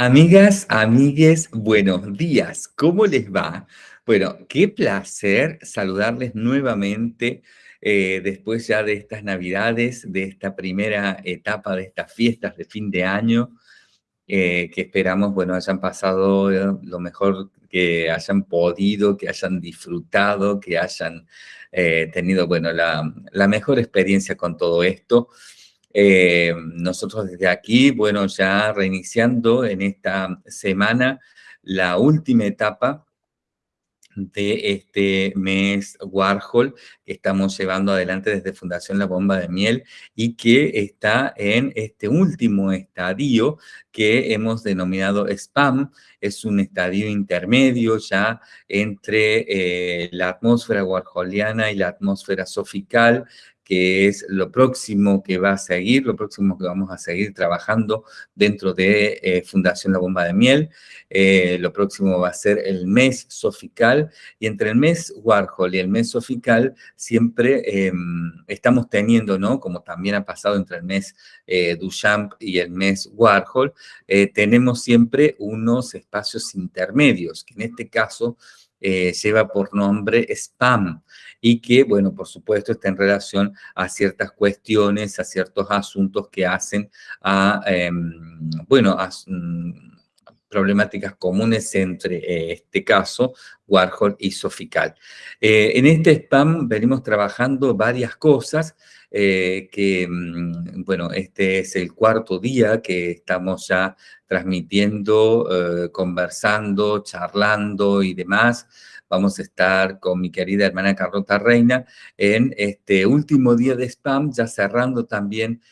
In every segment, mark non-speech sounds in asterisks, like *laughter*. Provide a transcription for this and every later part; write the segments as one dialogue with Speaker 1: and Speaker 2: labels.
Speaker 1: Amigas, amigues, buenos días. ¿Cómo les va? Bueno, qué placer saludarles nuevamente eh, después ya de estas navidades, de esta primera etapa de estas fiestas de fin de año, eh, que esperamos, bueno, hayan pasado eh, lo mejor que hayan podido, que hayan disfrutado, que hayan tenido, bueno, la, la mejor experiencia con todo esto. Eh, nosotros desde aquí, bueno, ya reiniciando en esta semana la última etapa de este mes Warhol que estamos llevando adelante desde Fundación La Bomba de Miel y que está en este último estadio que hemos denominado SPAM. Es un estadio intermedio ya entre eh, la atmósfera warholiana y la atmósfera sofical que es lo próximo que va a seguir, lo próximo que vamos a seguir trabajando dentro de eh, Fundación La Bomba de Miel. Eh, lo próximo va a ser el mes sofical y entre el mes Warhol y el mes sofical siempre em, estamos teniendo, ¿no? Como también ha pasado entre el mes eh, Duchamp y el mes Warhol, tenemos siempre unos espacios intermedios, que en este caso lleva por nombre SPAM y que, bueno, por supuesto está en relación a ciertas cuestiones, a ciertos asuntos que hacen a, em, bueno, a mm, problemáticas comunes entre eh, este caso, Warhol y Sofical. Eh, en este spam venimos trabajando varias cosas, eh, que, mm, bueno, este es el cuarto día que estamos ya transmitiendo, conversando, charlando y demás, vamos a estar con mi querida hermana Carlota Reina en este último día de spam, ya cerrando también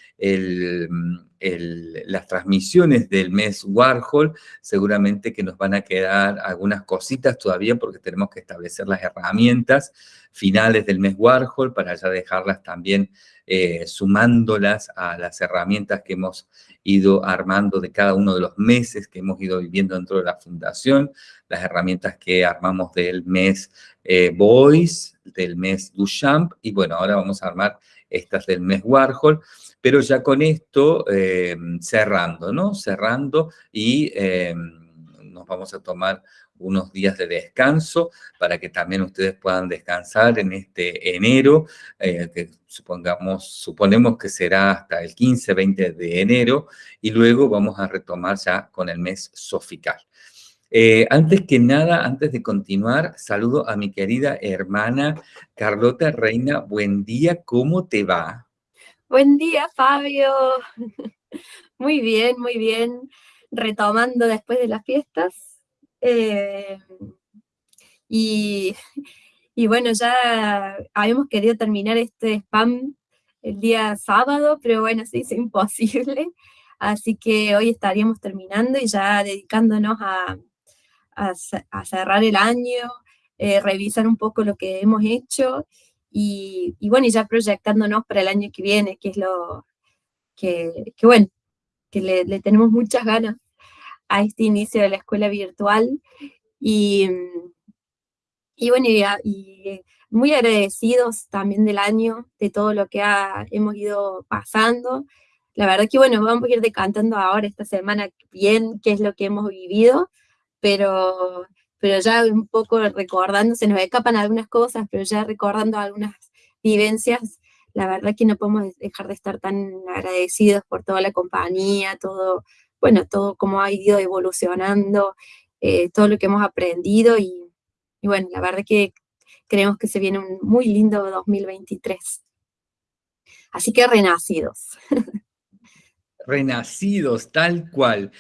Speaker 1: las transmisiones del mes Warhol, seguramente que nos van a quedar algunas cositas todavía porque tenemos que establecer las herramientas finales del mes Warhol para ya dejarlas también eh, sumándolas a las herramientas que hemos ido armando de cada uno de los meses que hemos ido viviendo dentro de la fundación, las herramientas que armamos del mes eh, Voice, del mes Duchamp, y bueno, ahora vamos a armar estas del mes Warhol, pero ya con esto eh, cerrando, ¿no? Cerrando y nos vamos a tomar unos días de descanso para que también ustedes puedan descansar en este enero, eh, que supongamos, suponemos que será hasta el 15, 20 de enero, y luego vamos a retomar ya con el mes sofical. Eh, antes que nada, antes de continuar, saludo a mi querida hermana Carlota Reina. Buen día, ¿cómo te va?
Speaker 2: Buen día, Fabio. *laughs* Muy bien, muy bien. Retomando después de las fiestas, eh, y, bueno, ya habíamos querido terminar este spam el día sábado, pero bueno, se hizo *laughs* imposible. Así que hoy estaríamos terminando y ya dedicándonos a, a, cerrar el año, eh, revisar un poco lo que hemos hecho y, bueno, y ya proyectándonos para el año que viene, que es lo que, que bueno, que le, le tenemos muchas ganas a este inicio de la escuela virtual. Y, y bueno, y, muy agradecidos también del año, de todo lo que hemos ido pasando. La verdad que bueno, vamos a ir decantando ahora esta semana bien qué es lo que hemos vivido, pero, pero ya un poco recordando, se nos escapan algunas cosas, pero ya recordando algunas vivencias, la verdad que no podemos dejar de estar tan agradecidos por toda la compañía, todo, bueno, todo cómo ha ido evolucionando, eh, todo lo que hemos aprendido y, bueno, la verdad que creemos que se viene un muy lindo 2023. Así que renacidos.
Speaker 1: Renacidos, tal cual.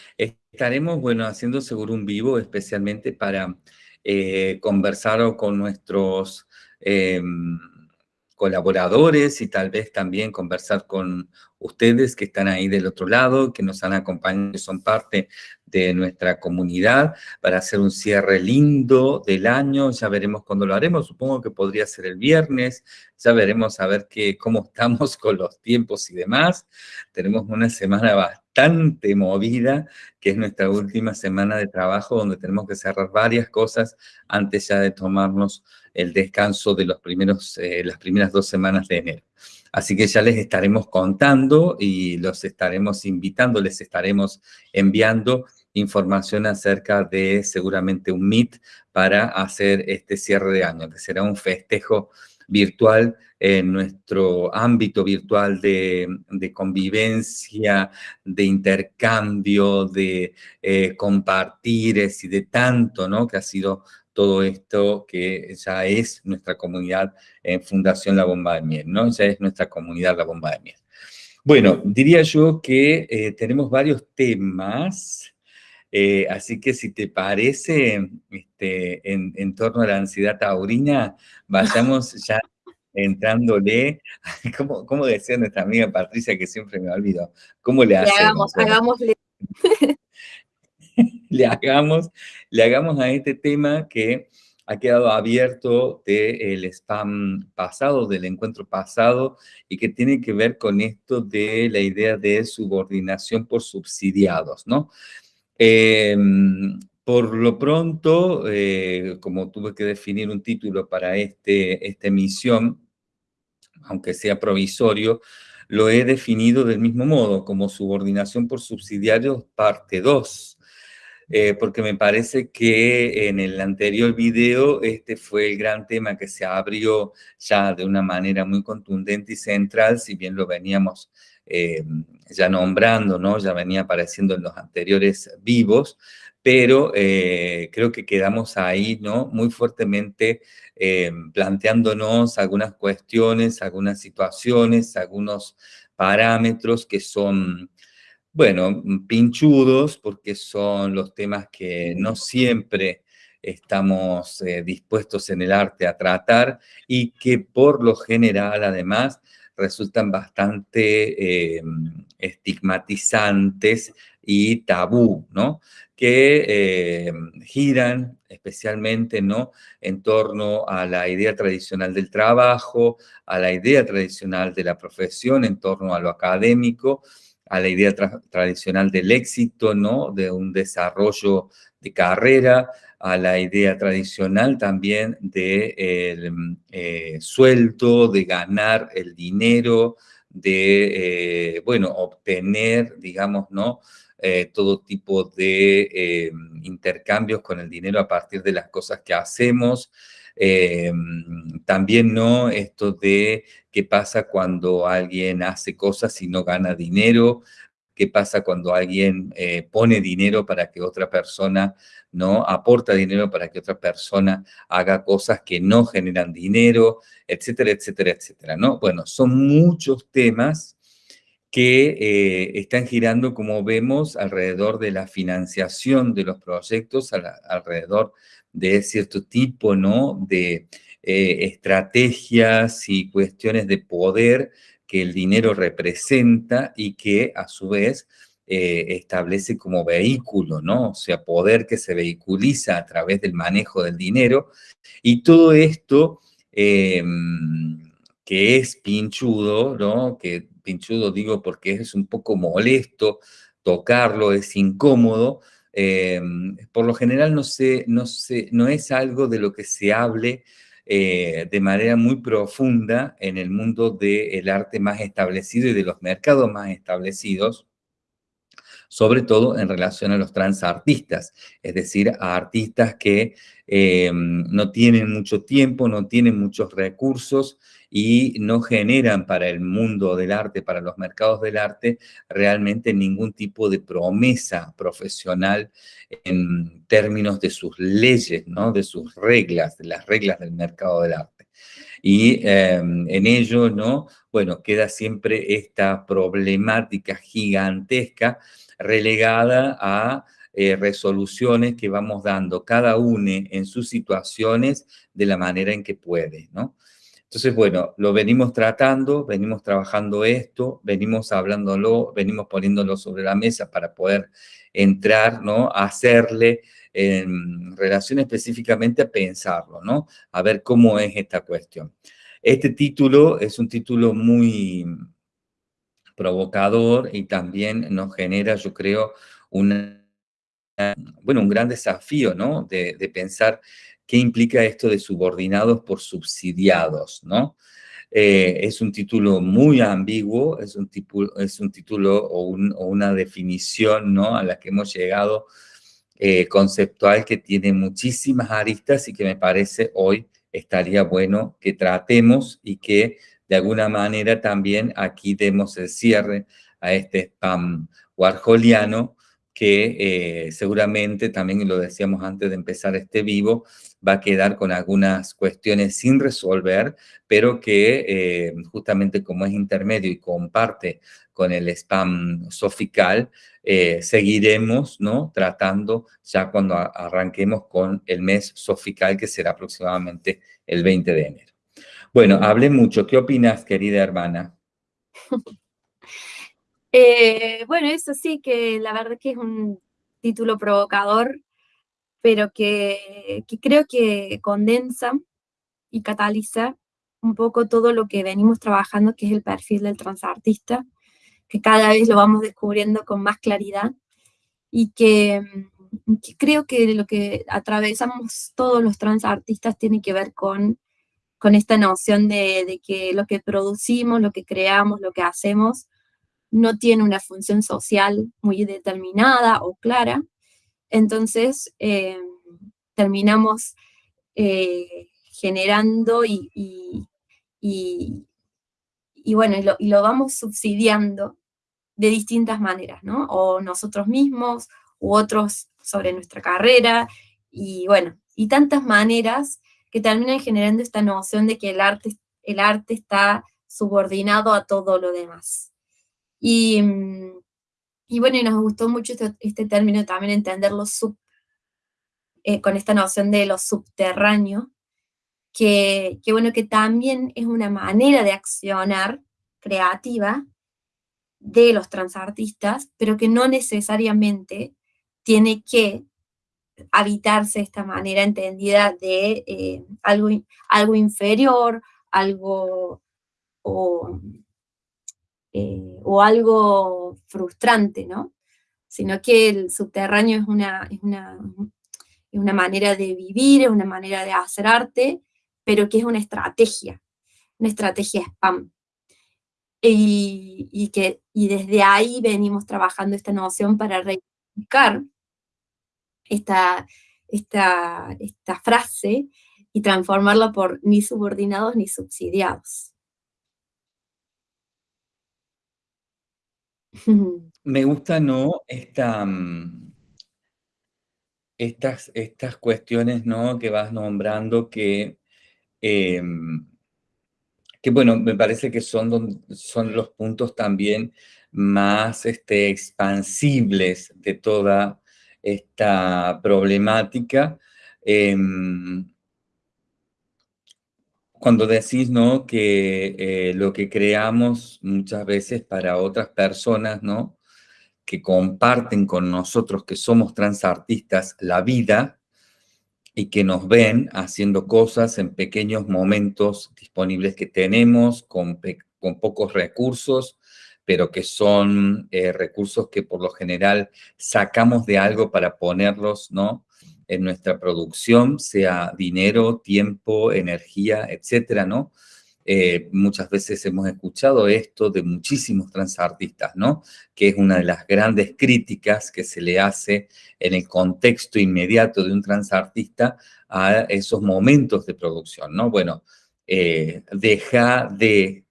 Speaker 1: Estaremos, bueno, haciendo seguro un vivo, especialmente para eh, conversar con nuestros em, colaboradores y tal vez también conversar con ustedes que están ahí del otro lado, que nos han acompañado, que son parte de nuestra comunidad, para hacer un cierre lindo del año. Ya veremos cuándo lo haremos, supongo que podría ser el viernes, ya veremos a ver qué, cómo estamos *laughs* con los tiempos y demás. Tenemos una semana bastante movida, que es nuestra última semana de trabajo, donde tenemos que cerrar varias cosas antes ya de tomarnos el descanso de los primeros, eh, las primeras dos semanas de enero. Así que ya les estaremos contando y los estaremos invitando, les estaremos enviando información acerca de seguramente un Meet para hacer este cierre de año, que será un festejo virtual en nuestro ámbito virtual de, convivencia, de intercambio, de eh, compartires y de tanto, ¿no? Que ha sido todo esto que ya es nuestra comunidad en Fundación La Bomba de Miel, ¿no? Ya es nuestra comunidad La Bomba de Miel. Bueno, diría yo que eh, tenemos varios temas, eh, así que si te parece, este, en, torno a la ansiedad taurina, vayamos *laughs* ya entrándole, ¿cómo, decía nuestra amiga Patricia, que siempre me olvido? ¿Cómo le hacemos?
Speaker 2: Le hagamos, hagámosle. *laughs*
Speaker 1: le, hagamos, le hagamos a este tema que ha quedado abierto del spam pasado, del encuentro pasado, y que tiene que ver con esto de la idea de subordinación por subsidiados, ¿no? Em, por lo pronto, eh, como tuve que definir un título para este, esta emisión, aunque sea provisorio, lo he definido del mismo modo, como subordinación por subsidiarios parte 2. Eh, porque me parece que en el anterior video este fue el gran tema que se abrió ya de una manera muy contundente y central, si bien lo veníamos eh, ya nombrando, ¿no? ya venía apareciendo en los anteriores vivos, pero eh, creo que quedamos ahí ¿no? muy fuertemente planteándonos algunas cuestiones, algunas situaciones, algunos parámetros que son bueno, pinchudos, porque son los temas que no siempre estamos eh, dispuestos en el arte a tratar y que por lo general, además, resultan bastante eh, estigmatizantes y tabú, ¿no? Que eh, giran especialmente, ¿no? En torno a la idea tradicional del trabajo, a la idea tradicional de la profesión, en torno a lo académico, a la idea tradicional del éxito, ¿no? De un desarrollo de carrera, a la idea tradicional también de eh, sueldo, de ganar el dinero, de, eh, bueno, obtener, digamos, ¿no? Eh, todo tipo de intercambios con el dinero a partir de las cosas que hacemos, eh, también no esto de qué pasa cuando alguien hace cosas y no gana dinero, qué pasa cuando alguien eh, pone dinero para que otra persona no aporta dinero para que otra persona haga cosas que no generan dinero, etcétera, etcétera, etcétera, ¿no? Bueno, son muchos temas que eh, están girando, como vemos, alrededor de la financiación de los proyectos, alrededor de cierto tipo, ¿no? De eh, estrategias y cuestiones de poder que el dinero representa y que a su vez eh, establece como vehículo, ¿no? O sea, poder que se vehiculiza a través del manejo del dinero. Y todo esto em, que es pinchudo, ¿no? Que pinchudo digo porque es un poco molesto tocarlo, es incómodo, eh, por lo general no, no, no es algo de lo que se hable eh, de manera muy profunda en el mundo del arte más establecido y de los mercados más establecidos, sobre todo en relación a los transartistas, es decir, a artistas que eh, no tienen mucho tiempo, no tienen muchos recursos y no generan para el mundo del arte, para los mercados del arte, realmente ningún tipo de promesa profesional en términos de sus leyes, ¿no? de sus reglas, de las reglas del mercado del arte. Y em, en ello, ¿no? Bueno, queda siempre esta problemática gigantesca relegada a eh, resoluciones que vamos dando cada uno en sus situaciones de la manera en que puede, ¿no? Entonces, bueno, lo venimos tratando, venimos trabajando esto, venimos hablándolo, venimos poniéndolo sobre la mesa para poder entrar, ¿no? Hacerle en relación específicamente a pensarlo, ¿no? A ver cómo es esta cuestión. Este título es un título muy provocador y también nos genera, yo creo, bueno, un gran desafío, ¿no? De, de pensar qué implica esto de subordinados por subsidiados, ¿no? Eh, es un título muy ambiguo, es un, es un título o, una definición ¿no? a la que hemos llegado eh, conceptual que tiene muchísimas aristas y que me parece hoy estaría bueno que tratemos y que de alguna manera también aquí demos el cierre a este spam warholiano que eh, seguramente también, lo decíamos antes de empezar este vivo, va a quedar con algunas cuestiones sin resolver, pero que eh, justamente como es intermedio y comparte con el spam sofical, eh, seguiremos ¿no? tratando ya cuando arranquemos con el mes sofical, que será aproximadamente el 20 de enero. Bueno, hablé mucho. ¿Qué opinas, querida hermana? *laughs*
Speaker 2: Eh, bueno, eso sí, que la verdad que es un título provocador, pero que, creo que condensa y cataliza un poco todo lo que venimos trabajando, que es el perfil del transartista, que cada vez lo vamos descubriendo con más claridad y que, creo que lo que atravesamos todos los transartistas tiene que ver con, con esta noción de, que lo que producimos, lo que creamos, lo que hacemos, no tiene una función social muy determinada o clara, entonces eh, terminamos eh, generando y, y, bueno, y lo, vamos subsidiando de distintas maneras, ¿no? O nosotros mismos, u otros sobre nuestra carrera, y bueno, y tantas maneras que terminan generando esta noción de que el arte, el arte está subordinado a todo lo demás. Y, mm, y bueno, y nos gustó mucho este, este término también, entenderlo sub, eh, con esta noción de lo subterráneo, que, que, bueno, que también es una manera de accionar creativa de los transartistas, pero que no necesariamente tiene que habitarse esta manera entendida de eh, algo, algo inferior, algo o, eh, o algo frustrante, ¿no? Sino que el subterráneo es una, es una, una manera de vivir, es una manera de hacer arte, pero que es una estrategia, una estrategia spam. Y, que, y desde ahí venimos trabajando esta noción para reivindicar esta, esta, esta frase y transformarla por ni subordinados ni subsidiados. *laughs*
Speaker 1: Me gusta, ¿no? Mm, estas, estas cuestiones, ¿no? Que vas nombrando que, em, que bueno, me parece que son, son los puntos también más este, expansibles de toda esta problemática. Em, cuando decís, ¿no? Que eh, lo que creamos muchas veces para otras personas, ¿no? Que comparten con nosotros que somos transartistas la vida y que nos ven haciendo cosas en pequeños momentos disponibles que tenemos, con, con pocos recursos, pero que son eh, recursos que por lo general sacamos de algo para ponerlos, ¿no? en nuestra producción, sea dinero, tiempo, energía, etcétera, ¿no? Eh, muchas veces hemos escuchado esto de muchísimos transartistas, ¿no? Que es una de las grandes críticas que se le hace en el contexto inmediato de un transartista a esos momentos de producción, ¿no? Bueno, eh, deja de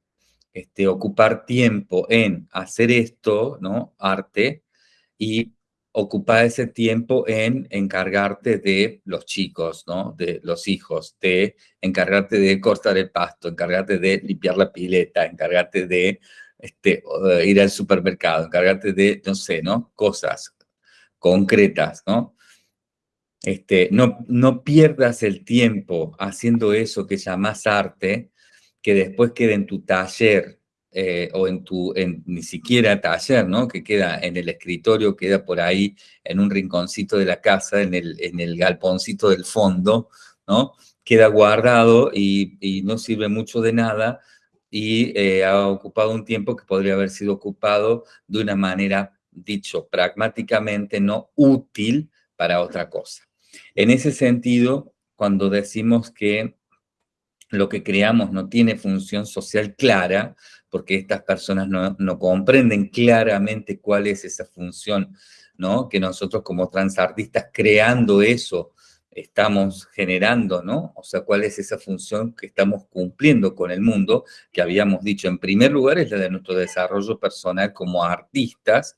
Speaker 1: este, ocupar tiempo en hacer esto, ¿no? Arte, y ocupar ese tiempo en encargarte de los chicos, ¿no? De los hijos, de encargarte de cortar el pasto, encargarte de limpiar la pileta, encargarte de este, ir al supermercado, encargarte de, no sé, ¿no? Cosas concretas, ¿no? Este, no, no pierdas el tiempo haciendo eso que llamas arte, que después quede en tu taller eh, o en tu, en, ni siquiera taller, ¿no? Que queda en el escritorio, queda por ahí en un rinconcito de la casa, en el, en el galponcito del fondo, ¿no? Queda guardado y, no sirve mucho de nada y eh, ha ocupado un tiempo que podría haber sido ocupado de una manera, dicho pragmáticamente, no útil para otra cosa. En ese sentido, cuando decimos que lo que creamos no tiene función social clara, porque estas personas no, comprenden claramente cuál es esa función ¿no? Que nosotros como transartistas creando eso, estamos generando, ¿no? O sea, cuál es esa función que estamos cumpliendo con el mundo, que habíamos dicho en primer lugar es la de nuestro desarrollo personal como artistas,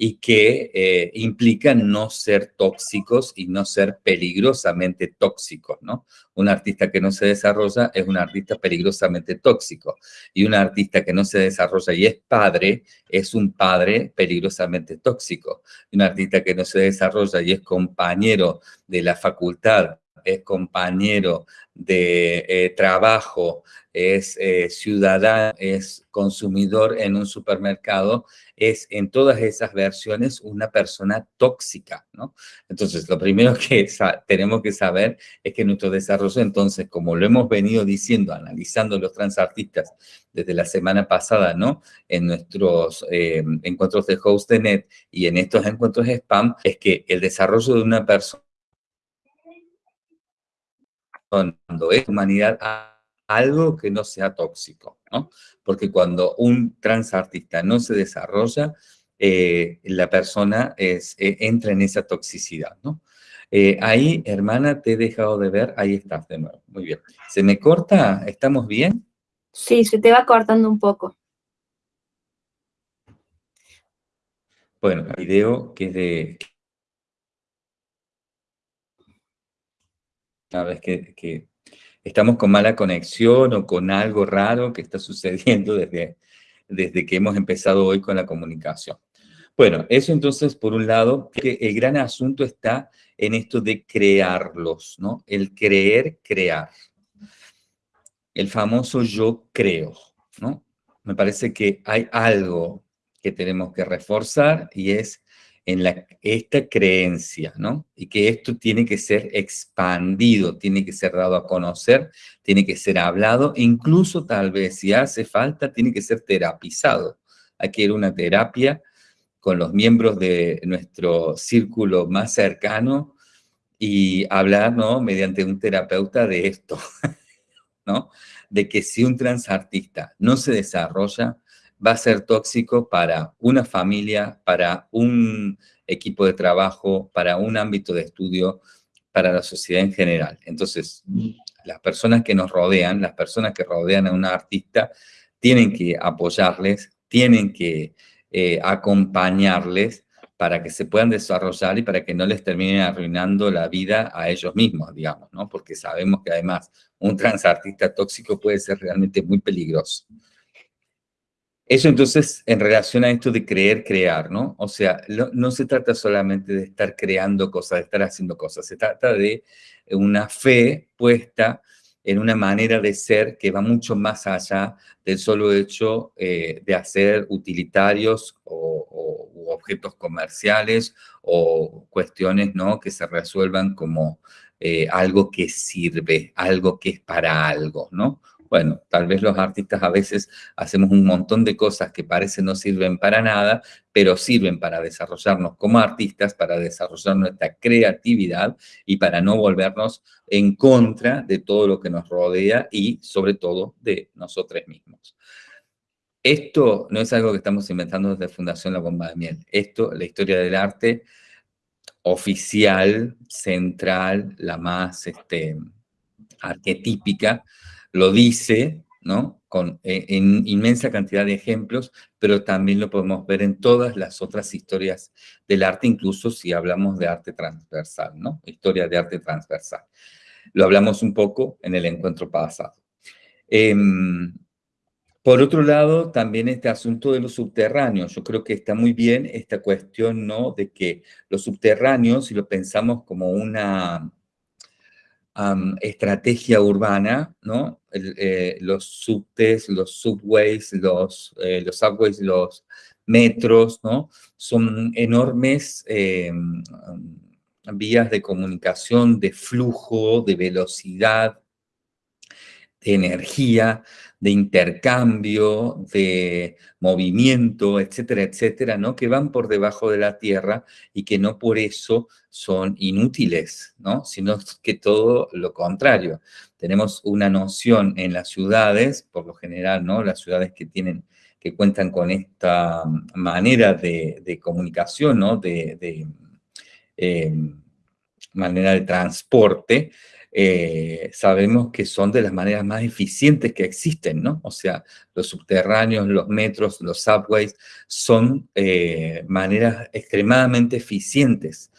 Speaker 1: y que eh, implican no ser tóxicos y no ser peligrosamente tóxicos, ¿no? Un artista que no se desarrolla es un artista peligrosamente tóxico y un artista que no se desarrolla y es padre es un padre peligrosamente tóxico. un artista que no se desarrolla y es compañero de la facultad es compañero de eh, trabajo, es eh, ciudadano, es consumidor en un supermercado, es en todas esas versiones una persona tóxica, ¿no? Entonces, lo primero que tenemos que saber es que nuestro desarrollo, entonces, como lo hemos venido diciendo, analizando los transartistas desde la semana pasada, ¿no? En nuestros eh, encuentros de HostNet y en estos encuentros de spam, es que el desarrollo de una persona cuando es humanidad algo que no sea tóxico, ¿no? Porque cuando un transartista no se desarrolla, eh, la persona es, eh, entra en esa toxicidad, ¿no? Eh, ahí, hermana, te he dejado de ver, ahí estás de nuevo, muy bien. ¿Se me corta? ¿Estamos bien?
Speaker 2: Sí, se te va cortando un poco.
Speaker 1: Bueno, el video que es de... A ver, que, que estamos con mala conexión o con algo raro que está *laughs* sucediendo desde, desde que hemos empezado hoy con la comunicación. Bueno, eso entonces, por un lado, que el gran asunto está en esto de crearlos, ¿no? El creer, crear. El famoso yo creo, ¿no? Me parece que hay algo que tenemos que reforzar y es en esta creencia, ¿no? Y que esto tiene que ser expandido, tiene que ser dado a conocer, tiene que ser hablado, incluso tal vez si hace falta, tiene que ser terapizado. Hay que ir una terapia con los miembros de nuestro círculo más cercano y hablar, ¿no? Mediante un terapeuta de esto, *laughs* ¿no? De que si un transartista no se desarrolla, va a ser tóxico para una familia, para un equipo de trabajo, para un ámbito de estudio, para la sociedad en general. Entonces, las personas que nos rodean, las personas que rodean a un artista, tienen que apoyarles, tienen que eh, acompañarles para que se puedan desarrollar y para que no les terminen arruinando la vida a ellos mismos, digamos, ¿no? Porque sabemos que además un transartista tóxico puede ser realmente muy peligroso. Eso entonces en relación a esto de creer, crear, ¿no? O sea, no, se trata solamente de estar creando cosas, de estar haciendo cosas, se trata de una fe puesta en una manera de ser que va mucho más allá del solo hecho eh, de hacer utilitarios o, objetos comerciales o cuestiones ¿no? que se resuelvan como eh, algo que sirve, algo que es para algo, ¿no? Bueno, tal vez los artistas a veces hacemos un montón de cosas que parecen no sirven para nada, pero sirven para desarrollarnos como artistas, para desarrollar nuestra creatividad y para no volvernos en contra de todo lo que nos rodea y sobre todo de nosotros mismos. Esto no es algo que estamos inventando desde Fundación La Bomba de Miel. Esto, la historia del arte oficial, central, la más este, arquetípica, lo dice, ¿no? Con, eh, en inmensa cantidad de ejemplos, pero también lo podemos ver en todas las otras historias del arte, incluso si hablamos de arte transversal, ¿no? Historia de arte transversal. Lo hablamos un poco en el encuentro pasado. Em, por otro lado, también este asunto de los subterráneos. Yo creo que está muy bien esta cuestión, ¿no? De que los subterráneos, si lo pensamos como una estrategia urbana, ¿no? Eh, los subtes, los subways, los, eh, los subways, los metros, ¿no? Son enormes em, vías de comunicación, de flujo, de velocidad, de energía, de intercambio, de movimiento, etcétera, etcétera, ¿no? Que van por debajo de la tierra y que no por eso son inútiles, ¿no? Sino que todo lo contrario. Tenemos una noción en las ciudades, por lo general, ¿no? Las ciudades que tienen que cuentan con esta manera de, comunicación, ¿no? de, eh, manera de transporte, eh, sabemos que son de las maneras más eficientes que existen, ¿no? O sea, los subterráneos, los metros, los subways, son eh, maneras extremadamente eficientes.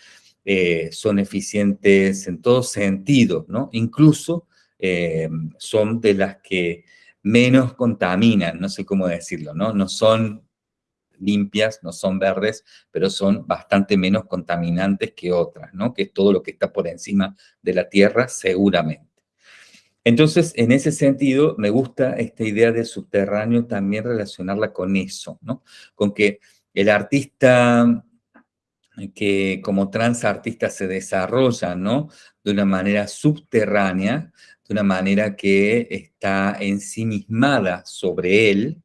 Speaker 1: Eh, son eficientes en todo sentido, ¿no? Incluso son de las que menos contaminan, no sé cómo decirlo, ¿no? No son limpias, no son verdes, pero son bastante menos contaminantes que otras, ¿no? Que es todo lo que está por encima de la Tierra, seguramente. Entonces, en ese sentido, me gusta esta idea de subterráneo también relacionarla con eso, ¿no? Con que el artista que como transartista se desarrolla, ¿no? De una manera subterránea, de una manera que está ensimismada sobre él,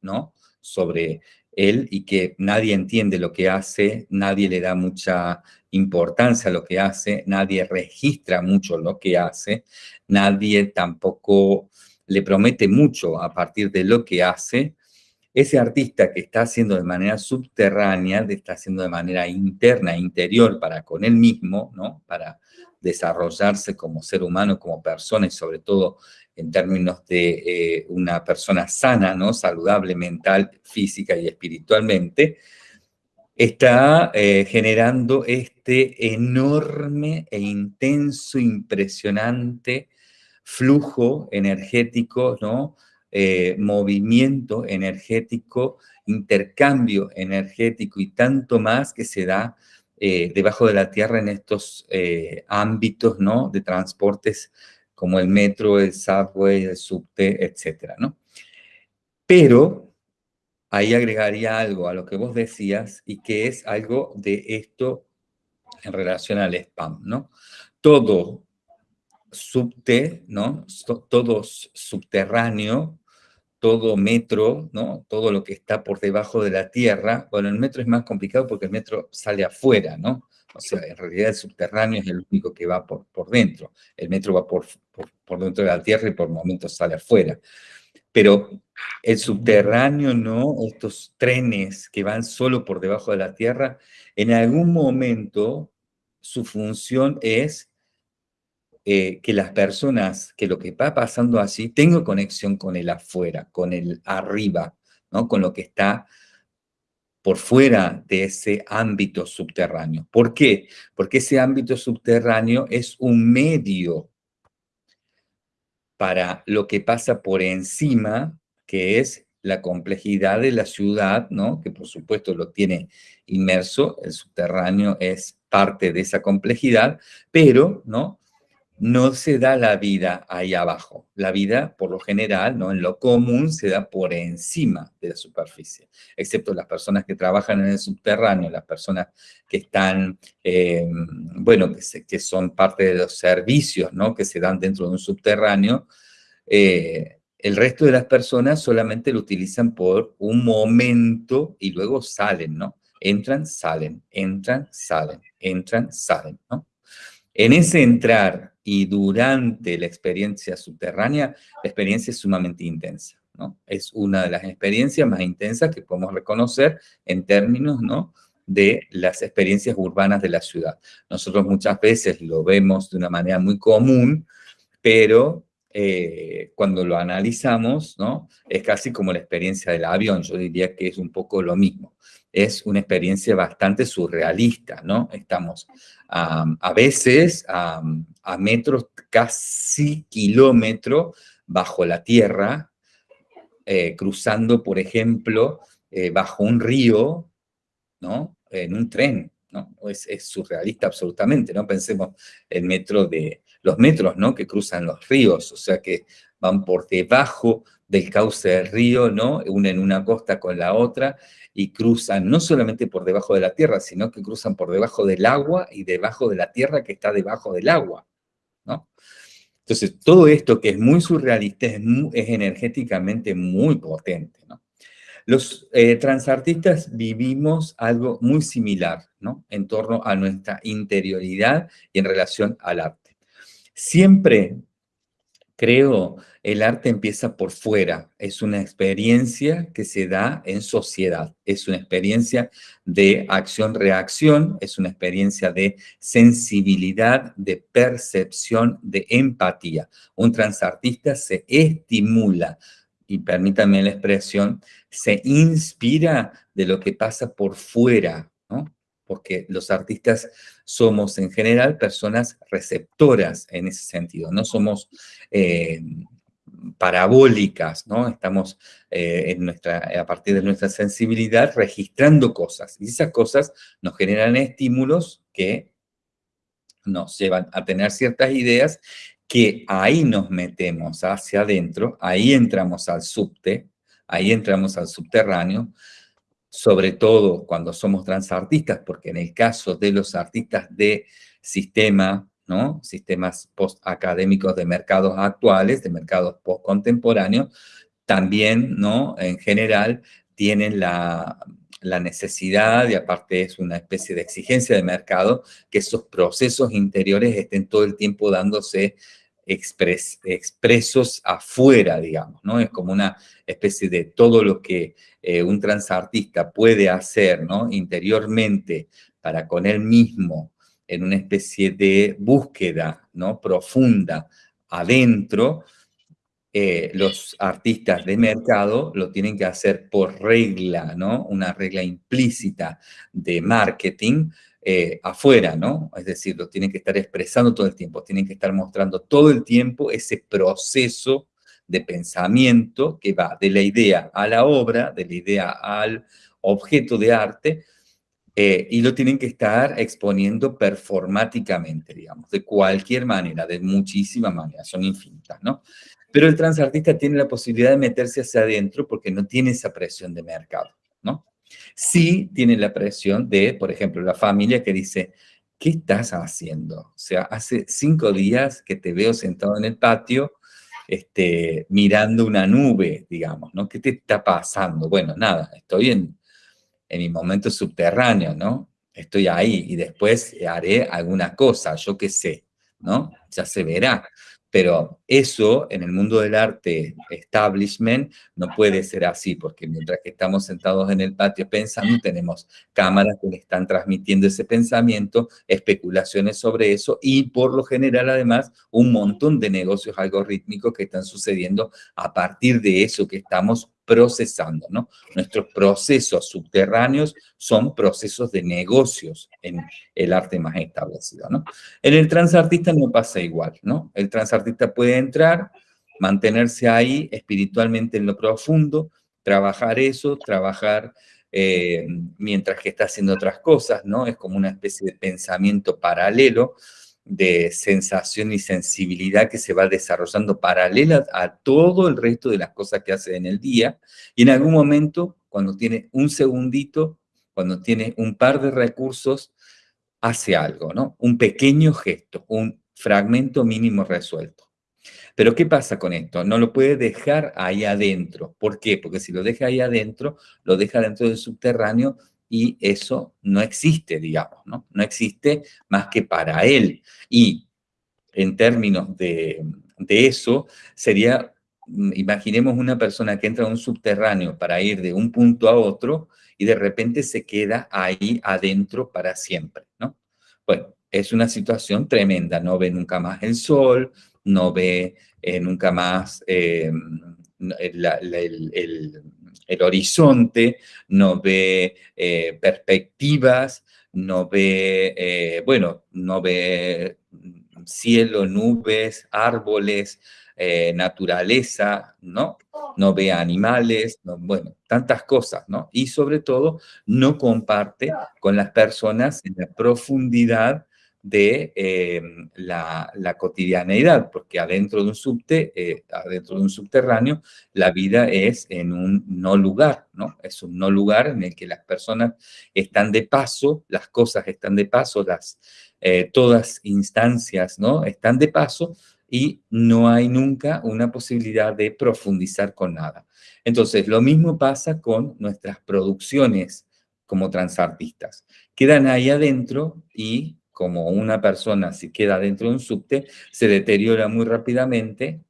Speaker 1: ¿no? Sobre él y que nadie entiende lo que hace, nadie le da mucha importancia a lo que hace, nadie registra mucho lo que hace, nadie tampoco le promete mucho a partir de lo que hace, ese artista que está haciendo de manera subterránea, está haciendo de manera interna, interior para con él mismo, ¿no? Para desarrollarse como ser humano, como persona y sobre todo en términos de eh, una persona sana, ¿no? saludable mental, física y espiritualmente, está eh, generando este enorme e intenso, impresionante flujo energético, ¿no? Eh, movimiento energético, intercambio energético y tanto más que se da debajo de la tierra en estos ámbitos ¿no? de transportes como el metro, el subway, el subte, etcétera, ¿no? Pero ahí agregaría algo a lo que vos decías y que es algo de esto en relación al spam, ¿no? Todo subte, ¿no? Todo subterráneo, todo metro, ¿no? Todo lo que está por debajo de la tierra. Bueno, el metro es más complicado porque el metro sale afuera, ¿no? O sea, en realidad el subterráneo es el único que va por, por dentro. El metro va por, por, dentro de la tierra y por momentos sale afuera. Pero el subterráneo, ¿no? Estos trenes que van solo por debajo de la tierra, en algún momento su función es eh, que las personas, que lo que va pasando así, tenga conexión con el afuera, con el arriba, ¿no? Con lo que está por fuera de ese ámbito subterráneo. ¿Por qué? Porque ese ámbito subterráneo es un medio para lo que pasa por encima, que es la complejidad de la ciudad, ¿no? que por supuesto lo tiene inmerso, el subterráneo es parte de esa complejidad, pero ¿no? No se da la vida ahí abajo. La vida, por lo general, ¿no? en lo común, se da por encima de la superficie, excepto las personas que trabajan en el subterráneo, las personas que están, eh, bueno, que, son parte de los servicios ¿no? que se dan dentro de un subterráneo, eh, el resto de las personas solamente lo utilizan por un momento y luego salen, ¿no? Entran, salen, entran, salen, entran, salen, ¿no? En ese entrar y durante la experiencia subterránea, la experiencia es sumamente intensa, ¿no? Es una de las experiencias más intensas que podemos reconocer en términos, ¿no? de las experiencias urbanas de la ciudad. Nosotros muchas veces lo vemos de una manera muy común, pero eh, cuando lo analizamos, ¿no? Es casi como la experiencia del avión, yo diría que es un poco lo mismo. Es una experiencia bastante surrealista, ¿no? Estamos a veces a, metros, casi kilómetros bajo la tierra, eh, cruzando, por ejemplo, eh, bajo un río, ¿no? En un tren, ¿no? Es, es surrealista absolutamente, ¿no? Pensemos el metro de, los metros, ¿no? Que cruzan los ríos, o sea que van por debajo del cauce del río, ¿no? Unen una costa con la otra y cruzan no solamente por debajo de la tierra, sino que cruzan por debajo del agua y debajo de la tierra que está debajo del agua, Entonces, todo esto que es muy surrealista es, energéticamente muy potente. Los eh, transartistas vivimos algo muy similar. En torno a nuestra interioridad y en relación al arte. Siempre Creo, el arte empieza por fuera, es una experiencia que se da en sociedad, es una experiencia de acción-reacción, es una experiencia de sensibilidad, de percepción, de empatía. Un transartista se estimula, y permítanme la expresión, se inspira de lo que pasa por fuera, ¿no? porque los artistas somos en general personas receptoras en ese sentido, no somos eh, parabólicas, ¿no? Estamos eh, en nuestra, a partir de nuestra sensibilidad registrando cosas y esas cosas nos generan estímulos que nos llevan a tener ciertas ideas que ahí nos metemos hacia adentro, ahí entramos al subte, ahí entramos al subterráneo, sobre todo cuando somos transartistas, porque en el caso de los artistas de sistema, ¿no? sistemas post-académicos de mercados actuales, de mercados post-contemporáneos, también, ¿no? en general, tienen la, la necesidad, y aparte es una especie de exigencia de mercado, que esos procesos interiores estén todo el tiempo dándose expresos afuera, digamos, ¿no? Es como una especie de todo lo que eh, un transartista puede hacer, ¿no? Interiormente para con él mismo en una especie de búsqueda, ¿no? Profunda adentro, eh, los artistas de mercado lo tienen que hacer por regla, ¿no? Una regla implícita de marketing, eh, afuera, ¿no? Es decir, lo tienen que estar expresando todo el tiempo, tienen que estar mostrando todo el tiempo ese proceso de pensamiento que va de la idea a la obra, de la idea al objeto de arte, eh, y lo tienen que estar exponiendo performáticamente, digamos, de cualquier manera, de muchísimas maneras, son infinitas, ¿no? Pero el transartista tiene la posibilidad de meterse hacia adentro porque no tiene esa presión de mercado, ¿no? Sí tiene la presión de, por ejemplo, la familia que dice, ¿qué estás haciendo? O sea, hace cinco días que te veo sentado en el patio este, mirando una nube, digamos, ¿no? ¿Qué te está pasando? Bueno, nada, estoy en, en mi momento subterráneo, ¿no? Estoy ahí y después haré alguna cosa, yo qué sé, ¿no? Ya se verá. Pero eso en el mundo del arte establishment no puede ser así, porque mientras que estamos sentados en el patio pensando, tenemos cámaras que le están transmitiendo ese pensamiento, especulaciones sobre eso y por lo general además un montón de negocios algorítmicos que están sucediendo a partir de eso que estamos procesando, ¿no? Nuestros procesos subterráneos son procesos de negocios en el arte más establecido, ¿no? En el transartista no pasa igual, ¿no? El transartista puede entrar, mantenerse ahí espiritualmente en lo profundo, trabajar eso, trabajar eh, mientras que está haciendo otras cosas, ¿no? Es como una especie de pensamiento paralelo, de sensación y sensibilidad que se va desarrollando paralela a todo el resto de las cosas que hace en el día, y en algún momento, cuando tiene un segundito, cuando tiene un par de recursos, hace algo, ¿no? Un pequeño gesto, un fragmento mínimo resuelto. Pero ¿qué pasa con esto? No lo puede dejar ahí adentro. ¿Por qué? Porque si lo deja ahí adentro, lo deja dentro del subterráneo y eso no existe, digamos, ¿no? No existe más que para él. Y en términos de, eso, sería, mm, imaginemos una persona que entra a un subterráneo para ir de un punto a otro y de repente se queda ahí adentro para siempre, ¿no? Bueno, es una situación tremenda, no ve nunca más el sol, no ve eh, nunca más eh, el el horizonte, no ve eh, perspectivas, no ve, eh, bueno, no ve cielo, nubes, árboles, eh, naturaleza, ¿no? No ve animales, bueno, tantas cosas, ¿no? Y sobre todo, no comparte con las personas en la profundidad de em, la, cotidianeidad, porque adentro de un subte, eh, de un subterráneo, la vida es en un no lugar, ¿no? Es un no lugar en el que las personas están de paso, las cosas están de paso, las, eh, todas instancias, ¿no? Están de paso y no hay nunca una posibilidad de profundizar con nada. Entonces, lo mismo pasa con nuestras producciones como transartistas. Quedan ahí adentro y como una persona si queda dentro de un subte, se deteriora muy rápidamente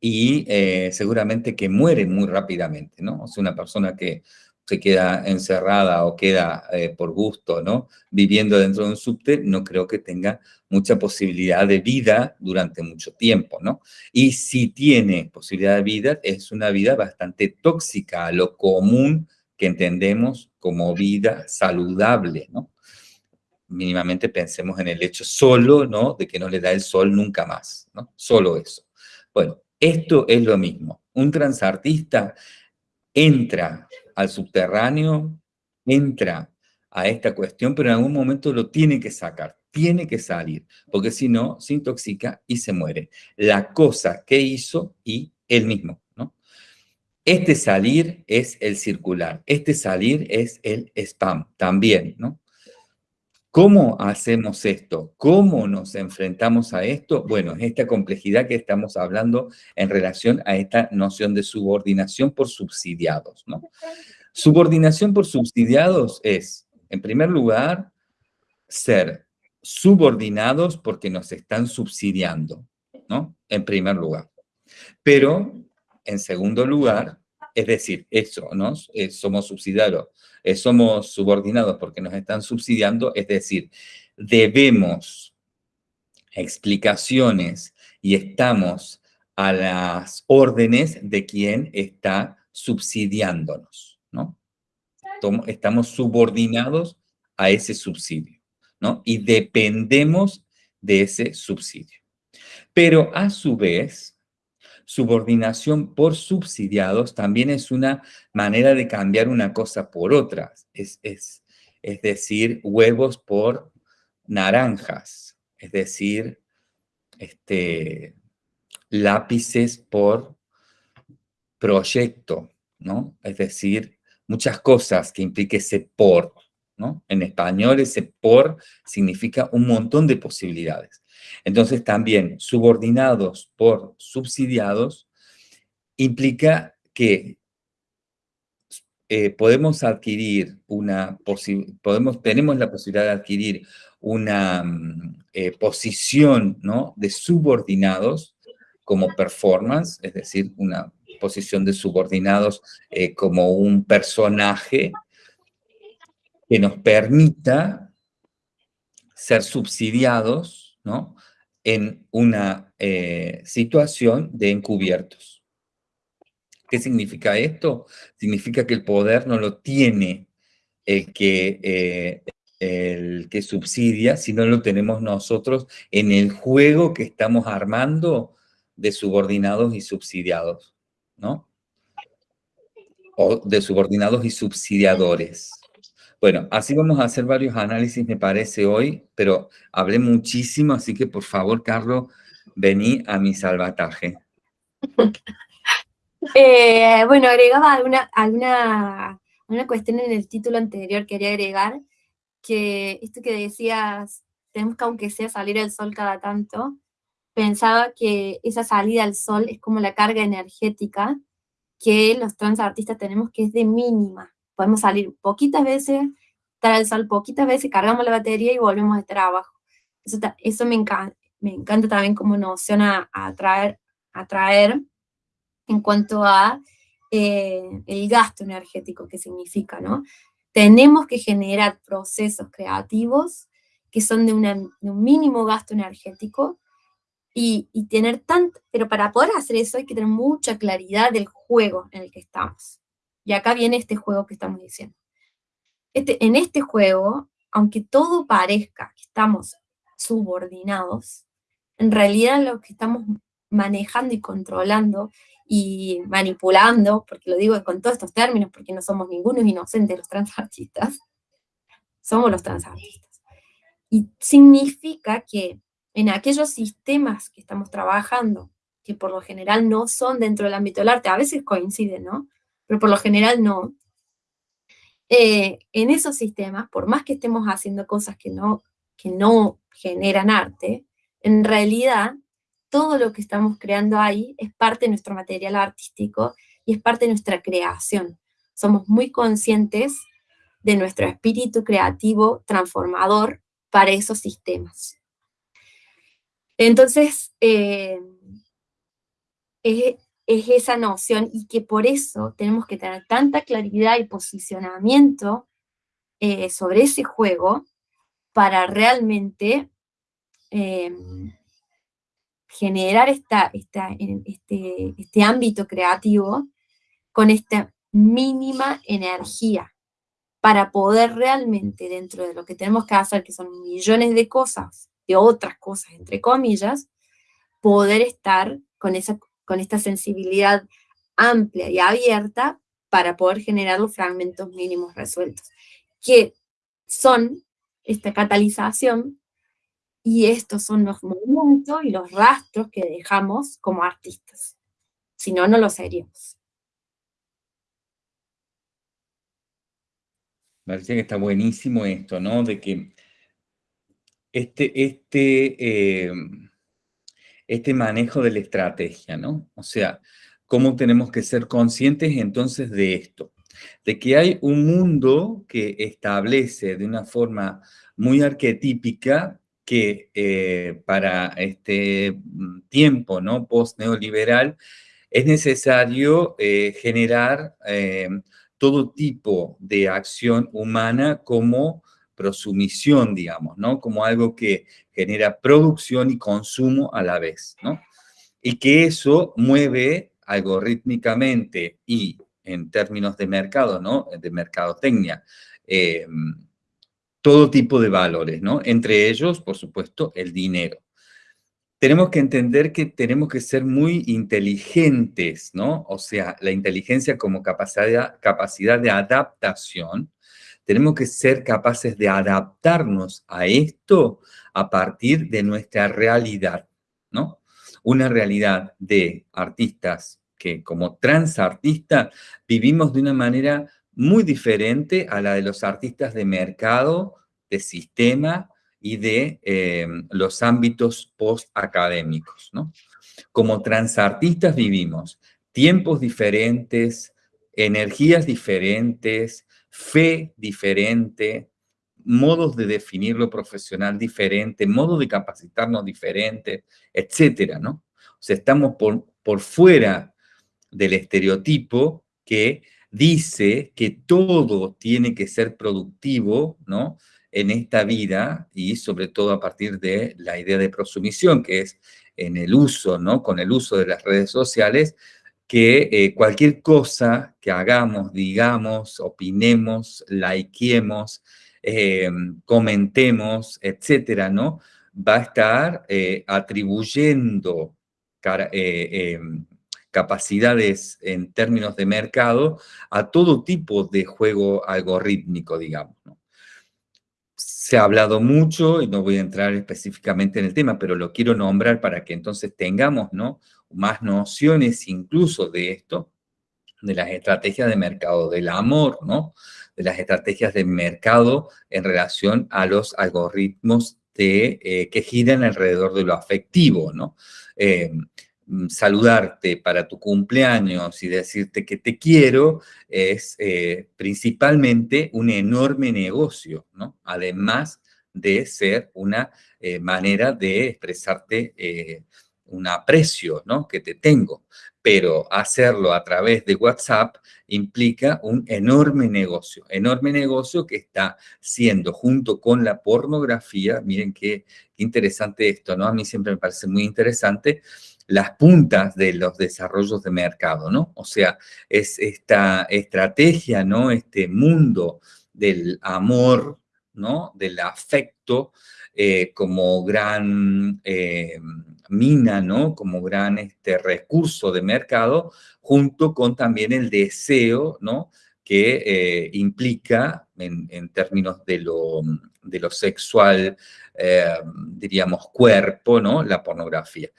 Speaker 1: y eh, seguramente que muere muy rápidamente, ¿no? O sea, una persona que se queda encerrada o queda eh, por gusto, ¿no? Viviendo dentro de un subte, no creo que tenga mucha posibilidad de vida durante mucho tiempo, ¿no? Y si tiene posibilidad de vida, es una vida bastante tóxica a lo común que entendemos como vida saludable, ¿no? Mínimamente pensemos en el hecho solo, ¿no? De que no le da el sol nunca más, ¿no? Solo eso. Bueno, esto es lo mismo. Un transartista entra al subterráneo, entra a esta cuestión, pero en algún momento lo tiene que sacar, tiene que salir, porque si no, se intoxica y se muere. La cosa que hizo y él mismo, ¿no? Este salir es el circular, este salir es el spam también, ¿no? ¿Cómo hacemos esto? ¿Cómo nos enfrentamos a esto? Bueno, es esta complejidad que estamos hablando en relación a esta noción de subordinación por subsidiados. Subordinación por subsidiados es, en primer lugar, ser subordinados porque nos están subsidiando, ¿no? En primer lugar. Pero, en segundo lugar, es decir, eso, ¿no? Eh, somos subsidiados eh, somos subordinados porque nos están subsidiando, es decir, debemos explicaciones y estamos a las órdenes de quien está subsidiándonos, ¿no? Estamos subordinados a ese subsidio, ¿no? Y dependemos de ese subsidio. Pero a su vez, subordinación por subsidiados también es una manera de cambiar una cosa por otra. Es, es, es decir, huevos por naranjas. Es decir, este, lápices por proyecto, ¿no? Es decir, muchas cosas que implique ese por, ¿no? En español ese por significa un montón de posibilidades. Entonces también subordinados por subsidiados implica que eh, podemos adquirir una podemos tenemos la posibilidad de adquirir una mm, eh, posición ¿no? de subordinados como performance, es decir, una posición de subordinados eh, como un personaje que nos permita ser subsidiados ¿no? en una eh, situación de encubiertos. ¿Qué significa esto? Significa que el poder no lo tiene el que, eh, el que subsidia, sino lo tenemos nosotros en el juego que estamos armando de subordinados y subsidiados, ¿no? O de subordinados y subsidiadores. Bueno, así vamos a hacer varios análisis, me parece, hoy, pero hablé muchísimo, así que por favor, Carlos, vení a mi salvataje. *laughs*
Speaker 2: Eh, bueno, agregaba alguna, alguna, una cuestión en el título anterior, quería agregar, que esto que decías, tenemos que aunque sea salir al sol cada tanto, pensaba que esa salida al sol es como la carga energética que los trans artistas tenemos que es de mínima podemos salir poquitas veces, estar al sol poquitas veces, cargamos la batería y volvemos a estar abajo. Eso, eso me, encanta, me encanta también como noción a, atraer, atraer en cuanto a eh, el gasto energético que significa, ¿no? Tenemos que generar procesos creativos que son de, de un mínimo gasto energético y, y, tener tanto, pero para poder hacer eso hay que tener mucha claridad del juego en el que estamos. Y acá viene este juego que estamos diciendo. Este, en este juego, aunque todo parezca que estamos subordinados, en realidad lo que estamos manejando y controlando y manipulando, porque lo digo con todos estos términos, porque no somos ninguno inocentes los transartistas, *laughs* somos los transartistas. Y significa que en aquellos sistemas que estamos trabajando, que por lo general no son dentro del ámbito del arte, a veces coinciden, ¿no? Pero por lo general no. Eh, en esos sistemas, por más que estemos haciendo cosas que no, que no generan arte, en realidad todo lo que estamos creando ahí es parte de nuestro material artístico y es parte de nuestra creación. Somos muy conscientes de nuestro espíritu creativo transformador para esos sistemas. Entonces, eh, es, esa noción y que por eso tenemos que tener tanta claridad y posicionamiento eh, sobre ese juego para realmente em, generar esta, este, este ámbito creativo con esta mínima energía para poder realmente dentro de lo que tenemos que hacer, que son millones de cosas, de otras cosas, entre comillas, poder estar con, esa, con esta sensibilidad amplia y abierta para poder generar los fragmentos mínimos resueltos, que son esta catalización y estos son los movimientos y los rastros que dejamos como artistas. Si no, no lo seríamos.
Speaker 1: Me parece que está buenísimo esto, ¿no? De que este, este, eh, este manejo de la estrategia, ¿no? O sea, cómo tenemos que ser conscientes entonces de esto, de que hay un mundo que establece de una forma muy arquetípica que eh, para este mm, tiempo, ¿no? Post-neoliberal, es necesario eh, generar todo tipo de acción humana como prosumisión, digamos, ¿no? Como algo que genera producción y consumo a la vez, ¿no? Y que eso mueve algorítmicamente y en términos de mercado, ¿no? De mercadotecnia, eh, todo tipo de valores, ¿no? Entre ellos, por supuesto, el dinero tenemos que entender que tenemos que ser muy inteligentes, ¿no? O sea, la inteligencia como capacidad de adaptación, tenemos que ser capaces de adaptarnos a esto a partir de nuestra realidad, ¿no? Una realidad de artistas que como transartistas vivimos de una manera muy diferente a la de los artistas de mercado, de sistema, y de em, los ámbitos post-académicos. ¿no? Como transartistas vivimos tiempos diferentes, energías diferentes, fe diferente, modos de definir lo profesional diferente, modos de capacitarnos diferentes, etcétera, ¿no? O sea, estamos por, por fuera del estereotipo que dice que todo tiene que ser productivo, ¿no? en esta vida y sobre todo a partir de la idea de prosumisión, que es en el uso, ¿no? Con el uso de las redes sociales, que eh, cualquier cosa que hagamos, digamos, opinemos, likemos, eh, comentemos, etcétera, ¿no? Va a estar eh, atribuyendo em, capacidades en términos de mercado a todo tipo de juego algorítmico, digamos, se ha hablado mucho, y no voy a entrar específicamente en el tema, pero lo quiero nombrar para que entonces tengamos ¿no? Más nociones incluso de esto, de las estrategias de mercado del amor, ¿no? de las estrategias de mercado en relación a los algoritmos de, eh, que giran alrededor de lo afectivo. ¿no? Mm, saludarte para tu cumpleaños y decirte que te quiero es eh, principalmente un enorme negocio, ¿no? Además de ser una eh, manera de expresarte un aprecio, ¿no? Que te tengo. Pero hacerlo a través de WhatsApp implica un enorme negocio, enorme negocio que está siendo junto con la pornografía, miren qué, interesante esto, ¿no? A mí siempre me parece muy interesante, las puntas de los desarrollos de mercado, ¿no? O sea, es esta estrategia, ¿no? Este mundo del amor, ¿no? Del afecto eh, como gran eh, mina, ¿no? Como gran este, recurso de mercado, junto con también el deseo, ¿no? Que eh, implica, en, términos de lo, de lo sexual, diríamos, cuerpo, ¿no? La pornografía.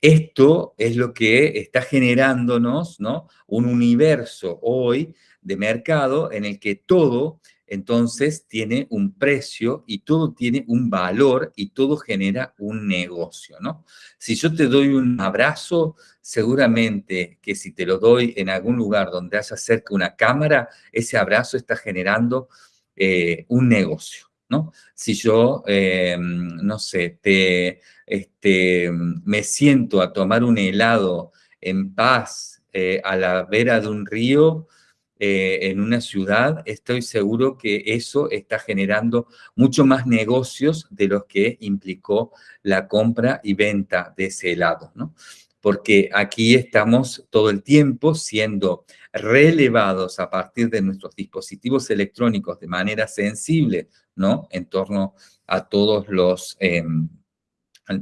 Speaker 1: Esto es lo que está generándonos ¿no? un universo hoy de mercado en el que todo entonces tiene un precio y todo tiene un valor y todo genera un negocio, ¿no? Si yo te doy un abrazo, seguramente que si te lo doy en algún lugar donde haya cerca una cámara, ese abrazo está generando eh, un negocio. ¿no? Si yo, eh, no sé, te, este, me siento a tomar un helado en paz eh, a la vera de un río, eh, en una ciudad, estoy seguro que eso está generando mucho más negocios de los que implicó la compra y venta de ese helado, ¿no? Porque aquí estamos todo el tiempo siendo relevados a partir de nuestros dispositivos electrónicos de manera sensible, ¿no? En torno a todos los... Em,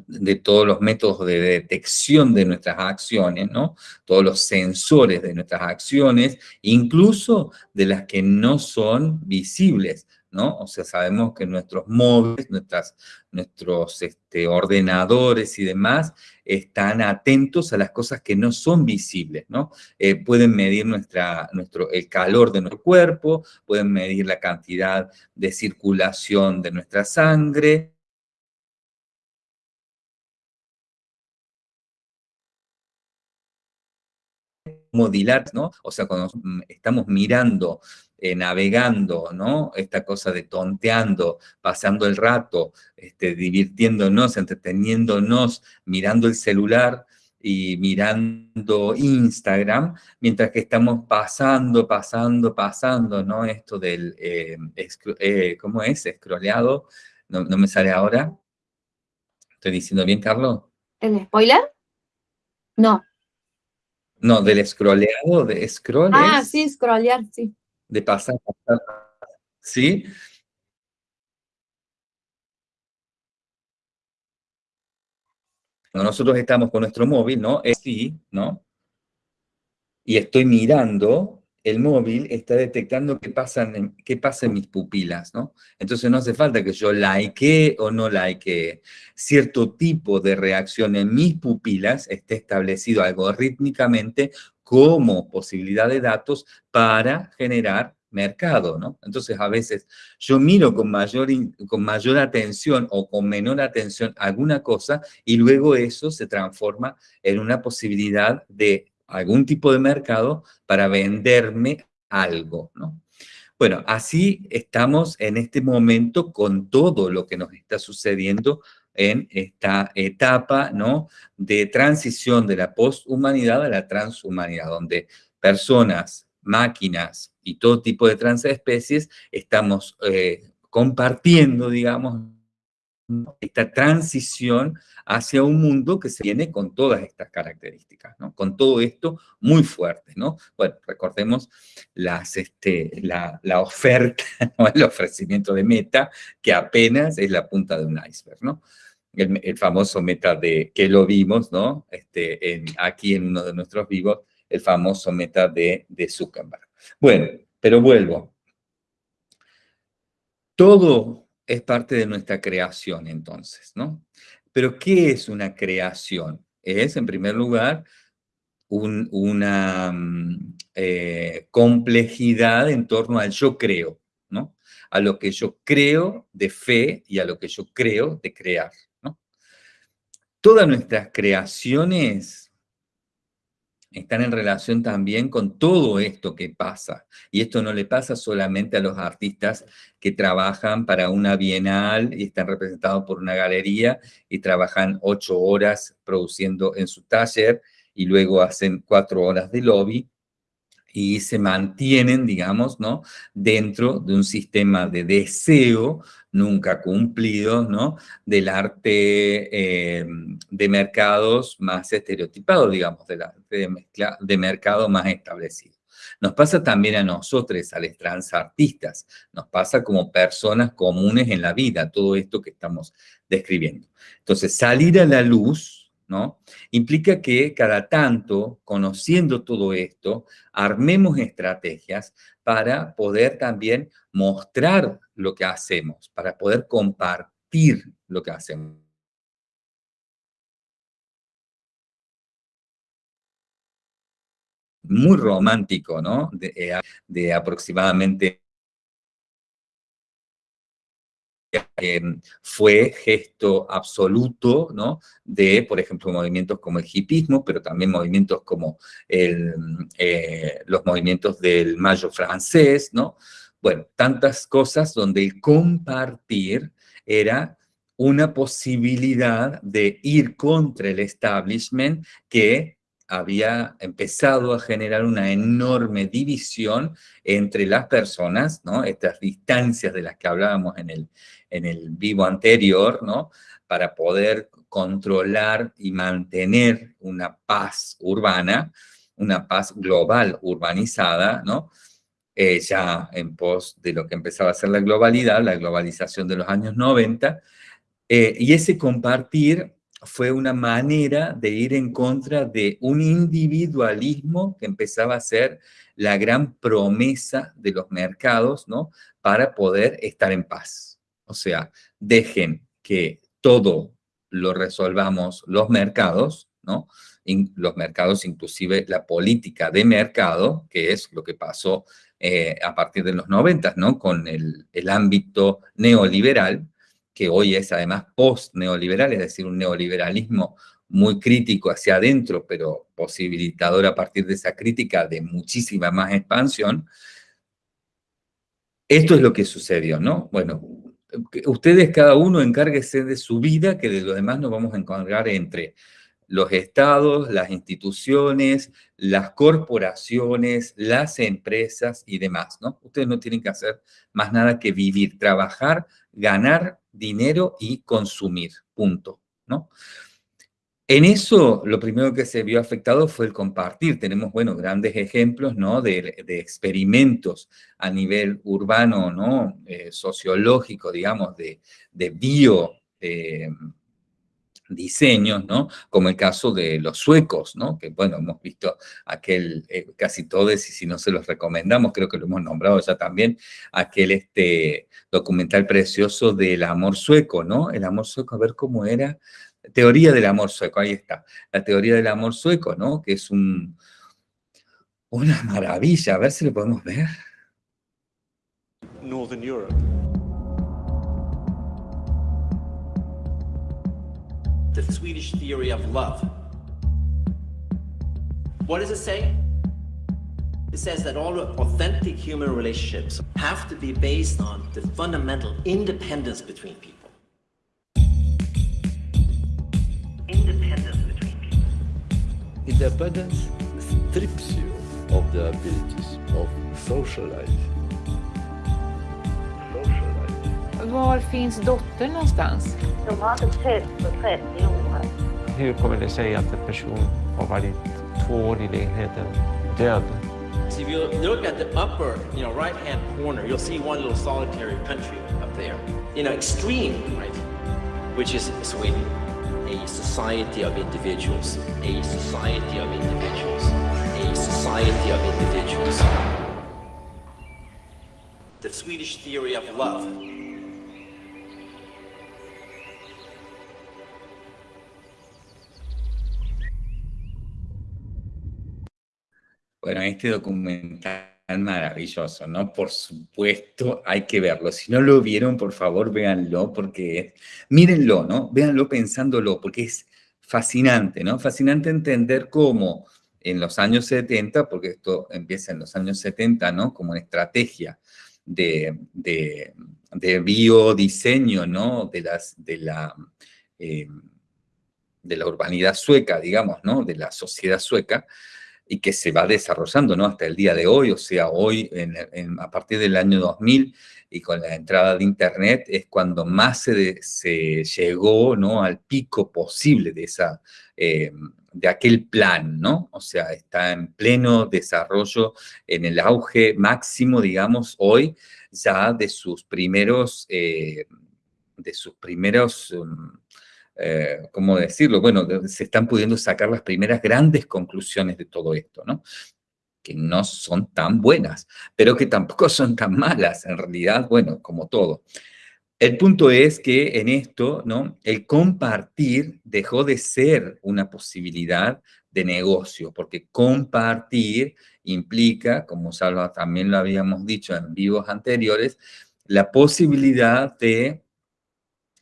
Speaker 1: de todos los métodos de detección de nuestras acciones, ¿no? Todos los sensores de nuestras acciones, incluso de las que no son visibles, ¿no? O sea, sabemos que nuestros móviles, nuestras, nuestros este, ordenadores y demás están atentos a las cosas que no son visibles, ¿no? Eh, pueden medir nuestra, nuestro, el calor de nuestro cuerpo, pueden medir la cantidad de circulación de nuestra sangre, modilar, ¿no? O sea, cuando mm, estamos mirando, eh, navegando, ¿no? Esta cosa de tonteando, pasando el rato, este, divirtiéndonos, entreteniéndonos, mirando el celular y mirando Instagram, mientras que estamos pasando, pasando, pasando, ¿no? Esto del, eh, eh, ¿cómo es? Escroleado, no, no me sale ahora. ¿Estoy diciendo bien, Carlos?
Speaker 2: ¿El spoiler? No.
Speaker 1: No, del scrolleado, de scroll
Speaker 2: Ah, sí, scrollear, sí.
Speaker 1: De pasar, pasar, ¿sí? Cuando nosotros estamos con nuestro móvil, ¿no? Es sí, ¿no? Y estoy mirando, el móvil está detectando qué pasa en, qué pasa en mis pupilas, ¿no? Entonces no hace falta que yo like o no like. Cierto tipo de reacción en mis pupilas esté establecido algorítmicamente como posibilidad de datos para generar mercado, ¿no? Entonces, a veces yo miro con mayor, con mayor atención o con menor atención alguna cosa y luego eso se transforma en una posibilidad de algún tipo de mercado para venderme algo, ¿no? Bueno, así estamos en este momento con todo lo que nos está sucediendo en esta etapa, ¿no? De transición de la posthumanidad a la transhumanidad, donde personas, máquinas y todo tipo de transespecies estamos eh, compartiendo, digamos, esta transición hacia un mundo que se viene con todas estas características. Con todo esto muy fuerte, ¿no? Bueno, recordemos este, la, oferta, *laughs* el ofrecimiento de Meta, que apenas es la punta de un iceberg, ¿no? El, famoso Meta de, que lo vimos, ¿no? Este, aquí en uno de nuestros vivos, el famoso Meta de, de Zuckerberg. Bueno, pero vuelvo. Todo es parte de nuestra creación entonces, ¿no? Pero ¿qué es una creación? Es, en primer lugar, una mm, eh, complejidad en torno al yo creo, ¿no? A lo que yo creo de fe y a lo que yo creo de crear, ¿no? Todas nuestras creaciones están en relación también con todo esto que pasa. Y esto no le pasa solamente a los artistas que trabajan para una bienal y están representados por una galería y trabajan ocho horas produciendo en su taller y luego hacen cuatro horas de lobby y se mantienen, digamos, ¿no? Dentro de un sistema de deseo nunca cumplido, ¿no? Del arte eh, de mercados más estereotipados, digamos, de, la, de, de mercado más establecido. Nos pasa también a nosotros, a los transartistas, nos pasa como personas comunes en la vida, todo esto que estamos describiendo. Entonces, salir a la luz, ¿no? Implica que cada tanto, conociendo todo esto, armemos estrategias para poder también mostrar lo que hacemos, para poder compartir lo que hacemos. Muy romántico, ¿no? de eh, aproximadamente fue gesto absoluto, ¿no? De, por ejemplo, movimientos como el hipismo, pero también movimientos como el, eh, los movimientos del mayo francés, ¿no? Bueno, tantas cosas donde el compartir era una posibilidad de ir contra el establishment que había empezado a generar una enorme división entre las personas, ¿no? Estas distancias de las que hablábamos en el, en el vivo anterior, ¿no? Para poder controlar y mantener una paz urbana, una paz global urbanizada, ¿no? Eh, ya en pos de lo que empezaba a ser la globalidad, la globalización de los años 90, eh, y ese compartir fue una manera de ir en contra de un individualismo que empezaba a ser la gran promesa de los mercados, ¿no? Para poder estar en paz. O sea, dejen que todo lo resolvamos los mercados, ¿no? los mercados, inclusive la política de mercado, que es lo que pasó eh, a partir de los 90, ¿no? Con el, el ámbito neoliberal, que hoy es además post-neoliberal, es decir, un neoliberalismo muy crítico hacia adentro, pero posibilitador a partir de esa crítica de muchísima más expansión. Esto es lo que sucedió, ¿no? Bueno, ustedes cada uno encárguese de su vida, que de lo demás nos vamos a encargar entre los estados, las instituciones, las corporaciones, las empresas y demás, ¿no? Ustedes no tienen que hacer más nada que vivir, trabajar, ganar dinero y consumir, punto, ¿no? En eso, lo primero que se vio afectado fue el compartir. Tenemos, bueno, grandes ejemplos, ¿no? De, experimentos a nivel urbano, ¿no? Eh, sociológico, digamos, de, de bio... Eh, diseños, ¿no? Como el caso de los suecos, ¿no? Que, bueno, hemos visto aquel, eh, casi todos, y si no se los recomendamos, creo que lo hemos nombrado ya también, aquel este, documental precioso del amor sueco, ¿no? El amor sueco, a ver cómo era. Teoría del amor sueco, ahí está. La teoría del amor sueco, ¿no? Que es un, una maravilla, a ver si lo podemos ver. Northern Europe. the Swedish theory of love. What does it say? It says that all authentic human relationships have to be based on the fundamental independence between people. Independence between people. Independence strips you of the abilities of social life. Var finns dottern någonstans? De har inte setts på 30 år. Hur kommer det sig att en person har varit två år i lägenheten död? So if you look at the upper, you know, right-hand corner, you'll see one little solitary country up there. You know, extreme, right? Which is Sweden. A society of individuals. A society of individuals. A society of individuals. The Swedish theory of love. Bueno, este documental maravilloso, ¿no? Por supuesto, hay que verlo. Si no lo vieron, por favor, véanlo, porque mírenlo, ¿no? Véanlo pensándolo, porque es fascinante, ¿no? Fascinante entender cómo en los años 70, porque esto empieza en los años 70, ¿no? Como una estrategia de, de, de biodiseño, ¿no? De, las, de, la, eh, de la urbanidad sueca, digamos, ¿no? De la sociedad sueca, y que se va desarrollando ¿no? hasta el día de hoy, o sea, hoy a partir del año 2000 y con la entrada de Internet es cuando más se, llegó ¿no? al pico posible de, esa, eh, de aquel plan, ¿no? O sea, está en pleno desarrollo, en el auge máximo, digamos, hoy ya de sus primeros, eh, de sus primeros... Um, eh, ¿cómo decirlo? Bueno, se están pudiendo sacar las primeras grandes conclusiones de todo esto, ¿no? Que no son tan buenas, pero que tampoco *laughs* son tan malas, en realidad, bueno, como todo. El punto es que en esto, ¿no? El compartir dejó de ser una posibilidad de negocio, porque compartir implica, como Salva también lo habíamos dicho en vivos anteriores, la posibilidad de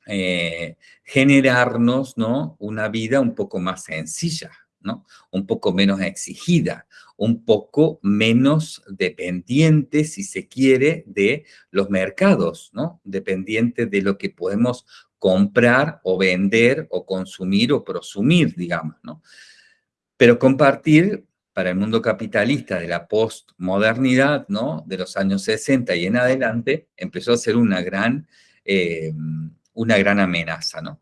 Speaker 1: eh, generarnos ¿no? una vida un poco más sencilla, ¿no? un poco menos exigida, un poco menos dependiente, si se quiere, de los mercados, ¿no? dependiente de lo que podemos comprar o vender o consumir o prosumir, digamos. ¿no? Pero compartir para el mundo capitalista de la postmodernidad, ¿no? De los años 60 y en adelante, empezó a ser una gran, eh, una gran amenaza, ¿no?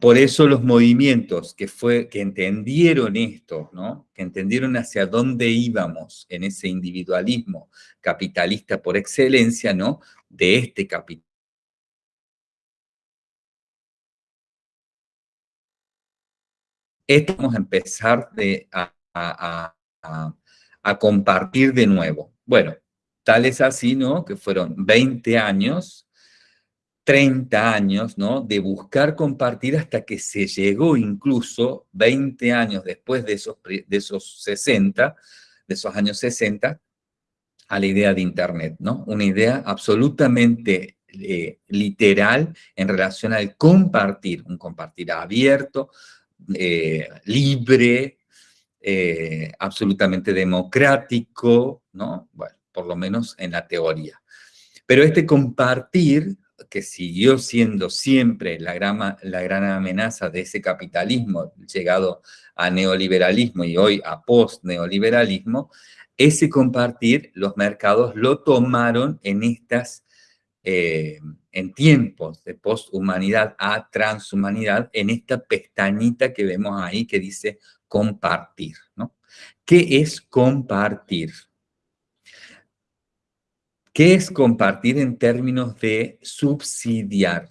Speaker 1: Por eso los movimientos que, fue, que entendieron esto, ¿no? que entendieron hacia dónde íbamos en ese individualismo capitalista por excelencia, ¿no? de este capital. Esto vamos a empezar de, a, a compartir de nuevo. Bueno, tal es así, ¿no? Que fueron 20 años 30 años, ¿no? De buscar compartir hasta que se llegó incluso 20 años después de esos, de esos 60, de esos años 60, a la idea de Internet, ¿no? Una idea absolutamente eh, literal en relación al compartir, un compartir abierto, eh, libre, eh, absolutamente democrático, ¿no? Bueno, por lo menos en la teoría. Pero este compartir que siguió siendo siempre la gran, la gran amenaza de ese capitalismo llegado a neoliberalismo y hoy a post-neoliberalismo, ese compartir los mercados lo tomaron en estas, eh, en tiempos de posthumanidad a transhumanidad, en esta pestañita que vemos ahí que dice compartir, ¿no? ¿Qué es compartir? ¿Qué es compartir en términos de subsidiar?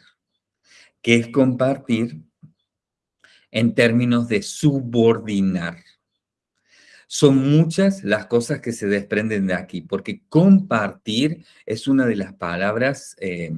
Speaker 1: ¿Qué es compartir en términos de subordinar? Son muchas las cosas que se desprenden de aquí, porque compartir es una de las palabras eh,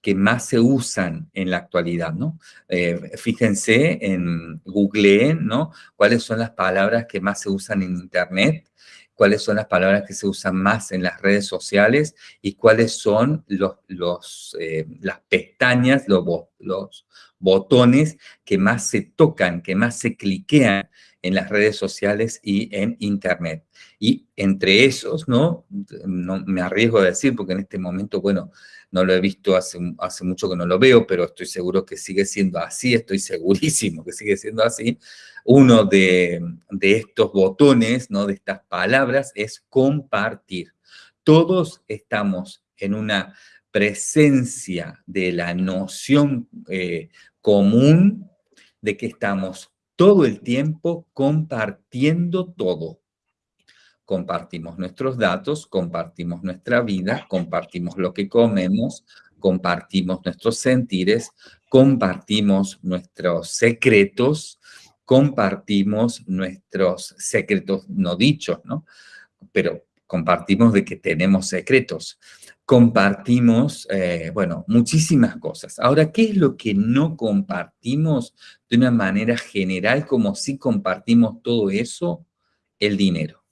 Speaker 1: que más se usan en la actualidad, ¿no? Eh, fíjense en Google, ¿no? ¿Cuáles son las palabras que más se usan en Internet? Cuáles son las palabras que se usan más en las redes sociales y cuáles son los, los, eh, las pestañas, los, los botones que más se tocan, que más se cliquean en las redes sociales y en Internet. Y entre esos, ¿no? no me arriesgo a decir, porque en este momento, bueno, no lo he visto hace, mucho que no lo veo, pero estoy seguro que sigue siendo así, estoy segurísimo que sigue siendo así uno de, estos botones, ¿no? de estas palabras, es compartir. Todos estamos en una presencia de la noción eh, común de que estamos todo el tiempo compartiendo todo. Compartimos nuestros datos, compartimos nuestra vida, compartimos lo que comemos, compartimos nuestros sentires, compartimos nuestros secretos, compartimos nuestros secretos no dichos, ¿no? Pero compartimos de que tenemos secretos. Compartimos, eh, bueno, muchísimas cosas. Ahora, ¿qué es lo que no compartimos de una manera general como si compartimos todo eso? El dinero.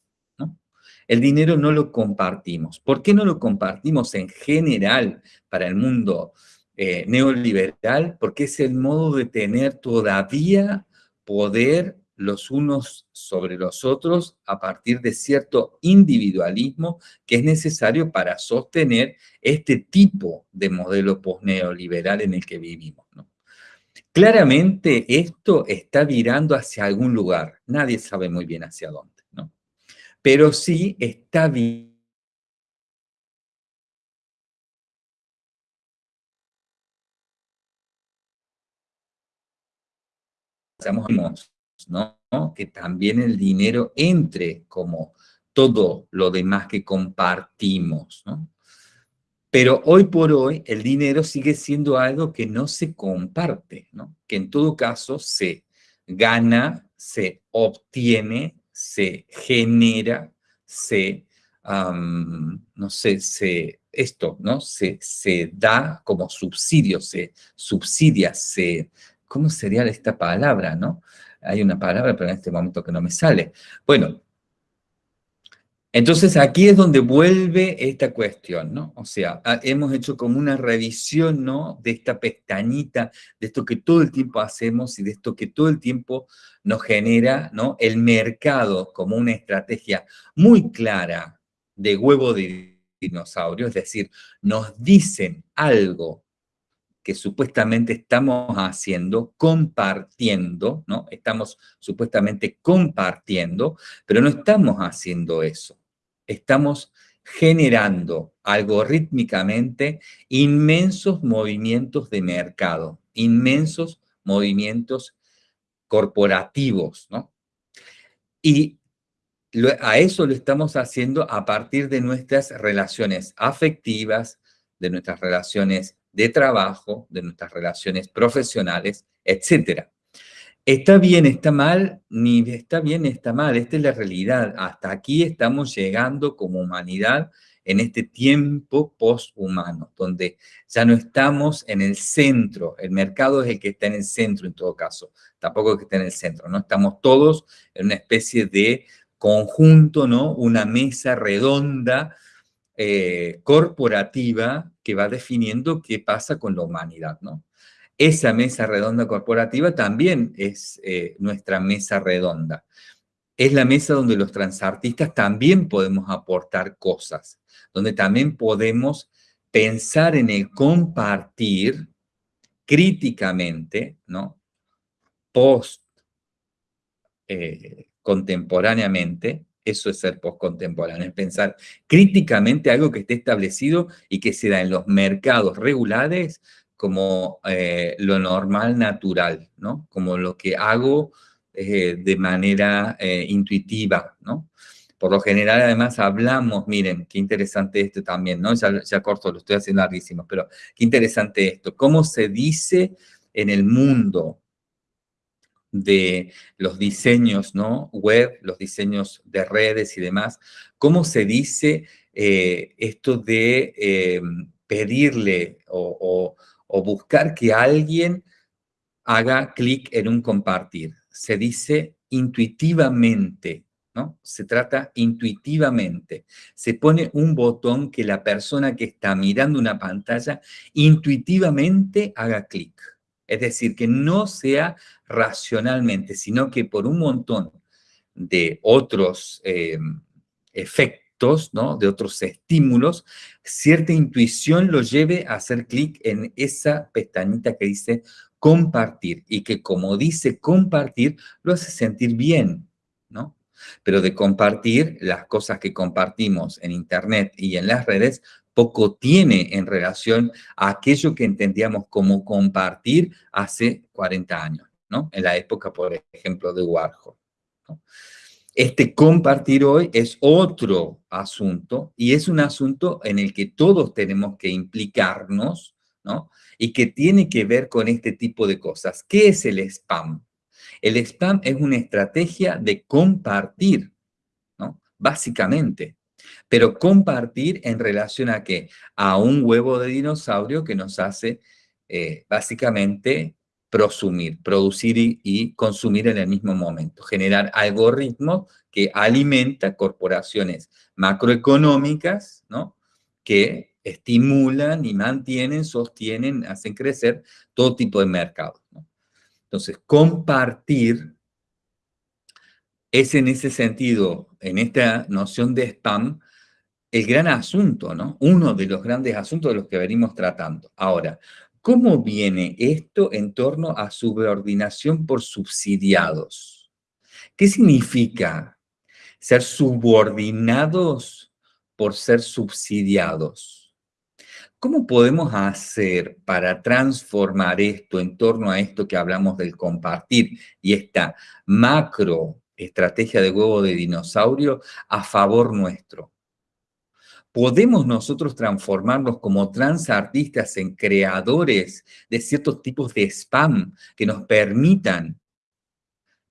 Speaker 1: El dinero no lo compartimos. ¿Por qué no lo compartimos en general para el mundo eh, neoliberal? Porque es el modo de tener todavía poder los unos sobre los otros a partir de cierto individualismo que es necesario para sostener este tipo de modelo posneoliberal en el que vivimos. Claramente esto está virando hacia algún lugar, nadie sabe muy bien hacia dónde. Pero sí está virando ¿no? Que también el dinero entre como todo lo demás que compartimos, ¿no? Pero hoy por hoy el dinero sigue siendo algo que no se comparte, ¿no? Que en todo caso se gana, se obtiene, se genera, se, no sé, se, esto, ¿no? Se, se da como subsidio, se subsidia, se, ¿cómo sería esta palabra, no? Hay una palabra, pero en este momento que no me sale. Bueno, entonces aquí es donde vuelve esta cuestión, ¿no? O sea, hemos hecho como una revisión, ¿no? De esta pestañita, de esto que todo el tiempo hacemos y de esto que todo el tiempo nos genera, ¿no? El mercado como una estrategia muy clara de huevo de dinosaurio, es decir, nos dicen algo que supuestamente estamos haciendo, compartiendo, ¿no? Estamos supuestamente compartiendo, pero no estamos haciendo eso. Estamos generando algorítmicamente inmensos movimientos de mercado, inmensos movimientos corporativos, ¿no? Y a eso lo estamos haciendo a partir de nuestras relaciones afectivas, de nuestras relaciones de trabajo, de nuestras relaciones profesionales, etc. Está bien, está mal, ni está bien, está mal. Esta es la realidad. Hasta aquí estamos llegando como humanidad en este tiempo poshumano, donde ya no estamos en el centro, el mercado es el que está en el centro en todo caso, tampoco es que está en el centro, ¿no? Estamos todos en una especie de conjunto, ¿no? Una mesa redonda eh, corporativa que va definiendo qué pasa con la humanidad, ¿no? Esa mesa redonda corporativa también es eh, nuestra mesa redonda. Es la mesa donde los transartistas también podemos aportar cosas, donde también podemos pensar en el compartir críticamente, ¿no? Post eh, contemporáneamente, eso es ser postcontemporáneo, es pensar críticamente algo que esté establecido y que se da en los mercados regulares como eh, lo normal, natural, ¿no? Como lo que hago eh, de manera eh, intuitiva, ¿no? Por lo general, además, hablamos, miren, qué interesante esto también, ¿no? Ya, corto, lo estoy haciendo larguísimo, pero qué interesante esto. ¿Cómo se dice en el mundo de los diseños ¿no? web, los diseños de redes y demás, ¿cómo se dice esto de pedirle o, buscar que alguien haga clic en un compartir? Se dice intuitivamente, ¿no? Se trata intuitivamente. Se pone un botón que la persona que está mirando una pantalla intuitivamente haga clic. Es decir, que no sea racionalmente, sino que por un montón de otros eh, efectos, ¿no? de otros estímulos, cierta intuición lo lleve a hacer clic en esa pestañita que dice compartir y que como dice compartir, lo hace sentir bien, ¿no? Pero de compartir, las cosas que compartimos en Internet y en las redes poco tiene en relación a aquello que entendíamos como compartir hace 40 años, ¿no? En la época, por ejemplo, de Warhol. Este compartir hoy es otro asunto y es un asunto en el que todos tenemos que implicarnos, ¿no? Y que tiene que ver con este tipo de cosas. ¿Qué es el spam? El spam es una estrategia de compartir, ¿no? Básicamente. Pero compartir en relación a qué? A un huevo de dinosaurio que nos hace eh, básicamente prosumir, producir y, consumir en el mismo momento. Generar algoritmos que alimentan corporaciones macroeconómicas, ¿no? Que estimulan y mantienen, sostienen, hacen crecer todo tipo de mercados. Entonces, compartir es en ese sentido, en esta noción de spam, el gran asunto, ¿no? Uno de los grandes asuntos de los que venimos tratando. Ahora, ¿cómo viene esto en torno a subordinación por subsidiados? ¿Qué significa ser subordinados por ser subsidiados? ¿Cómo podemos hacer para transformar esto en torno a esto que hablamos del compartir y esta macro estrategia de huevo de dinosaurio a favor nuestro? ¿Podemos nosotros transformarnos como transartistas en creadores de ciertos tipos de spam que nos permitan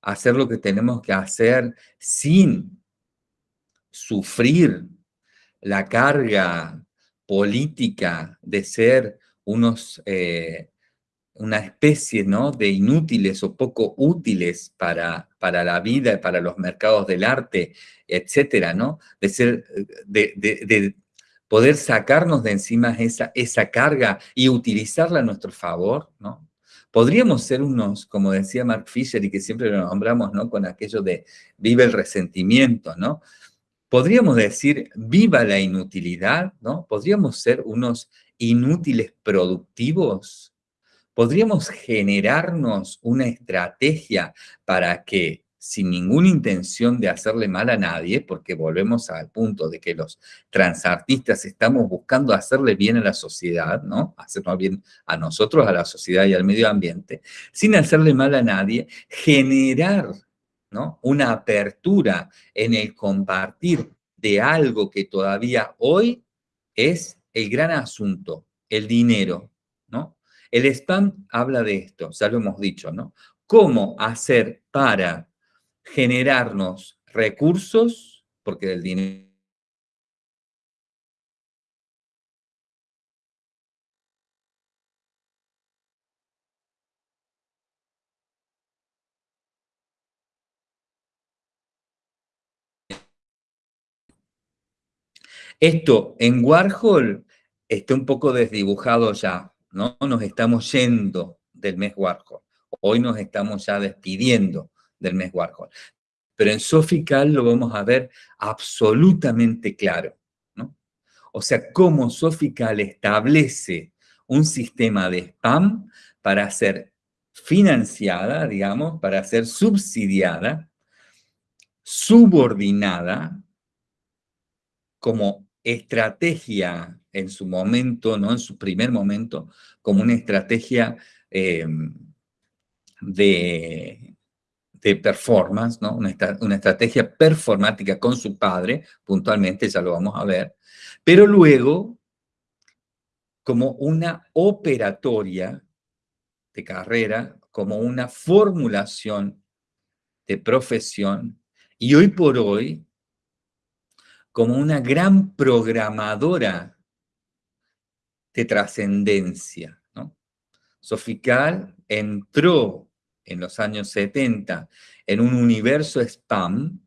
Speaker 1: hacer lo que tenemos que hacer sin sufrir la carga política de ser unos eh, una especie ¿no? de inútiles o poco útiles para, para la vida y para los mercados del arte, etcétera, ¿no? De, ser, de, de, poder sacarnos de encima esa, esa carga y utilizarla a nuestro favor, ¿no? Podríamos ser unos, como decía Mark Fisher y que siempre lo nombramos, ¿no? Con aquello de vive el resentimiento, ¿no? Podríamos decir, viva la inutilidad, ¿no? Podríamos ser unos inútiles productivos, podríamos generarnos una estrategia para que sin ninguna intención de hacerle mal a nadie, porque volvemos al punto de que los transartistas estamos buscando hacerle bien a la sociedad, ¿no? Hacernos bien a nosotros, a la sociedad y al medio ambiente, sin hacerle mal a nadie, generar, ¿no? Una apertura en el compartir de algo que todavía hoy es el gran asunto, el dinero. El spam habla de esto, ya lo hemos dicho, ¿no? ¿Cómo hacer para generarnos recursos, porque del dinero Esto en Warhol está un poco desdibujado ya, ¿no? Nos estamos yendo del mes Warhol. Hoy nos estamos ya despidiendo del mes Warhol. Pero en Sofical lo vamos a ver absolutamente claro. ¿no? O sea, cómo Sofical establece un sistema de spam para ser financiada, digamos, para ser subsidiada, subordinada, como estrategia en su momento, no en su primer momento, como una estrategia eh, de de performance, ¿no? Una, estrategia performática con su padre, puntualmente, ya lo vamos a ver, pero luego como una operatoria de carrera, como una formulación de profesión, y hoy por hoy como una gran programadora de trascendencia. ¿no? Sofical entró en los años 70 en un universo spam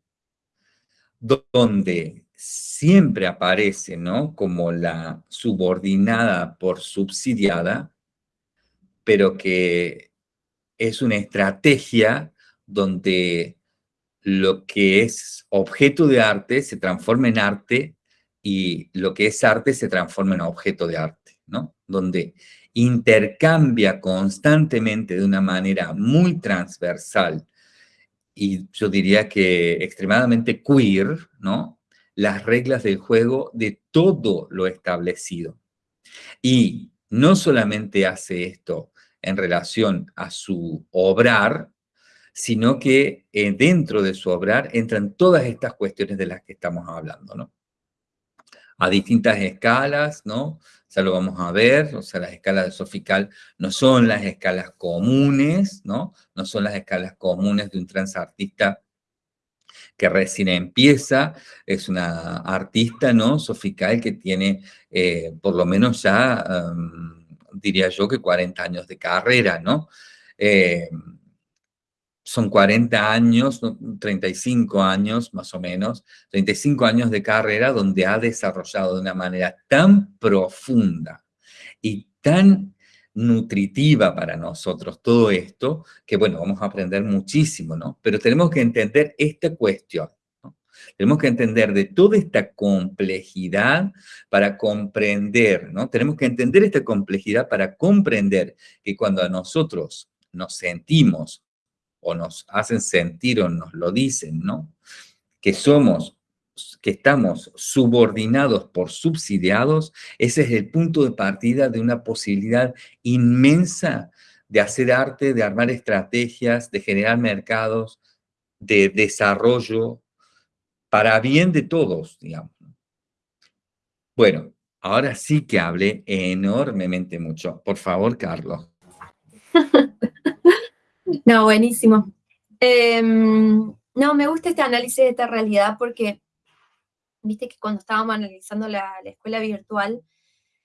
Speaker 1: donde siempre aparece, ¿no? Como la subordinada por subsidiada, pero que es una estrategia donde lo que es objeto de arte se transforma en arte y lo que es arte se transforma en objeto de arte, Donde intercambia constantemente de una manera muy transversal y yo diría que extremadamente queer, ¿no? Las reglas del juego de todo lo establecido. Y no solamente hace esto en relación a su obrar, sino que eh, dentro de su obrar entran todas estas cuestiones de las que estamos hablando, ¿no? A distintas escalas, ¿no? ya lo vamos a ver, o sea, las escalas de Sofical no son las escalas comunes, ¿no? No son las escalas comunes de un transartista que recién empieza, es una artista, ¿no? Sofical que tiene eh, por lo menos ya, em, diría yo, que 40 años de carrera, ¿no? Eh, son 40 años, 35 años más o menos, 35 años de carrera donde ha desarrollado de una manera tan profunda y tan nutritiva para nosotros todo esto, que bueno, vamos a aprender muchísimo, ¿no? Pero tenemos que entender esta cuestión, ¿no? Tenemos que entender de toda esta complejidad para comprender, ¿no? Tenemos que entender esta complejidad para comprender que cuando a nosotros nos sentimos o nos hacen sentir o nos lo dicen, ¿no? Que somos, que estamos subordinados por subsidiados, ese es el punto de partida de una posibilidad inmensa de hacer arte, de armar estrategias, de generar mercados, de desarrollo, para bien de todos, digamos. Bueno, ahora sí que hablé enormemente mucho. Por favor, Carlos.
Speaker 2: No, buenísimo. Em, no, me gusta este análisis de esta realidad porque, viste que cuando estábamos analizando la, escuela virtual,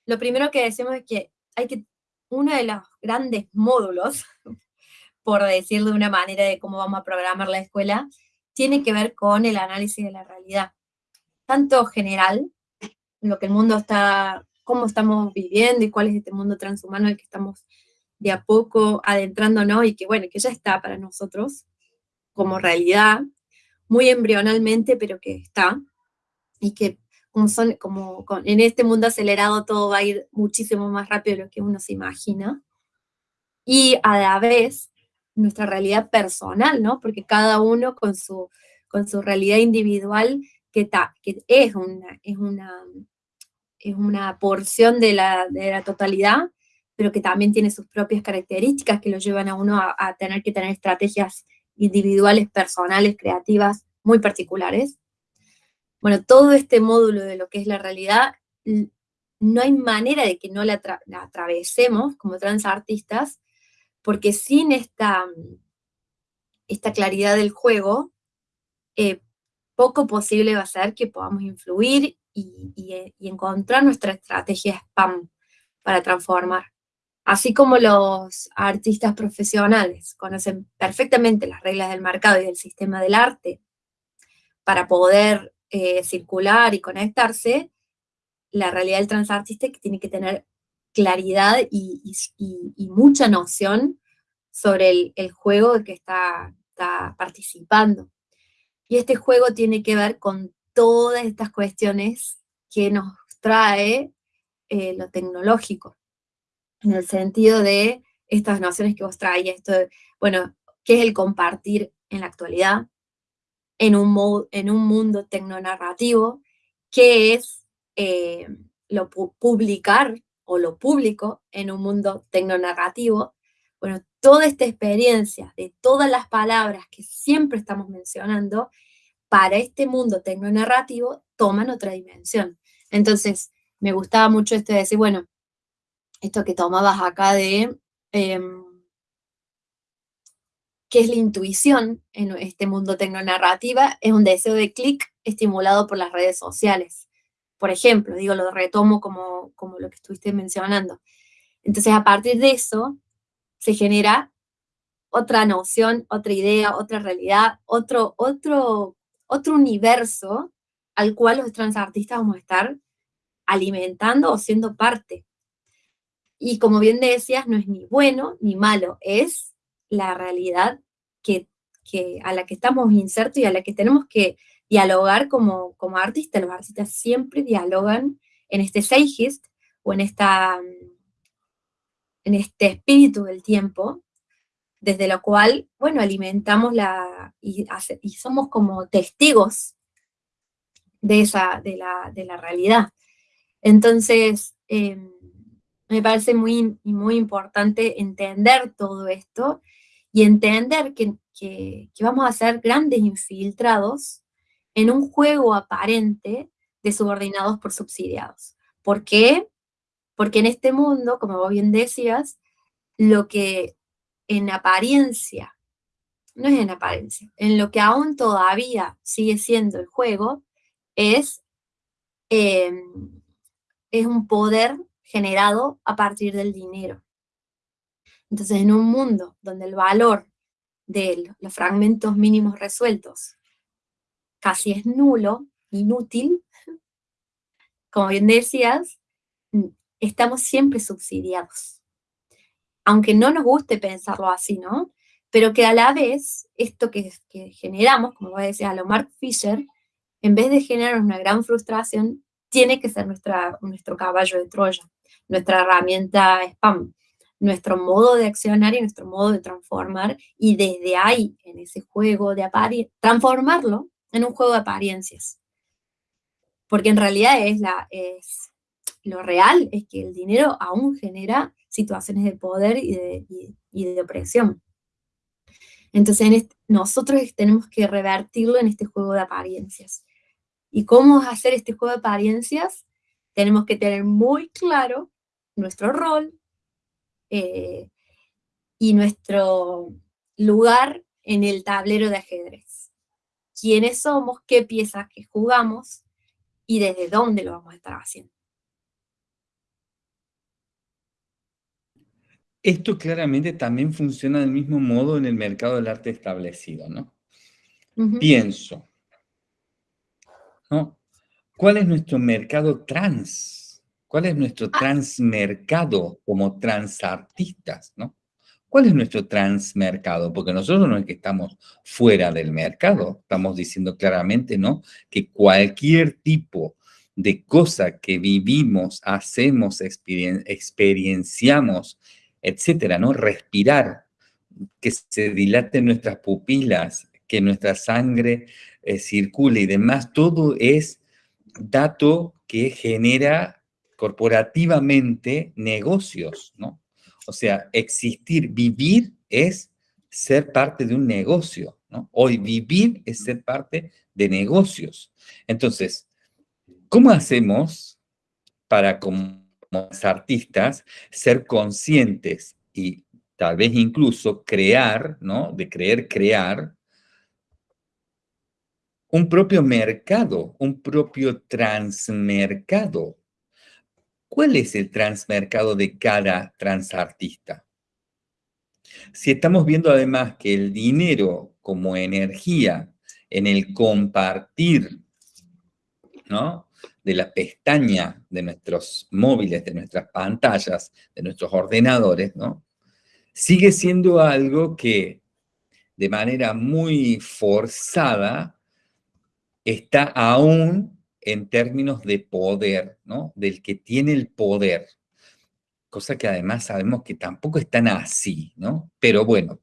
Speaker 2: lo primero que decimos es que hay que, uno de los grandes módulos, *laughs* por decirlo de una manera de cómo vamos a programar la escuela, tiene que ver con el análisis de la realidad. Tanto general, lo que el mundo está, cómo estamos viviendo y cuál es este mundo transhumano en el que estamos de a poco adentrándonos y que bueno, que ya está para nosotros como realidad, muy embrionalmente, pero que está, y que como, son, como en este mundo acelerado todo va a ir muchísimo más rápido de lo que uno se imagina. y a la vez nuestra realidad personal, ¿no? Porque cada uno con su, con su realidad individual, que, que es, una, es, una, es una porción de la, de la totalidad, pero que también tiene sus propias características que lo llevan a uno a, tener que tener estrategias individuales, personales, creativas, muy particulares. Bueno, todo este módulo de lo que es la realidad, no hay manera de que no la, atravesemos como transartistas, porque sin esta, esta claridad del juego, eh, poco posible va a ser que podamos influir y, y encontrar nuestra estrategia spam para transformar. Así como los artistas profesionales conocen perfectamente las reglas del mercado y del sistema del arte para poder eh, circular y conectarse, la realidad del transartista tiene que tener claridad y, mucha noción sobre el, juego que está, participando. Y este juego tiene que ver con todas estas cuestiones que nos trae eh, lo tecnológico en el sentido de estas nociones que vos traes, esto bueno, ¿qué es el compartir en la actualidad? En un, en un mundo tecnonarrativo, ¿qué es eh, lo publicar o lo público en un mundo tecnonarrativo? Bueno, toda esta experiencia de todas las palabras que siempre estamos mencionando, para este mundo tecnonarrativo toman otra dimensión. Entonces, me gustaba mucho esto de decir, bueno, esto que tomabas acá de em, qué es la intuición en este mundo tecnonarrativa, es un deseo de clic estimulado por las redes sociales. Por ejemplo, digo, lo retomo como, como lo que estuviste mencionando. Entonces, a partir de eso, se genera otra noción, otra idea, otra realidad, otro, otro, otro universo al cual los transartistas vamos a estar alimentando o siendo parte. Y como bien decías, no es ni bueno ni malo, es la realidad que, a la que estamos insertos y a la que tenemos que dialogar como, como artistas. Los artistas siempre dialogan en este Seigist o en, esta, en este espíritu del tiempo, desde lo cual, bueno, alimentamos la, y, y somos como testigos de, esa, de, la, de la realidad. Entonces, em, me parece muy, muy importante entender todo esto y entender que, vamos a ser grandes infiltrados en un juego aparente de subordinados por subsidiados. ¿Por qué? Porque en este mundo, como vos bien decías, lo que en apariencia, no es en apariencia, en lo que aún todavía sigue siendo el juego, es, eh, es un poder generado a partir del dinero. Entonces, en un mundo donde el valor de los fragmentos mínimos resueltos casi es nulo, inútil, *laughs* como bien decías, estamos siempre subsidiados. Aunque no nos guste pensarlo así, ¿no? Pero que a la vez, esto que, generamos, como decía a lo Mark Fisher, en vez de generar una gran frustración, tiene que ser nuestro caballo de Troya nuestra herramienta spam, nuestro modo de accionar y nuestro modo de transformar, y desde ahí, en ese juego de apariencias, transformarlo en un juego de apariencias. Porque en realidad es, la, es lo real, es que el dinero aún genera situaciones de poder y de, y, de opresión. Entonces nosotros tenemos que revertirlo en este juego de apariencias. ¿Y cómo hacer este juego de apariencias? Tenemos que tener muy claro nuestro rol eh, y nuestro lugar en el tablero de ajedrez. Quiénes somos, qué piezas que jugamos y desde dónde lo vamos a estar haciendo.
Speaker 1: Esto claramente también funciona del mismo modo en el mercado del arte establecido, ¿no? Pienso, ¿no? ¿Cuál es nuestro mercado trans? ¿Cuál es nuestro ah. transmercado como transartistas, no? ¿Cuál es nuestro transmercado? Porque nosotros no es que estamos fuera del mercado, estamos diciendo claramente, ¿no? Que cualquier tipo de cosa que vivimos, hacemos, experienciamos etcétera, ¿no? Respirar, que se dilaten nuestras pupilas, que nuestra sangre eh, circule y demás, todo es dato que genera corporativamente negocios, ¿no? O sea, existir, vivir es ser parte de un negocio, ¿no? Hoy vivir es ser parte de negocios. Entonces, ¿cómo hacemos para como artistas ser conscientes y tal vez incluso crear, ¿no? De creer crear un propio mercado, un propio transmercado. ¿Cuál es el transmercado de cada transartista? Si estamos viendo además que el dinero como energía en el compartir, ¿no? De la pestaña de nuestros móviles, de nuestras pantallas, de nuestros ordenadores, ¿no? Sigue siendo algo que de manera muy forzada está aún en términos de poder, ¿no? Del que tiene el poder. Cosa que además sabemos que tampoco están así, ¿no? Pero bueno,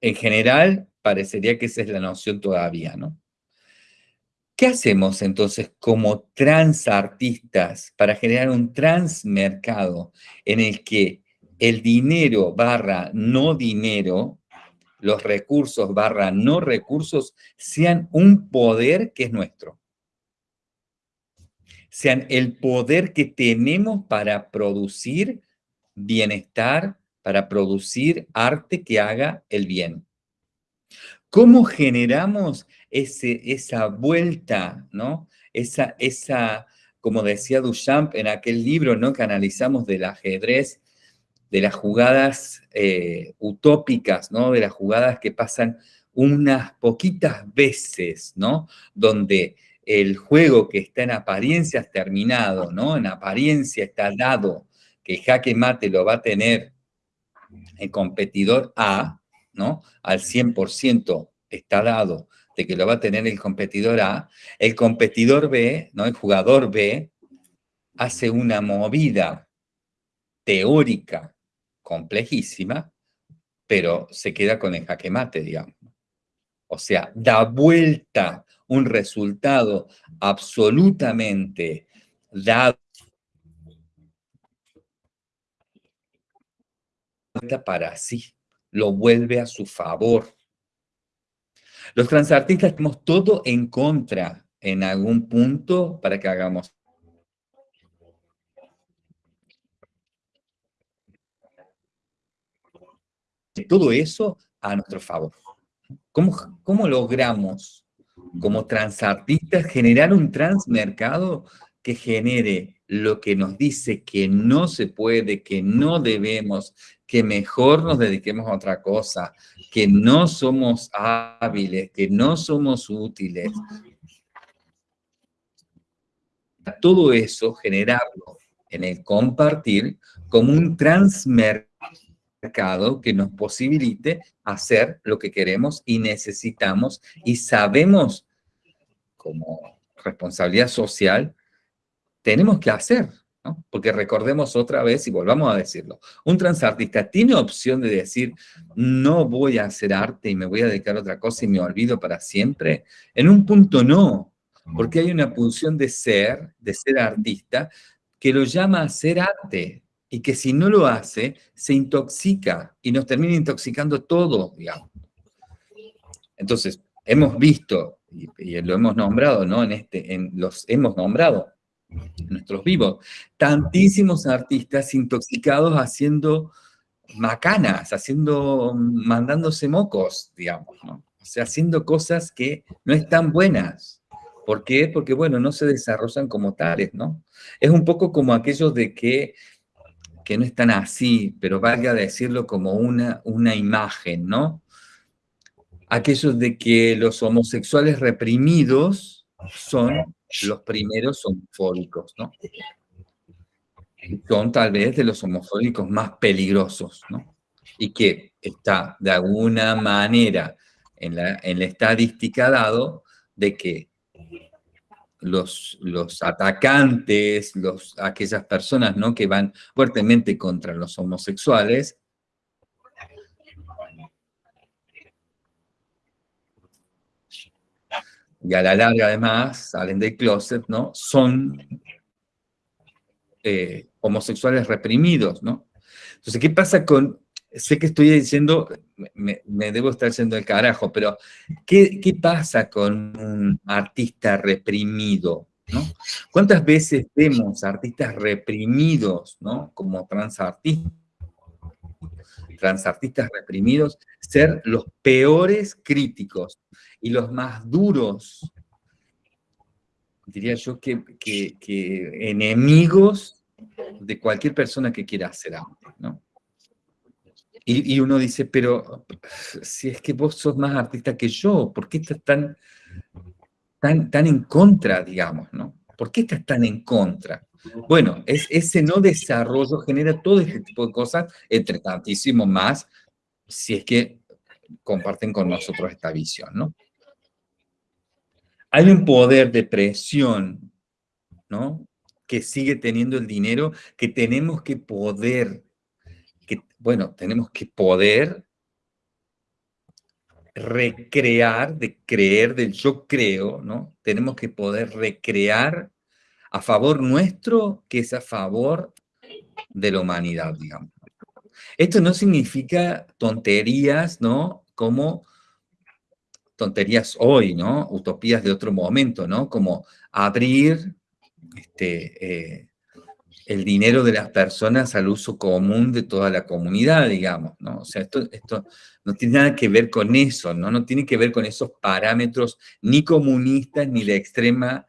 Speaker 1: en general parecería que esa es la noción todavía, ¿no? ¿Qué hacemos entonces como transartistas para generar un transmercado en el que el dinero barra no dinero los recursos barra no recursos sean un poder que es nuestro. Sean el poder que tenemos para producir bienestar, para producir arte que haga el bien. ¿Cómo generamos ese, esa vuelta, ¿no? Esa, esa, como decía Duchamp en aquel libro, ¿no? Que analizamos del ajedrez, de las jugadas eh, utópicas, ¿no? De las jugadas que pasan unas poquitas veces, ¿no? Donde el juego que está en apariencia terminado, ¿no? En apariencia está dado que jaque mate lo va a tener el competidor A, ¿no? Al 100% está dado de que lo va a tener el competidor A, el competidor B, ¿no? El jugador B hace una movida teórica complejísima, pero se queda con el jaque mate, digamos. O sea, da vuelta un resultado absolutamente dado para sí, lo vuelve a su favor. Los transartistas tenemos todo en contra en algún punto para que hagamos todo eso a nuestro favor. ¿Cómo, cómo logramos como transartistas generar un transmercado que genere lo que nos dice que no se puede, que no debemos, que mejor nos dediquemos a otra cosa, que no somos hábiles, que no somos útiles. Todo eso, generarlo en el compartir como un transmercado que nos posibilite hacer lo que queremos y necesitamos y sabemos como responsabilidad social, tenemos que hacer, ¿no? Porque recordemos otra vez y volvamos a decirlo, un transartista tiene opción de decir, no voy a hacer arte y me voy a dedicar a otra cosa y me olvido para siempre. En un punto no, porque hay una pulsión de ser, de ser artista, que lo llama a ser arte, y que si no lo hace, se intoxica y nos termina intoxicando todo, digamos. Entonces, hemos visto, y, lo hemos nombrado, ¿no? En este, en los hemos nombrado, en nuestros vivos, tantísimos artistas intoxicados haciendo macanas, haciendo, mandándose mocos, digamos, ¿no? O sea, haciendo cosas que no están buenas. ¿Por qué? Porque, bueno, no se desarrollan como tales, ¿no? Es un poco como aquellos de que que no están así, pero valga decirlo como una, una imagen, ¿no? Aquellos de que los homosexuales reprimidos son los primeros homofóbicos, ¿no? Son tal vez de los homofóbicos más peligrosos, ¿no? Y que está de alguna manera en la, en la estadística dado de que los, los atacantes, los, aquellas personas ¿no? que van fuertemente contra los homosexuales, y a la larga además salen del closet, ¿no? Son eh, homosexuales reprimidos, ¿no? Entonces, ¿qué pasa con sé que estoy diciendo, me, debo estar yendo el carajo, pero ¿qué, pasa con un artista reprimido? ¿no? ¿Cuántas veces vemos artistas reprimidos, ¿no? como transartistas, transartistas reprimidos, ser los peores críticos y los más duros, diría yo, que, que enemigos de cualquier persona que quiera hacer arte, ¿no? Y, uno dice, pero si es que vos sos más artista que yo, ¿por qué estás tan, tan, tan en contra, digamos, no? ¿Por qué estás tan en contra? Bueno, es, ese no desarrollo genera todo este tipo de cosas, entre tantísimo más, si es que comparten con nosotros esta visión, ¿no? Hay un poder de presión, ¿no? Que sigue teniendo el dinero, que tenemos que poder bueno, tenemos que poder recrear, de creer, del yo creo, ¿no? Tenemos que poder recrear a favor nuestro que es a favor de la humanidad, digamos. Esto no significa tonterías, ¿no? Como tonterías hoy, ¿no? Utopías de otro momento, ¿no? Como abrir este, eh, el dinero de las personas al uso común de toda la comunidad, digamos, ¿no? O sea, esto, esto no tiene nada que ver con eso, ¿no? No tiene que ver con esos parámetros ni comunistas ni de extrema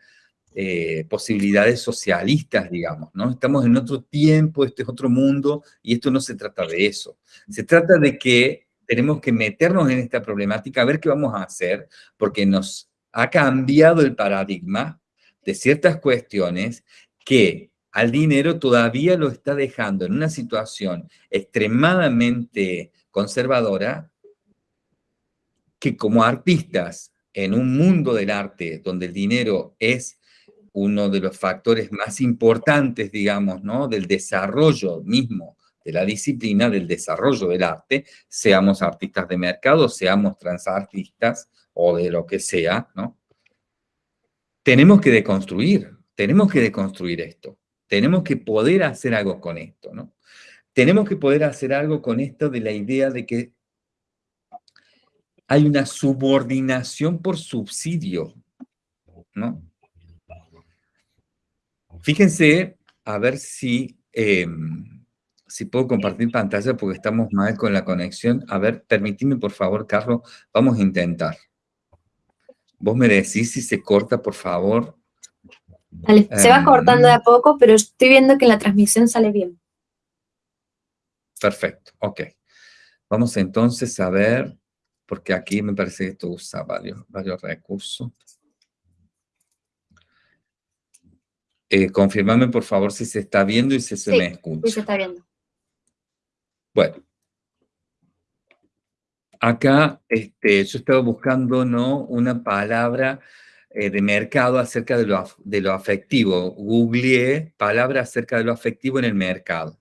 Speaker 1: eh, posibilidades socialistas, digamos, ¿no? Estamos en otro tiempo, este es otro mundo, y esto no se trata de eso. Se trata de que tenemos que meternos en esta problemática, a ver qué vamos a hacer, porque nos ha cambiado el paradigma de ciertas cuestiones que al dinero todavía lo está dejando en una situación extremadamente conservadora que como artistas en un mundo del arte donde el dinero es uno de los factores más importantes, digamos, ¿no? del desarrollo mismo de la disciplina, del desarrollo del arte, seamos artistas de mercado, seamos transartistas o de lo que sea, ¿no? Tenemos que deconstruir, tenemos que deconstruir esto. Tenemos que poder hacer algo con esto, ¿no? Tenemos que poder hacer algo con esto de la idea de que hay una subordinación por subsidio, ¿no? Fíjense, a ver si, em, si puedo compartir pantalla porque estamos mal con la conexión. A ver, permíteme por favor, Carlos, vamos a intentar. Vos me decís si se corta, por favor
Speaker 2: se va cortando de a poco, pero estoy viendo que la transmisión sale bien.
Speaker 1: Perfecto, ok. Vamos entonces a ver, porque aquí me parece que esto usa varios, varios recursos. Eh, confirmame por favor si se está viendo y si se me escucha.
Speaker 2: Sí, se está viendo.
Speaker 1: Bueno. Acá este, yo estaba buscando ¿no? una palabra eh, de mercado acerca de lo, de lo afectivo. Googleé palabras acerca de lo afectivo en el mercado.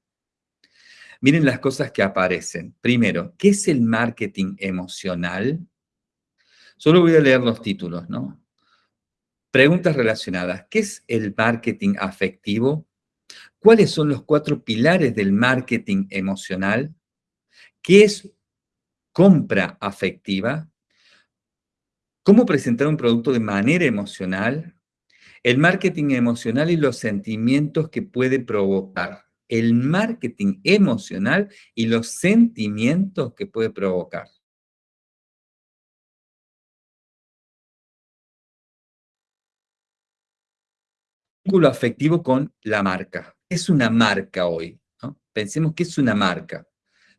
Speaker 1: Miren las cosas que aparecen. Primero, ¿qué es el marketing emocional? Solo voy a leer los títulos, ¿no? Preguntas relacionadas. ¿Qué es el marketing afectivo? ¿Cuáles son los cuatro pilares del marketing emocional? ¿Qué es compra afectiva? Cómo presentar un producto de manera emocional, el marketing emocional y los sentimientos que puede provocar. El marketing emocional y los sentimientos que puede provocar. Vínculo afectivo con la marca. es una marca hoy? Pensemos que es una marca.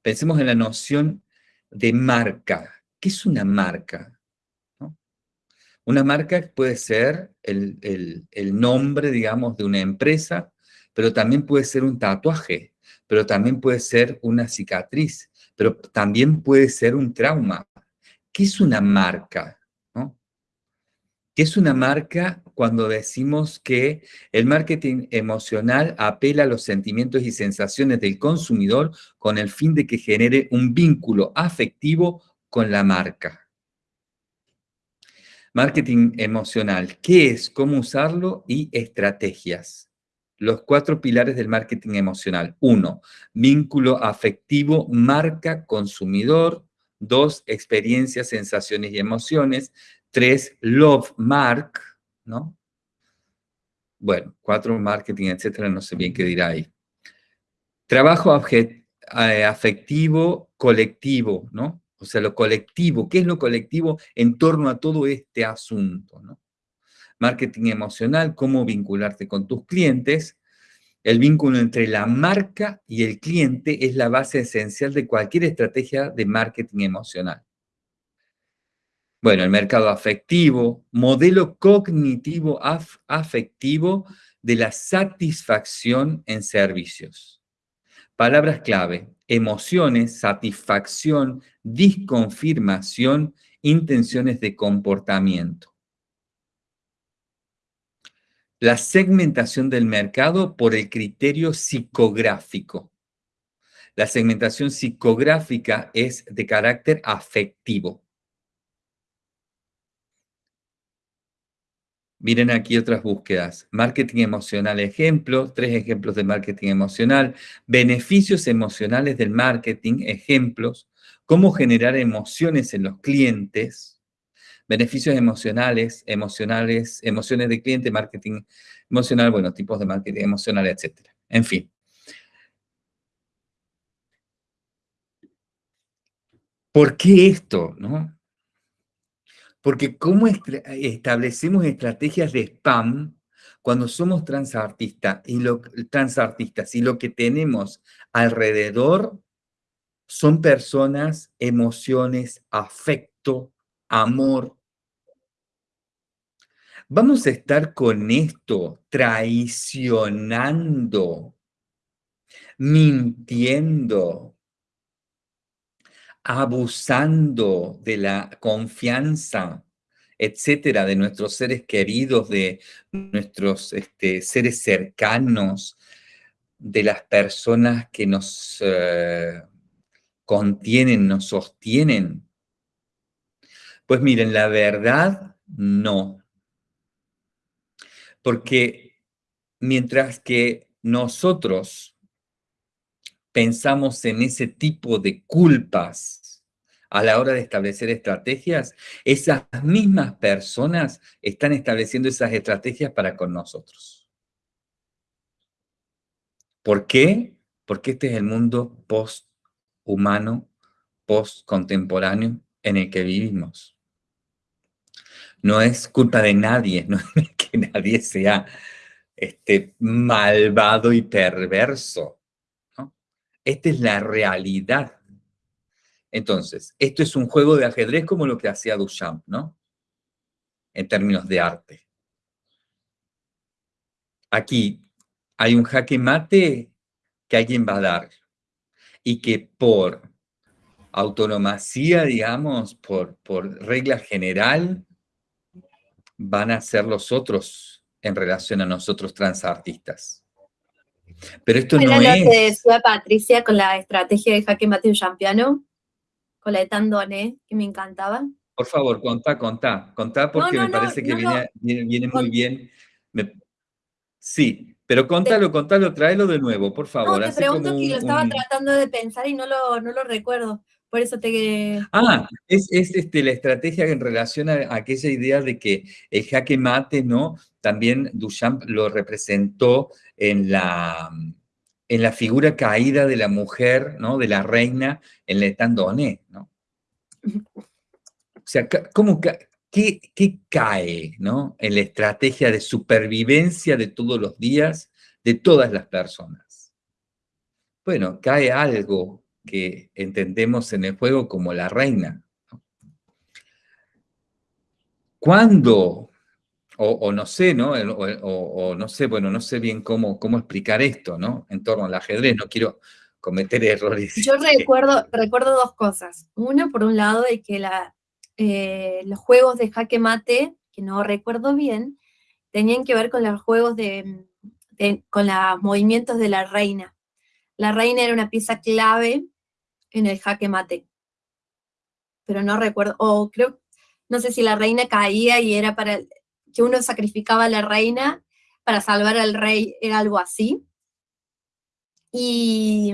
Speaker 1: Pensemos en la noción de marca. ¿Qué es una marca? Una marca puede ser el, nombre, digamos, de una empresa, pero también puede ser un tatuaje, pero también puede ser una cicatriz, pero también puede ser un trauma. ¿Qué es una marca? ¿Qué es una marca cuando decimos que el marketing emocional apela a los sentimientos y sensaciones del consumidor con el fin de que genere un vínculo afectivo con la marca? Marketing emocional, ¿qué es? ¿Cómo usarlo? Y estrategias. Los cuatro pilares del marketing emocional. Uno, vínculo afectivo, marca, consumidor. Dos, experiencias, sensaciones y emociones. Tres, love mark, ¿no? Bueno, cuatro, marketing, etcétera, no sé bien qué dirá ahí. Trabajo eh, afectivo colectivo, ¿no? O sea, lo colectivo, ¿qué es lo colectivo en torno a todo este asunto? Marketing emocional, cómo vincularte con tus clientes. El vínculo entre la marca y el cliente es la base esencial de cualquier estrategia de marketing emocional. Bueno, el mercado afectivo, modelo cognitivo afectivo de la satisfacción en servicios. Palabras clave, emociones, satisfacción, disconfirmación, intenciones de comportamiento. La segmentación del mercado por el criterio psicográfico. La segmentación psicográfica es de carácter afectivo. Miren aquí otras búsquedas. Marketing emocional ejemplo, tres ejemplos de marketing emocional. Beneficios emocionales del marketing, ejemplos. Cómo generar emociones en los clientes. Beneficios emocionales, emocionales, emociones de cliente, marketing emocional, bueno, tipos de marketing emocional, etc. En fin. ¿Por qué esto? ¿no? Porque ¿cómo establecemos estrategias de spam cuando somos transartistas y, transartistas y lo que tenemos alrededor son personas, emociones, afecto, amor? Vamos a estar con esto traicionando, mintiendo, abusando de la confianza, etcétera, de nuestros seres queridos, de nuestros este, seres cercanos, de las personas que nos eh, contienen, nos sostienen. Pues miren, la verdad, no. Porque mientras que nosotros pensamos en ese tipo de culpas a la hora de establecer estrategias, esas mismas personas están estableciendo esas estrategias para con nosotros. ¿Por qué? Porque este es el mundo post-humano, post-contemporáneo en el que vivimos. No es culpa de nadie, no es que nadie sea este, malvado y perverso esta es la realidad. Entonces, esto es un juego de ajedrez como lo que hacía Duchamp, ¿no? En términos de arte. Aquí hay un jaque mate que alguien va a dar y que por autonomacía, digamos, por, por regla general, van a ser los otros en relación a nosotros transartistas. Pero esto no es...
Speaker 2: lo que decía Patricia con la estrategia de jaque mate champiano, con la de Tandone, que me encantaba.
Speaker 1: Por favor, contá, contá, contá porque me parece que viene, viene, muy bien. Sí, pero contalo, contalo, tráelo de nuevo, por favor.
Speaker 2: No, te pregunto que lo estaba tratando de pensar y no lo, no lo recuerdo. Por eso te...
Speaker 1: Ah, es, es este, la estrategia en relación a, aquella idea de que el jaque mate, ¿no? También Duchamp lo representó en la, en la figura caída de la mujer, ¿no? De la reina en Le Tandonné, ¿no? O sea, ¿cómo, qué, qué cae, ¿no? En la estrategia de supervivencia de todos los días de todas las personas. Bueno, cae algo que entendemos en el juego como la reina. ¿Cuándo? O, no sé, ¿no? O, no sé, bueno, no sé bien cómo, cómo explicar esto, ¿no? En torno al ajedrez, no quiero cometer errores.
Speaker 2: Yo *laughs* recuerdo, recuerdo dos cosas. Una, por un lado, de que la, eh, los juegos de jaque mate que no recuerdo bien, tenían que ver con los juegos de, con los movimientos de la reina. La reina era una pieza clave en el jaque mate. Pero no recuerdo, o creo, no sé si la reina caía y era para que uno sacrificaba a la reina para salvar al rey, era algo así. Y,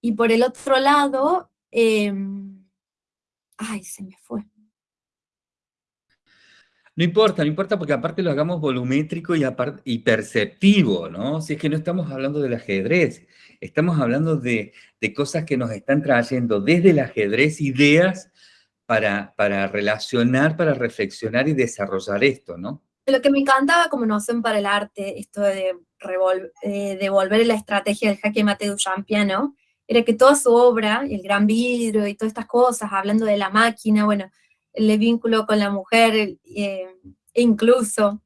Speaker 2: y por el otro lado, em, ay, se me fue.
Speaker 1: No importa, no importa porque aparte lo hagamos volumétrico y, y perceptivo, ¿no? Si es que no estamos hablando del ajedrez, estamos hablando de, cosas que nos están trayendo desde el ajedrez ideas para, para relacionar, para reflexionar y desarrollar esto, ¿no?
Speaker 2: Lo que me encantaba como noción para el arte, esto de devolver la estrategia del jaque mate de Champiano, era que toda su obra, el gran vidrio y todas estas cosas, hablando de la máquina, bueno, el vínculo con la mujer, eh, incluso,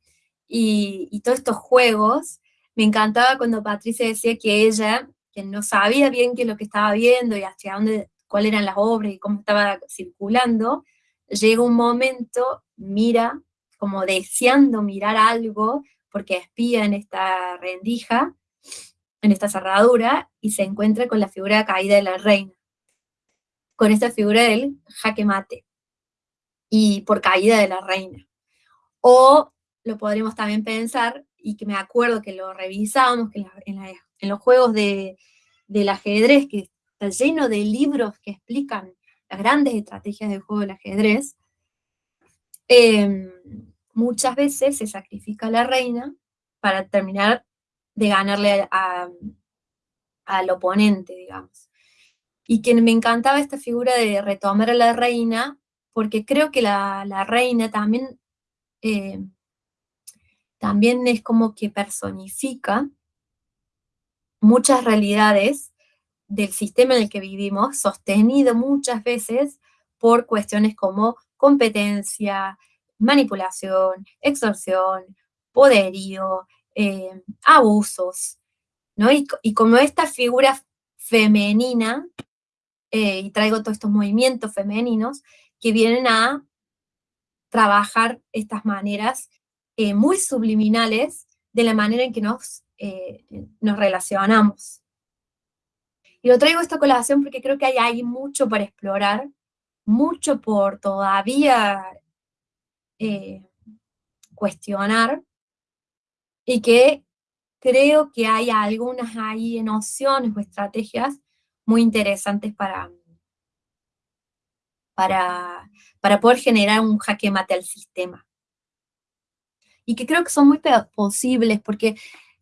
Speaker 2: y, y, todos estos juegos, me encantaba cuando Patricia decía que ella, que no sabía bien qué es lo que estaba viendo y hacia dónde, cuáles eran las obras y cómo estaba circulando, llega un momento, mira, como deseando mirar algo, porque espía en esta rendija, en esta cerradura, y se encuentra con la figura caída de la reina, con esta figura del jaque mate y por caída de la reina. O lo podremos también pensar, y que me acuerdo que lo revisamos, que en, los juegos de, del ajedrez, que está lleno de libros que explican las grandes estrategias del juego del ajedrez, em, muchas veces se sacrifica a la reina para terminar de ganarle al oponente, digamos. Y que me encantaba esta figura de retomar a la reina porque creo que la, reina también, eh, también es como que personifica muchas realidades del sistema en el que vivimos, sostenido muchas veces por cuestiones como competencia, manipulación, extorsión, poderío, eh, abusos, ¿no? Y, como esta figura femenina, eh, y traigo todos estos movimientos femeninos, que vienen a trabajar estas maneras eh, muy subliminales de la manera en que nos, eh, nos relacionamos. Y lo traigo esta colación porque creo que hay, hay mucho para explorar, mucho por todavía eh, cuestionar, y que creo que hay algunas ahí nociones o estrategias muy interesantes para, para, para poder generar un jaque mate al sistema. Y que creo que son muy posibles porque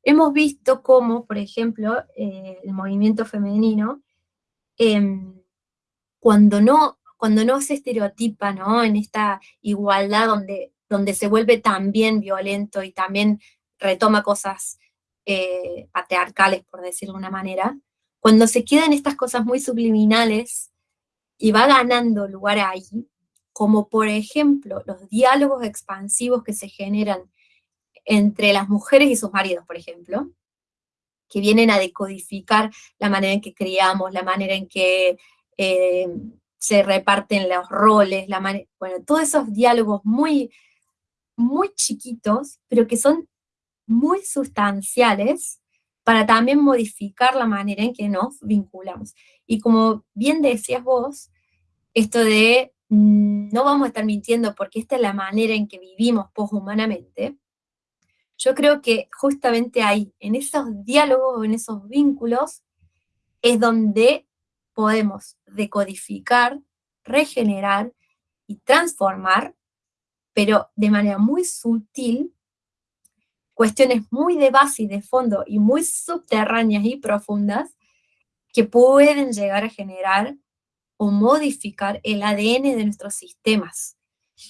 Speaker 2: hemos visto cómo, por ejemplo, eh, el movimiento femenino, em, cuando, no, cuando no se estereotipa ¿no? en esta igualdad donde, donde se vuelve también violento y también retoma cosas eh, patriarcales, por decirlo de una manera, cuando se quedan estas cosas muy subliminales, y va ganando lugar ahí, como por ejemplo los diálogos expansivos que se generan entre las mujeres y sus maridos, por ejemplo, que vienen a decodificar la manera en que criamos, la manera en que eh, se reparten los roles, la bueno, todos esos diálogos muy, muy chiquitos, pero que son muy sustanciales para también modificar la manera en que nos vinculamos. Y como bien decías vos, esto de mm, no vamos a estar mintiendo porque esta es la manera en que vivimos poshumanamente, yo creo que justamente ahí, en esos diálogos, en esos vínculos, es donde podemos decodificar, regenerar y transformar, pero de manera muy sutil, cuestiones muy de base y de fondo y muy subterráneas y profundas que pueden llegar a generar o modificar el ADN de nuestros sistemas,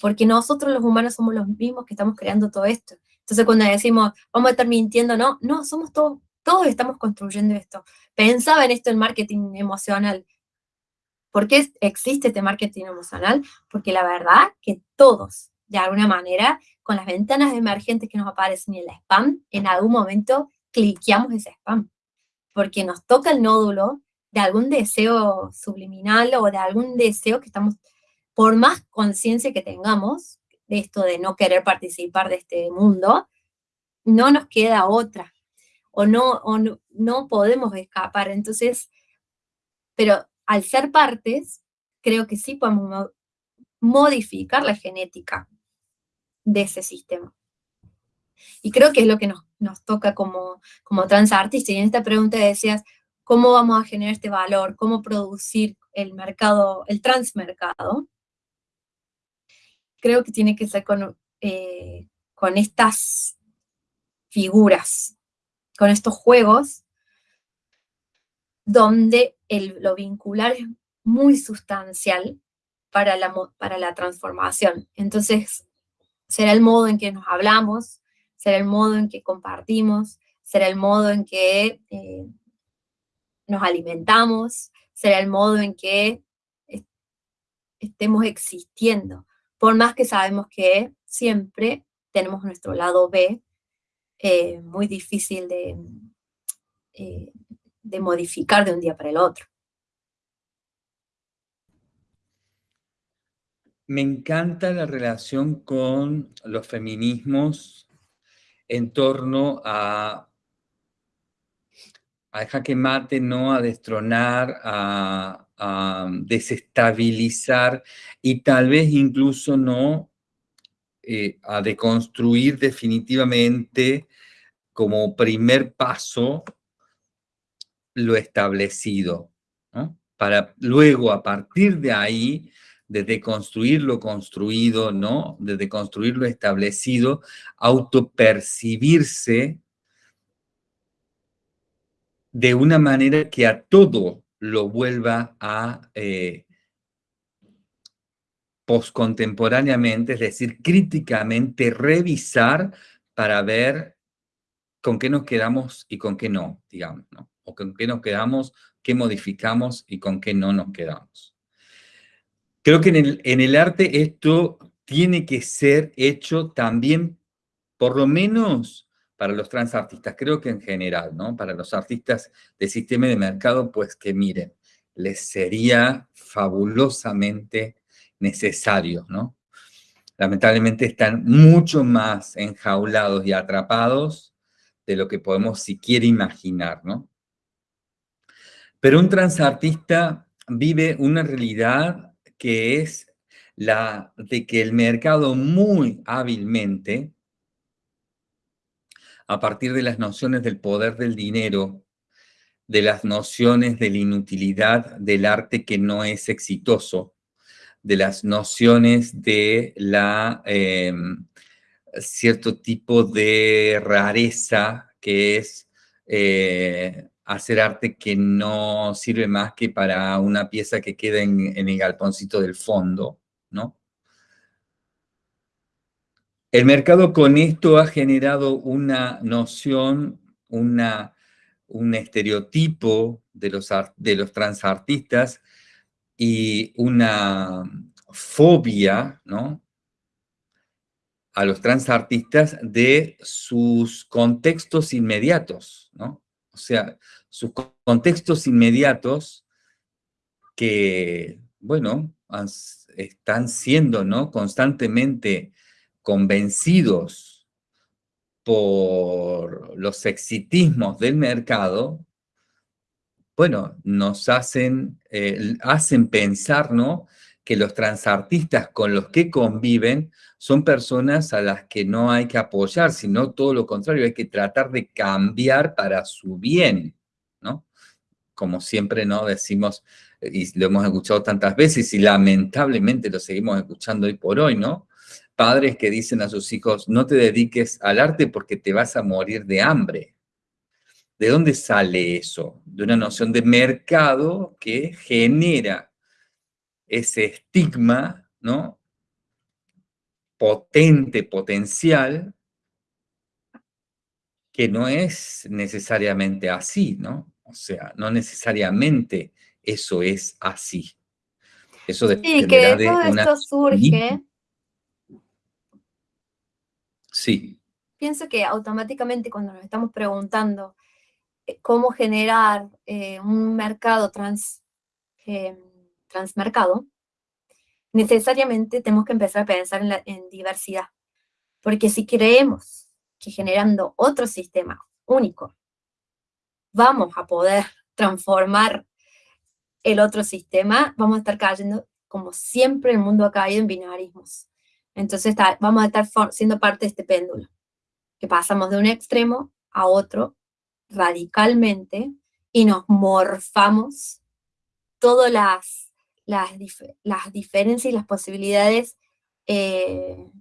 Speaker 2: porque nosotros los humanos somos los mismos que estamos creando todo esto. Entonces cuando decimos, vamos a estar mintiendo, no, no, somos todos, todos estamos construyendo esto. Pensaba en esto en marketing emocional. ¿Por qué existe este marketing emocional? Porque la verdad que todos, de alguna manera, con las ventanas emergentes que nos aparecen en el spam, en algún momento cliqueamos ese spam, porque nos toca el nódulo de algún deseo subliminal o de algún deseo que estamos, por más conciencia que tengamos, de esto de no querer participar de este mundo, no nos queda otra, o no, o no, podemos escapar. Entonces, pero al ser partes, creo que sí podemos modificar la genética de ese sistema. Y creo que es lo que nos, toca como, como transartistas. Y en esta pregunta decías, ¿cómo vamos a generar este valor? ¿Cómo producir el mercado, el transmercado? Creo que tiene que ser con, eh, con estas figuras, con estos juegos, donde el, lo vincular es muy sustancial para la, para la transformación. Entonces, será el modo en que nos hablamos, será el modo en que compartimos, será el modo en que eh, nos alimentamos, será el modo en que estemos existiendo. Por más que sabemos que siempre tenemos nuestro lado B, eh, muy difícil de, eh, de modificar de un día para el otro.
Speaker 1: Me encanta la relación con los feminismos en torno a, a jaque mate, ¿no? a destronar, a, desestabilizar y tal vez incluso no eh, a deconstruir definitivamente como primer paso lo establecido, para luego a partir de ahí, de deconstruir lo construido, ¿no? de deconstruir lo establecido, autopercibirse de una manera que a todo lo vuelva a eh, poscontemporáneamente, es decir, críticamente revisar para ver con qué nos quedamos y con qué no, digamos. O con qué nos quedamos, qué modificamos y con qué no nos quedamos. Creo que en el, en el arte esto tiene que ser hecho también, por lo menos para los transartistas, creo que en general, ¿no? Para los artistas de sistema de mercado, pues que miren, les sería fabulosamente necesarios, ¿no? Lamentablemente están mucho más enjaulados y atrapados de lo que podemos siquiera imaginar, ¿no? Pero un transartista vive una realidad que es la de que el mercado muy hábilmente, a partir de las nociones del poder del dinero, de las nociones de la inutilidad del arte que no es exitoso, de las nociones de la em, cierto tipo de rareza que es eh, hacer arte que no sirve más que para una pieza que queda en, el galponcito del fondo, ¿no? El mercado con esto ha generado una noción, una, un estereotipo de los, de los transartistas y una fobia, ¿no? a los transartistas de sus contextos inmediatos, ¿no? O sea, sus contextos inmediatos que, bueno, están siendo, ¿no? Constantemente convencidos por los exitismos del mercado, bueno, nos hacen, eh, hacen. Que los transartistas con los que conviven son personas a las que no hay que apoyar, sino todo lo contrario, hay que tratar de cambiar para su bien, ¿no? Como siempre, ¿no? Decimos, y lo hemos escuchado tantas veces y lamentablemente lo seguimos escuchando hoy por hoy, ¿no? Padres que dicen a sus hijos, no te dediques al arte porque te vas a morir de hambre. ¿De dónde sale eso? De una noción de mercado que genera ese estigma, ¿no? Potente, potencial, que no es necesariamente así, ¿no? O sea, no necesariamente eso es así.
Speaker 2: Eso sí, que de todo esto surge.
Speaker 1: Sí.
Speaker 2: Pienso que automáticamente cuando nos estamos preguntando eh, cómo generar eh, un mercado trans, eh, transmercado, necesariamente tenemos que empezar a pensar en, la, en diversidad. Porque si creemos que generando otro sistema único vamos a poder transformar el otro sistema, vamos a estar cayendo, como siempre el mundo ha caído, en binarismos. Entonces vamos a estar siendo parte de este péndulo, que pasamos de un extremo a otro radicalmente y nos morfamos todas las, las, diferencias y las posibilidades eh,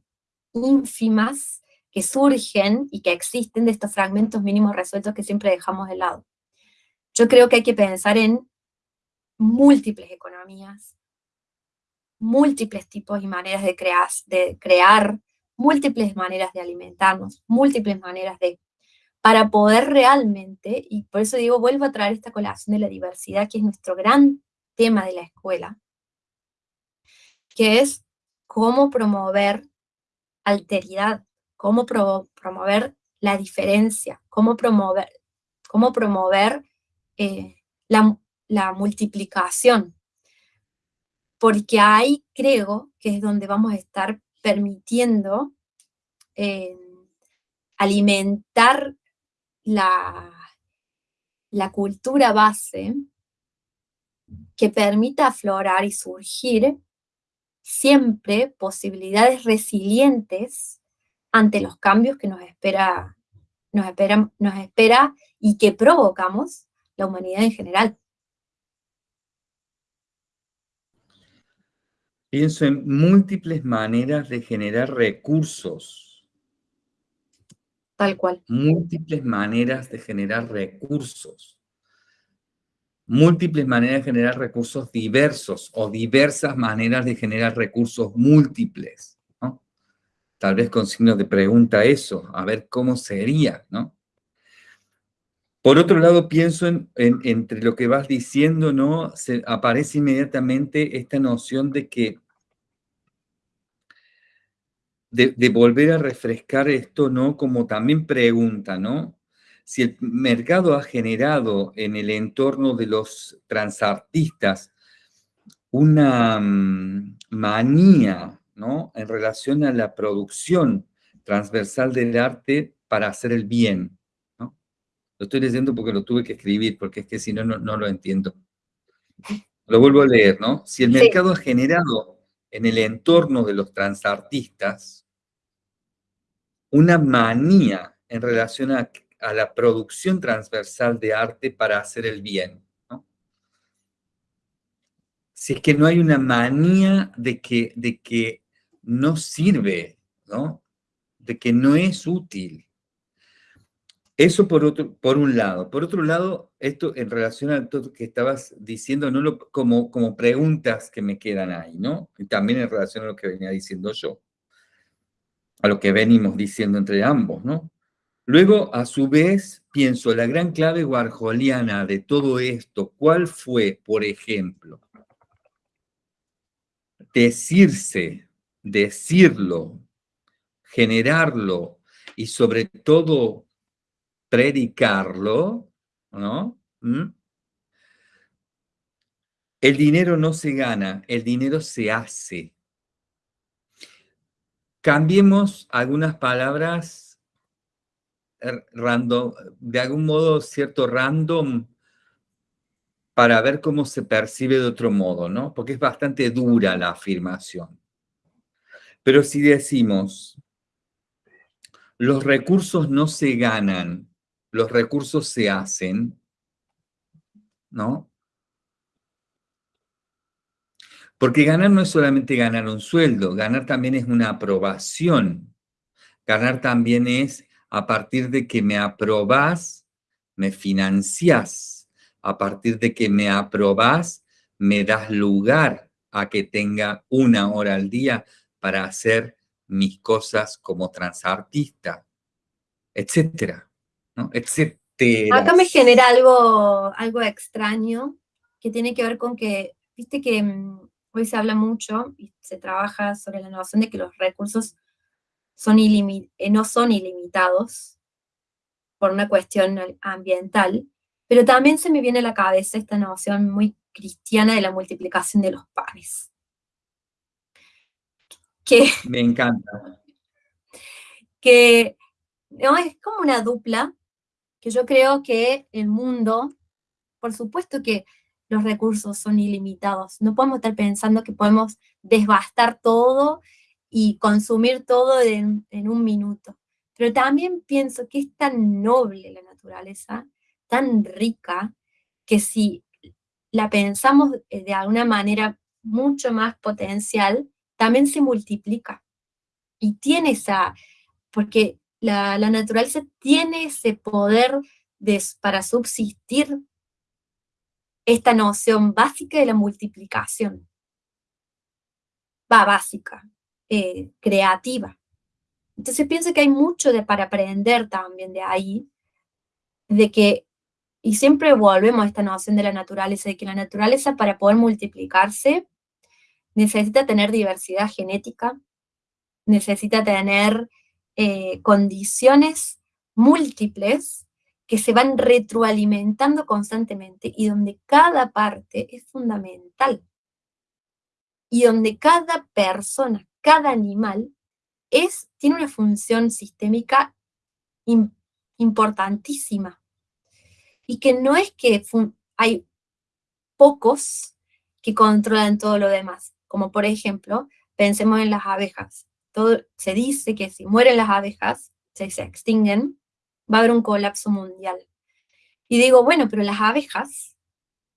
Speaker 2: ínfimas que surgen y que existen de estos fragmentos mínimos resueltos que siempre dejamos de lado. Yo creo que hay que pensar en múltiples economías, múltiples tipos y maneras de, crear, de crear, múltiples maneras de alimentarnos, múltiples maneras de... para poder realmente, y por eso digo, vuelvo a traer esta colación de la diversidad, que es nuestro gran tema de la escuela, que es cómo promover alteridad, cómo promover la diferencia, cómo promover, cómo promover eh, la, la multiplicación, porque ahí creo que es donde vamos a estar permitiendo eh, alimentar la, la cultura base que permita aflorar y surgir siempre posibilidades resilientes ante los cambios que nos espera, nos espera, nos espera y que provocamos la humanidad en general.
Speaker 1: Pienso en múltiples maneras de generar recursos.
Speaker 2: Tal cual.
Speaker 1: Múltiples maneras de generar recursos. Múltiples maneras de generar recursos diversos o diversas maneras de generar recursos múltiples. Tal vez con signos de pregunta eso, a ver cómo sería, ¿no? Por otro lado, pienso en, entre lo que vas diciendo, ¿no? Se, aparece inmediatamente esta noción de que de, volver a refrescar esto, ¿no? Como también pregunta, ¿no? Si el mercado ha generado en el entorno de los transartistas una mm, manía, ¿no? En relación a la producción transversal del arte para hacer el bien, ¿no? Lo estoy leyendo porque lo tuve que escribir, porque es que si no, no, lo entiendo. Lo vuelvo a leer, ¿no? Si el mercado ha generado en el entorno de los transartistas una manía en relación a, la producción transversal de arte para hacer el bien. Si es que no hay una manía de que, de que no sirve, ¿no? de que no es útil. Eso por, otro, por un lado. Por otro lado, esto en relación a todo lo que estabas diciendo, no lo, como, como preguntas que me quedan ahí, ¿no? Y también en relación a lo que venía diciendo yo a lo que venimos diciendo entre ambos, ¿no? Luego, a su vez, pienso, la gran clave warholiana de todo esto, ¿cuál fue, por ejemplo? Decirse, decirlo, generarlo y sobre todo predicarlo, ¿no? ¿Mm? El dinero no se gana, el dinero se hace. Cambiemos algunas palabras er, random, de algún modo cierto random para ver cómo se percibe de otro modo, ¿no? Porque es bastante dura la afirmación. Pero si decimos, los recursos no se ganan, los recursos se hacen, ¿no? Porque ganar no es solamente ganar un sueldo, ganar también es una aprobación. Ganar también es a partir de que me aprobás, me financiás. A partir de que me aprobás, me das lugar a que tenga una hora al día para hacer mis cosas como transartista, etcétera. Etcétera.
Speaker 2: Acá me genera algo, algo extraño que tiene que ver con que, viste que mm, Hoy se habla mucho y se trabaja sobre la noción de que los recursos son eh, no son ilimitados por una cuestión ambiental, pero también se me viene a la cabeza esta noción muy cristiana de la multiplicación de los panes. que...
Speaker 1: Me encanta.
Speaker 2: Que ¿no? es como una dupla, que yo creo que el mundo, por supuesto que los recursos son ilimitados, no podemos estar pensando que podemos desbastar todo y consumir todo en, en un minuto. Pero también pienso que es tan noble la naturaleza, tan rica, que si la pensamos de alguna manera mucho más potencial, también se multiplica. Y tiene esa, porque la, naturaleza tiene ese poder de, para subsistir esta noción básica de la multiplicación. Va básica, eh, creativa. Entonces pienso que hay mucho de, para aprender también de ahí, de que, y siempre volvemos a esta noción de la naturaleza, de que la naturaleza para poder multiplicarse necesita tener diversidad genética, necesita tener eh, condiciones múltiples que se van retroalimentando constantemente y donde cada parte es fundamental. Y donde cada persona, cada animal, es, tiene una función sistémica importantísima. Y que no es que hay pocos que controlan todo lo demás, como por ejemplo, pensemos en las abejas. Todo, se dice que si mueren las abejas, se, se extinguen, va a haber un colapso mundial. Y digo, bueno, pero las abejas,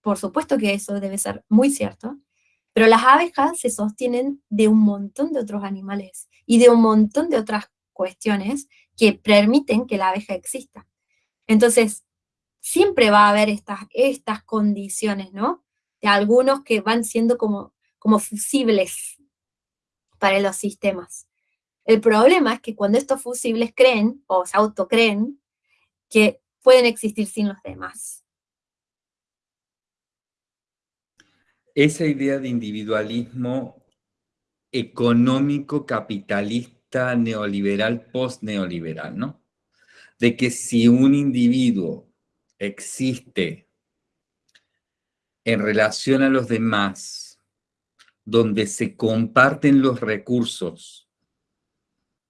Speaker 2: por supuesto que eso debe ser muy cierto, pero las abejas se sostienen de un montón de otros animales y de un montón de otras cuestiones que permiten que la abeja exista. Entonces, siempre va a haber estas, estas condiciones, ¿no? De algunos que van siendo como, como fusibles para los sistemas. El problema es que cuando estos fusibles creen, o se autocreen, que pueden existir sin los demás.
Speaker 1: Esa idea de individualismo económico, capitalista, neoliberal, post-neoliberal, ¿no? De que si un individuo existe en relación a los demás, donde se comparten los recursos,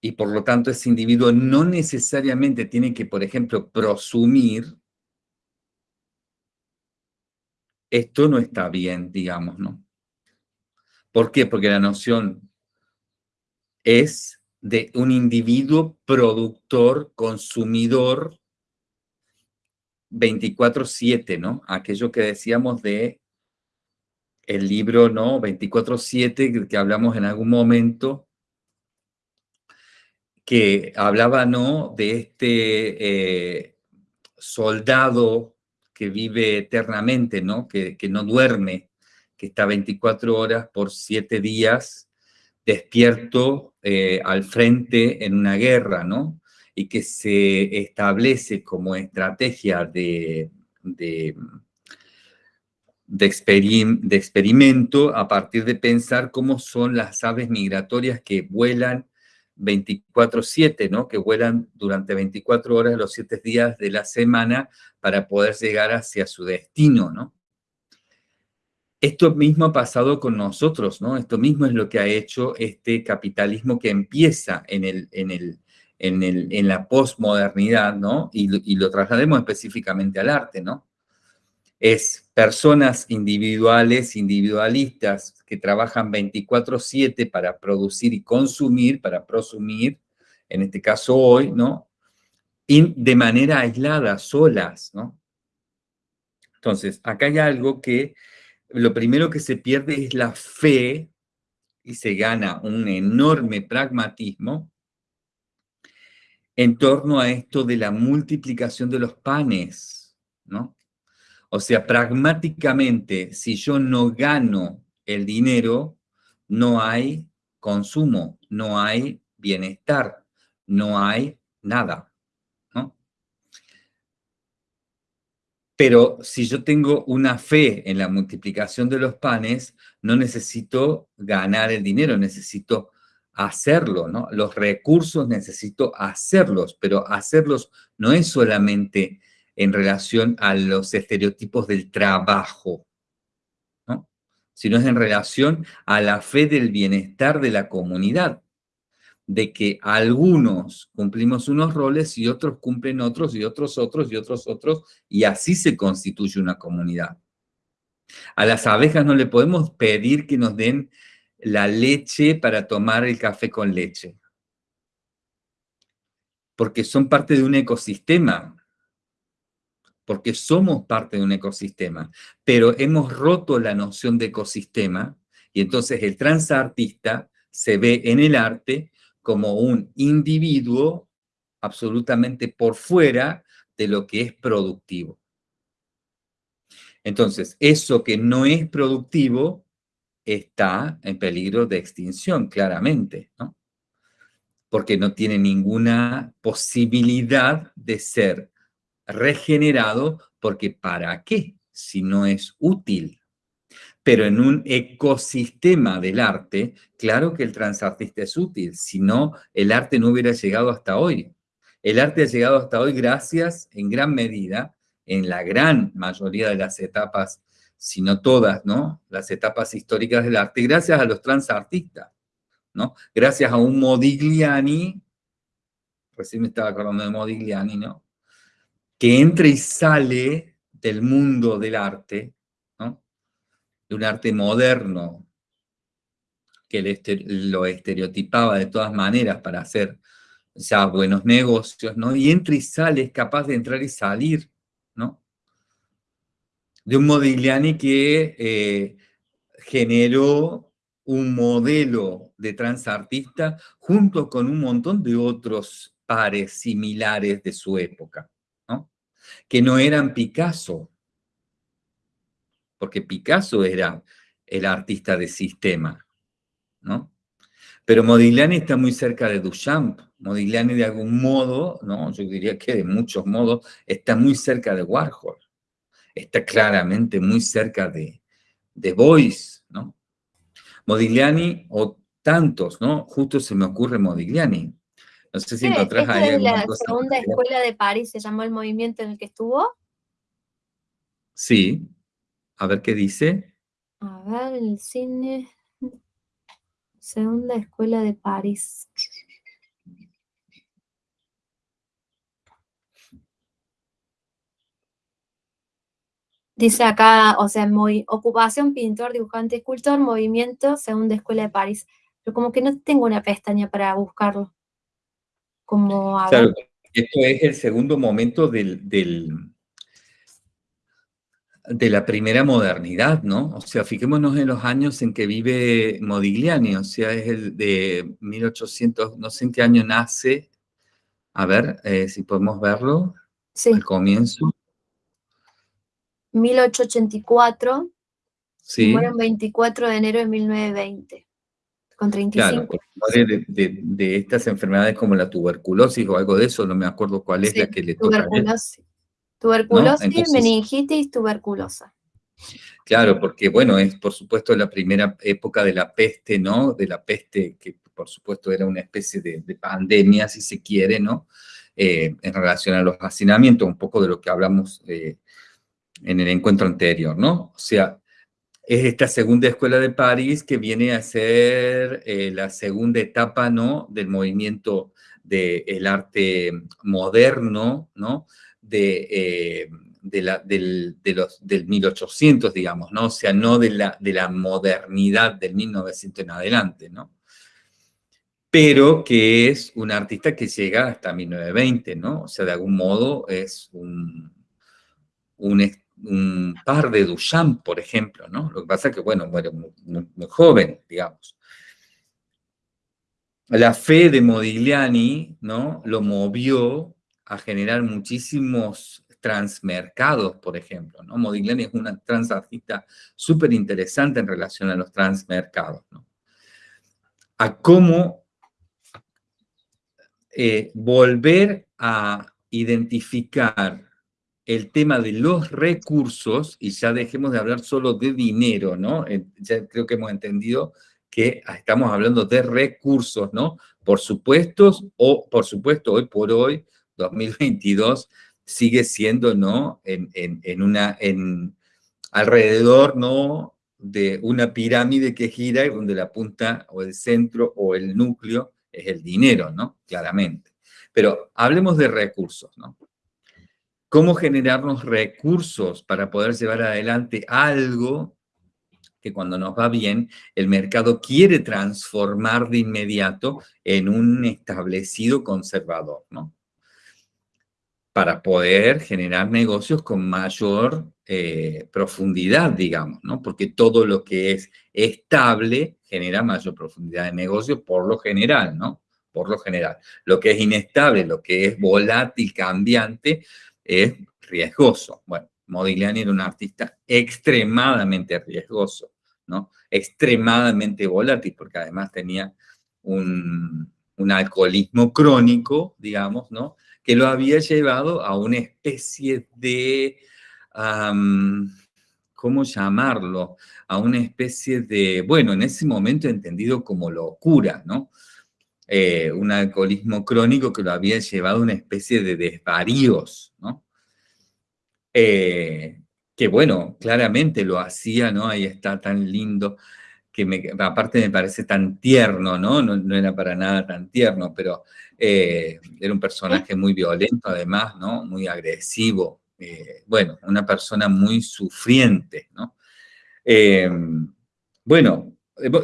Speaker 1: y por lo tanto ese individuo no necesariamente tiene que, por ejemplo, prosumir, esto no está bien, digamos, ¿no? ¿Por qué? Porque la noción es de un individuo productor, consumidor, 24-7, ¿no? Aquello que decíamos de el libro, ¿no? 24-7, que hablamos en algún momento, que hablaba, ¿no? De este eh, soldado que vive eternamente, ¿no? Que, que no duerme, que está 24 horas por 7 días despierto eh, al frente en una guerra, ¿no? Y que se establece como estrategia de, de, de, experimento a partir de pensar cómo son las aves migratorias que vuelan 24-7, ¿no? Que vuelan durante 24 horas los 7 días de la semana para poder llegar hacia su destino, ¿no? Esto mismo ha pasado con nosotros, ¿no? Esto mismo es lo que ha hecho este capitalismo que empieza en, el, en, el, en, el, en la posmodernidad, ¿no? Y, y, lo traslademos específicamente al arte, ¿no? Es personas individuales, individualistas, que trabajan 24-7 para producir y consumir, para prosumir, en este caso hoy, ¿no? Y de manera aislada, solas, ¿no? Entonces, acá hay algo que lo primero que se pierde es la fe y se gana un enorme pragmatismo en torno a esto de la multiplicación de los panes, ¿no? O sea, pragmáticamente, si yo no gano el dinero, no hay consumo, no hay bienestar, no hay nada. Pero si yo tengo una fe en la multiplicación de los panes, no necesito ganar el dinero, necesito hacerlo, ¿no? Los recursos necesito hacerlos, pero hacerlos no es solamente en relación a los estereotipos del trabajo, ¿no? sino es en relación a la fe del bienestar de la comunidad, de que algunos cumplimos unos roles y otros cumplen otros y otros otros y otros otros, y así se constituye una comunidad. A las abejas no le podemos pedir que nos den la leche para tomar el café con leche. Porque son parte de un ecosistema. Porque somos parte de un ecosistema. Pero hemos roto la noción de ecosistema y entonces el transartista se ve en el arte como un individuo absolutamente por fuera de lo que es productivo. Entonces, eso que no es productivo está en peligro de extinción, claramente, ¿no? Porque no tiene ninguna posibilidad de ser regenerado, porque ¿para qué? Si no es útil. Pero en un ecosistema del arte, claro que el transartista es útil, si no, el arte no hubiera llegado hasta hoy. El arte ha llegado hasta hoy gracias, en gran medida, en la gran mayoría de las etapas, si no todas, ¿no? Las etapas históricas del arte, gracias a los transartistas, ¿no? Gracias a un Modigliani, recién me estaba acordando de Modigliani, ¿no? Que entra y sale del mundo del arte, ¿no? De un arte moderno, que lo estereotipaba de todas maneras para hacer ya buenos negocios, ¿no? Y entra y sale, es capaz de entrar y salir, ¿no? De un Modigliani que eh, generó un modelo de transartista junto con un montón de otros pares similares de su época. Que no eran Picasso, porque Picasso era el artista de sistema, ¿no? Pero Modigliani está muy cerca de Duchamp. Modigliani de algún modo, ¿no? yo diría que de muchos modos, está muy cerca de Warhol. Está claramente muy cerca de, de Boyce, ¿no? Modigliani o tantos, ¿no? Justo se me ocurre Modigliani. No sé si encontrás
Speaker 2: ahí es la segunda escuela de París, se llamó el movimiento en el que estuvo.
Speaker 1: Sí. A ver qué dice.
Speaker 2: A ver, el cine. Segunda Escuela de París. Dice acá, o sea, muy, ocupación, pintor, dibujante, escultor, movimiento, segunda escuela de París. Pero como que no tengo una pestaña para buscarlo. Como,
Speaker 1: claro, esto es el segundo momento del, de la primera modernidad, ¿no? O sea, fijémonos en los años en que vive Modigliani, o sea, es el de 1800, no sé en qué año nace, a ver eh, si podemos verlo,
Speaker 2: sí.
Speaker 1: al comienzo.
Speaker 2: 1884, sí. muere el 24 de enero de 1920, con 35
Speaker 1: Claro, de, de, de, estas enfermedades como la tuberculosis o algo de eso, no me acuerdo cuál es la que le toca a
Speaker 2: Tuberculosis, meningitis, tuberculosa.
Speaker 1: Claro, porque bueno, es por supuesto la primera época de la peste, ¿no? De la peste que por supuesto era una especie de, pandemia, si se quiere, ¿no? Eh, en relación a los hacinamientos, un poco de lo que hablamos eh, en el encuentro anterior, ¿no? O sea, es esta segunda escuela de París que viene a ser eh, la segunda etapa, ¿no? Del movimiento del arte moderno, ¿no? de, eh, de la, del, de del 1800, digamos, ¿no? O sea, no de la, de la modernidad del 1900 en adelante, ¿no? Pero que es un artista que llega hasta 1920, ¿no? O sea, de algún modo es un, un, un par de Duchamp, por ejemplo, ¿no? Lo que pasa es que, bueno, muere muy, joven, digamos. La fe de Modigliani, ¿no? Lo movió a generar muchísimos transmercados, por ejemplo. Modigliani es una transartista súper interesante en relación a los transmercados. ¿no? A cómo eh, volver a identificar el tema de los recursos, y ya dejemos de hablar solo de dinero, ¿no? Ya creo que hemos entendido que estamos hablando de recursos, ¿no? Por supuesto, o por supuesto, hoy por hoy, 2022 sigue siendo, ¿no? En, una, en alrededor, ¿no? de una pirámide que gira y donde la punta o el centro o el núcleo es el dinero, ¿no? Claramente. Pero hablemos de recursos, ¿no? ¿Cómo generarnos recursos para poder llevar adelante algo que cuando nos va bien, el mercado quiere transformar de inmediato en un establecido conservador, ¿no? Para poder generar negocios con mayor eh, profundidad, digamos, ¿no? Porque todo lo que es estable genera mayor profundidad de negocio por lo general, ¿no? Por lo general. Lo que es inestable, lo que es volátil, cambiante, es riesgoso. Bueno, Modigliani era un artista extremadamente riesgoso, ¿no? Extremadamente volátil, porque además tenía un, alcoholismo crónico, digamos, ¿no? Que lo había llevado a una especie de, ¿cómo llamarlo? A una especie de, bueno, en ese momento entendido como locura, ¿no? Eh, un alcoholismo crónico que lo había llevado a una especie de desvaríos, ¿no? Eh, que bueno, claramente lo hacía, ¿no? Ahí está tan lindo, que aparte me parece tan tierno, ¿no? No, era para nada tan tierno, pero eh, era un personaje muy violento además, ¿no? Muy agresivo, bueno, una persona muy sufriente, ¿no? bueno,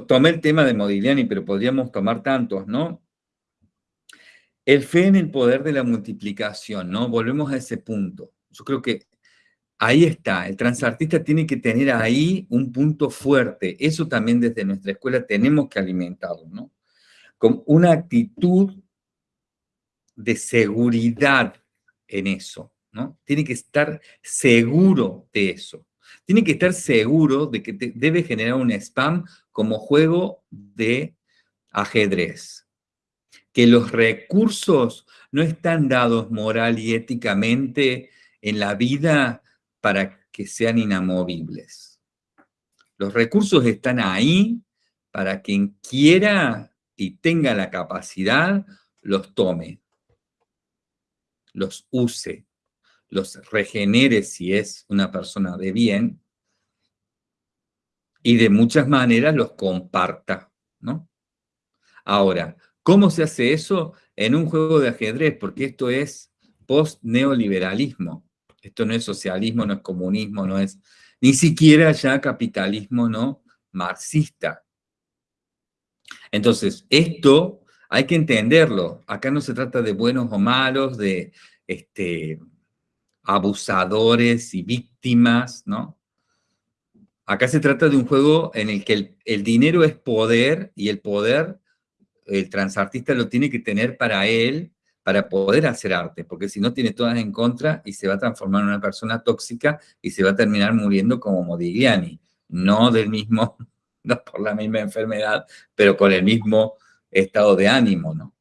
Speaker 1: tomé el tema de Modigliani, pero podríamos tomar tantos, ¿no? El fe en el poder de la multiplicación, ¿no? Volvemos a ese punto. Yo creo que Ahí está, el transartista tiene que tener ahí un punto fuerte. Eso también desde nuestra escuela tenemos que alimentarlo, ¿no? Con una actitud de seguridad en eso, ¿no? Tiene que estar seguro de eso. Tiene que estar seguro de que debe generar un spam como juego de ajedrez. Que los recursos no están dados moral y éticamente en la vida para que sean inamovibles. Los recursos están ahí para quien quiera y tenga la capacidad, los tome, los use, los regenere si es una persona de bien y de muchas maneras los comparta, ¿no? Ahora, ¿cómo se hace eso? En un juego de ajedrez, porque esto es post-neoliberalismo. Esto no es socialismo, no es comunismo, no es ni siquiera ya capitalismo no marxista. Entonces, esto hay que entenderlo. Acá no se trata de buenos o malos, de este, abusadores y víctimas, ¿no? Acá se trata de un juego en el que el, dinero es poder y el poder el transartista lo tiene que tener para él para poder hacer arte, porque si no tiene todas en contra y se va a transformar en una persona tóxica y se va a terminar muriendo como Modigliani, no del mismo, *laughs* no por la misma enfermedad, pero con el mismo estado de ánimo, ¿no?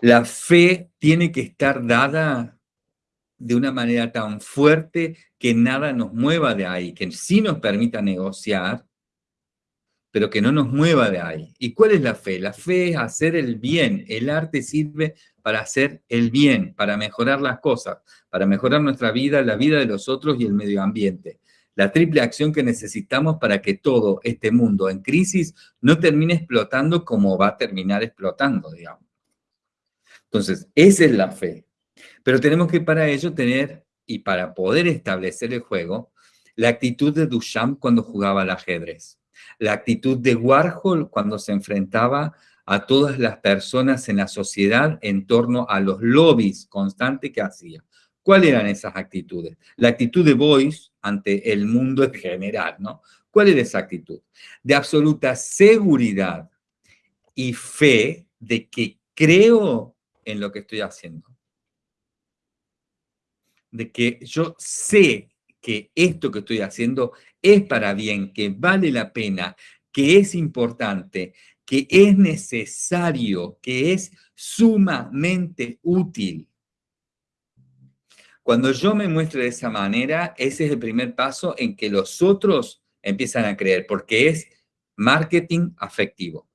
Speaker 1: La fe tiene que estar dada de una manera tan fuerte que nada nos mueva de ahí, que sí nos permita negociar, pero que no nos mueva de ahí. ¿Y cuál es la fe? La fe es hacer el bien. El arte sirve para hacer el bien, para mejorar las cosas, para mejorar nuestra vida, la vida de los otros y el medio ambiente. La triple acción que necesitamos para que todo este mundo en crisis no termine explotando como va a terminar explotando, digamos. Entonces, esa es la fe. Pero tenemos que para ello tener, y para poder establecer el juego, la actitud de Duchamp cuando jugaba al ajedrez la actitud de Warhol cuando se enfrentaba a todas las personas en la sociedad en torno a los lobbies constantes que hacía. ¿Cuáles eran esas actitudes? La actitud de Boyce ante el mundo en general, ¿no? ¿Cuál era esa actitud? De absoluta seguridad y fe de que creo en lo que estoy haciendo. De que yo sé que esto que estoy haciendo es para bien, que vale la pena, que es importante, que es necesario, que es sumamente útil. Cuando yo me muestro de esa manera, ese es el primer paso en que los otros empiezan a creer, porque es marketing afectivo.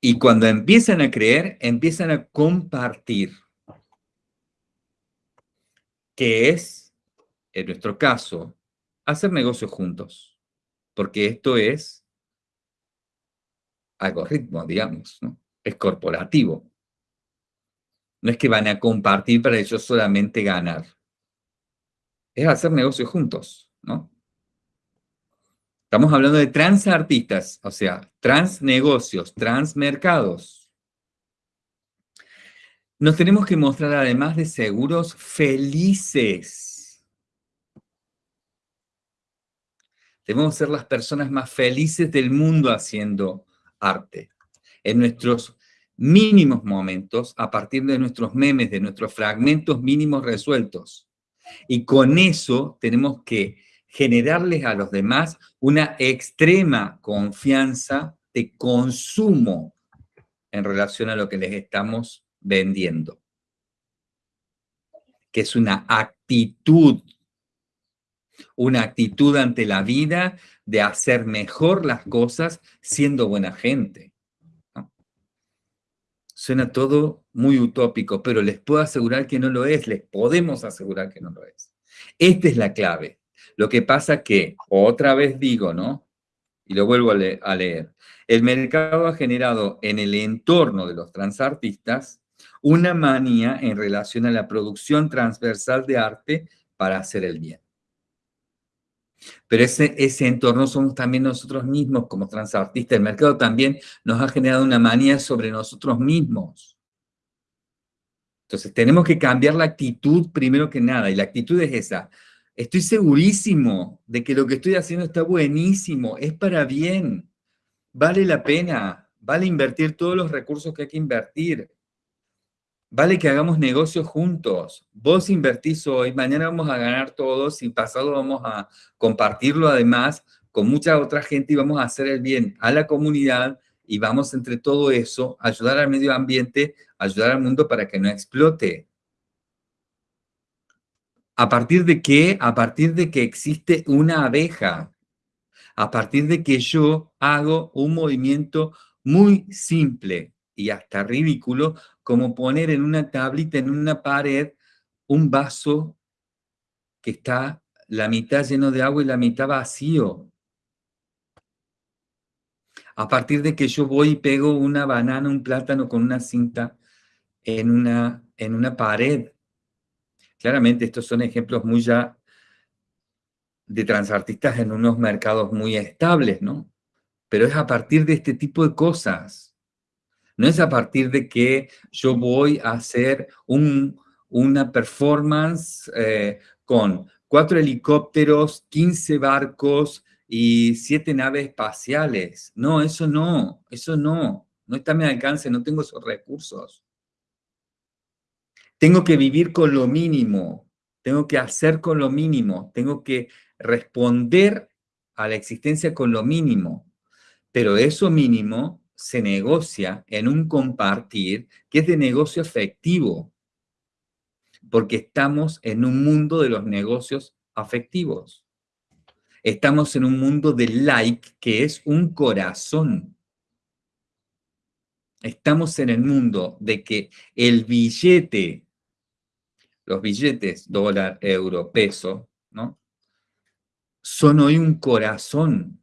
Speaker 1: Y cuando empiezan a creer, empiezan a compartir que es en nuestro caso, hacer negocios juntos, porque esto es algoritmo, digamos, ¿no? Es corporativo. No es que van a compartir para ellos solamente ganar. Es hacer negocios juntos, ¿no? Estamos hablando de transartistas, o sea, transnegocios, transmercados. Nos tenemos que mostrar, además de seguros, felices. Debemos ser las personas más felices del mundo haciendo arte. En nuestros mínimos momentos, a partir de nuestros memes, de nuestros fragmentos mínimos resueltos. Y con eso tenemos que generarles a los demás una extrema confianza de consumo en relación a lo que les estamos vendiendo. Que es una actitud, una actitud ante la vida de hacer mejor las cosas siendo buena gente. Suena todo muy utópico, pero les puedo asegurar que no lo es, les podemos asegurar que no lo es. Esta es la clave. Lo que pasa que, otra vez digo, ¿no? Y lo vuelvo a, leer. El mercado ha generado en el entorno de los transartistas una manía en relación a la producción transversal de arte para hacer el bien. Pero ese, ese entorno somos también nosotros mismos como transartistas. El mercado también nos ha generado una manía sobre nosotros mismos. Entonces tenemos que cambiar la actitud primero que nada, y la actitud es esa. Estoy segurísimo de que lo que estoy haciendo está buenísimo, es para bien, vale la pena, vale invertir todos los recursos que hay que invertir, vale que hagamos negocios juntos. Vos invertís hoy, mañana vamos a ganar todos y pasado vamos a compartirlo además con mucha otra gente y vamos a hacer el bien a la comunidad y vamos entre todo eso a ayudar al medio ambiente, ayudar al mundo para que no explote. ¿A partir de qué? A partir de que existe una abeja. A partir de que yo hago un movimiento muy simple y hasta ridículo, como poner en una tablita, en una pared, un vaso que está la mitad lleno de agua y la mitad vacío. A partir de que yo voy y pego una banana, un plátano con una cinta en una, en una pared. Claramente estos son ejemplos muy ya de transartistas en unos mercados muy estables, ¿no? Pero es a partir de este tipo de cosas. No es a partir de que yo voy a hacer una performance eh, con cuatro helicópteros, 15 barcos y siete naves espaciales. No, eso no, eso no. No está a mi alcance, no tengo esos recursos. Tengo que vivir con lo mínimo, tengo que hacer con lo mínimo, tengo que responder a la existencia con lo mínimo. Pero eso mínimo se negocia en un compartir que es de negocio afectivo, porque estamos en un mundo de los negocios afectivos. Estamos en un mundo de like que es un corazón. Estamos en el mundo de que el billete los billetes dólar, euro, peso, ¿no? Son hoy un corazón.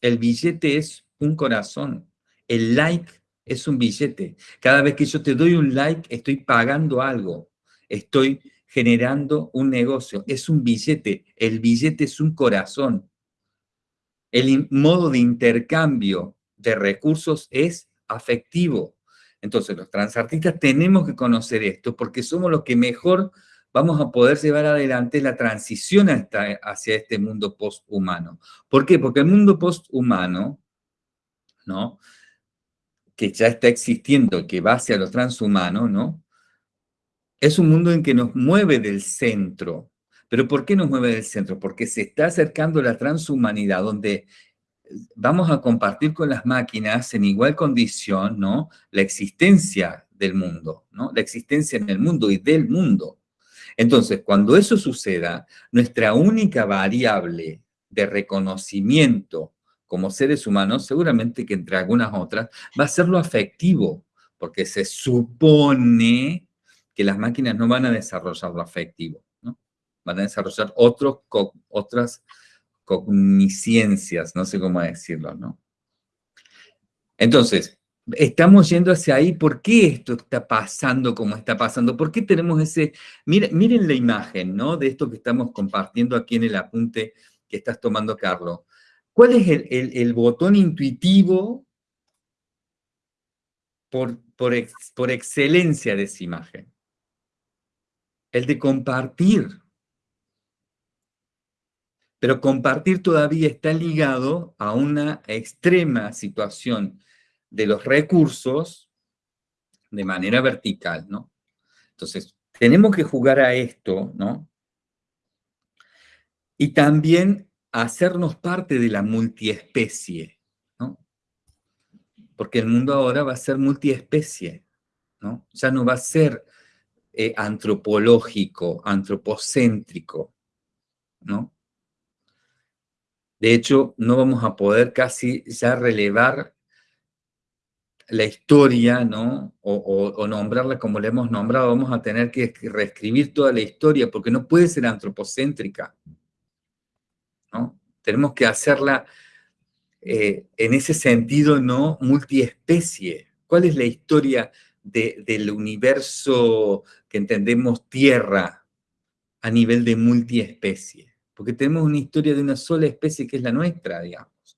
Speaker 1: El billete es un corazón. El like es un billete. Cada vez que yo te doy un like, estoy pagando algo. Estoy generando un negocio. Es un billete. El billete es un corazón. El modo de intercambio de recursos es afectivo. Entonces, los transartistas tenemos que conocer esto porque somos los que mejor vamos a poder llevar adelante la transición hacia este mundo posthumano. ¿Por qué? Porque el mundo posthumano, ¿no? que ya está existiendo, que va hacia lo transhumano, ¿no? Es un mundo en que nos mueve del centro. ¿Pero por qué nos mueve del centro? Porque se está acercando la transhumanidad, donde vamos a compartir con las máquinas en igual condición, ¿no? La existencia del mundo, ¿no? La existencia en el mundo y del mundo. Entonces, cuando eso suceda, nuestra única variable de reconocimiento como seres humanos, seguramente que entre algunas otras, va a ser lo afectivo, porque se supone que las máquinas no van a desarrollar lo afectivo, ¿no? van a desarrollar otras cognisciencias, no sé cómo decirlo, ¿no? Entonces, estamos yendo hacia ahí, ¿por qué esto está pasando como está pasando? ¿Por qué tenemos ese, miren, miren la imagen, ¿no? De esto que estamos compartiendo aquí en el apunte que estás tomando, Carlos. ¿Cuál es el, botón intuitivo por, por, por excelencia de esa imagen? El de compartir. Pero compartir todavía está ligado a una extrema situación de los recursos de manera vertical, ¿no? Entonces, tenemos que jugar a esto, ¿no? Y también hacernos parte de la multiespecie, ¿no? Porque el mundo ahora va a ser multiespecie, ¿no? Ya no va a ser eh, antropológico, antropocéntrico, ¿no? De hecho, no vamos a poder casi ya relevar la historia, ¿no? O, nombrarla como la hemos nombrado, vamos a tener que reescribir toda la historia porque no puede ser antropocéntrica, ¿no? Tenemos que hacerla eh, en ese sentido, ¿no? Multiespecie. ¿Cuál es la historia del universo que entendemos Tierra a nivel de multiespecie? Porque tenemos una historia de una sola especie que es la nuestra, digamos.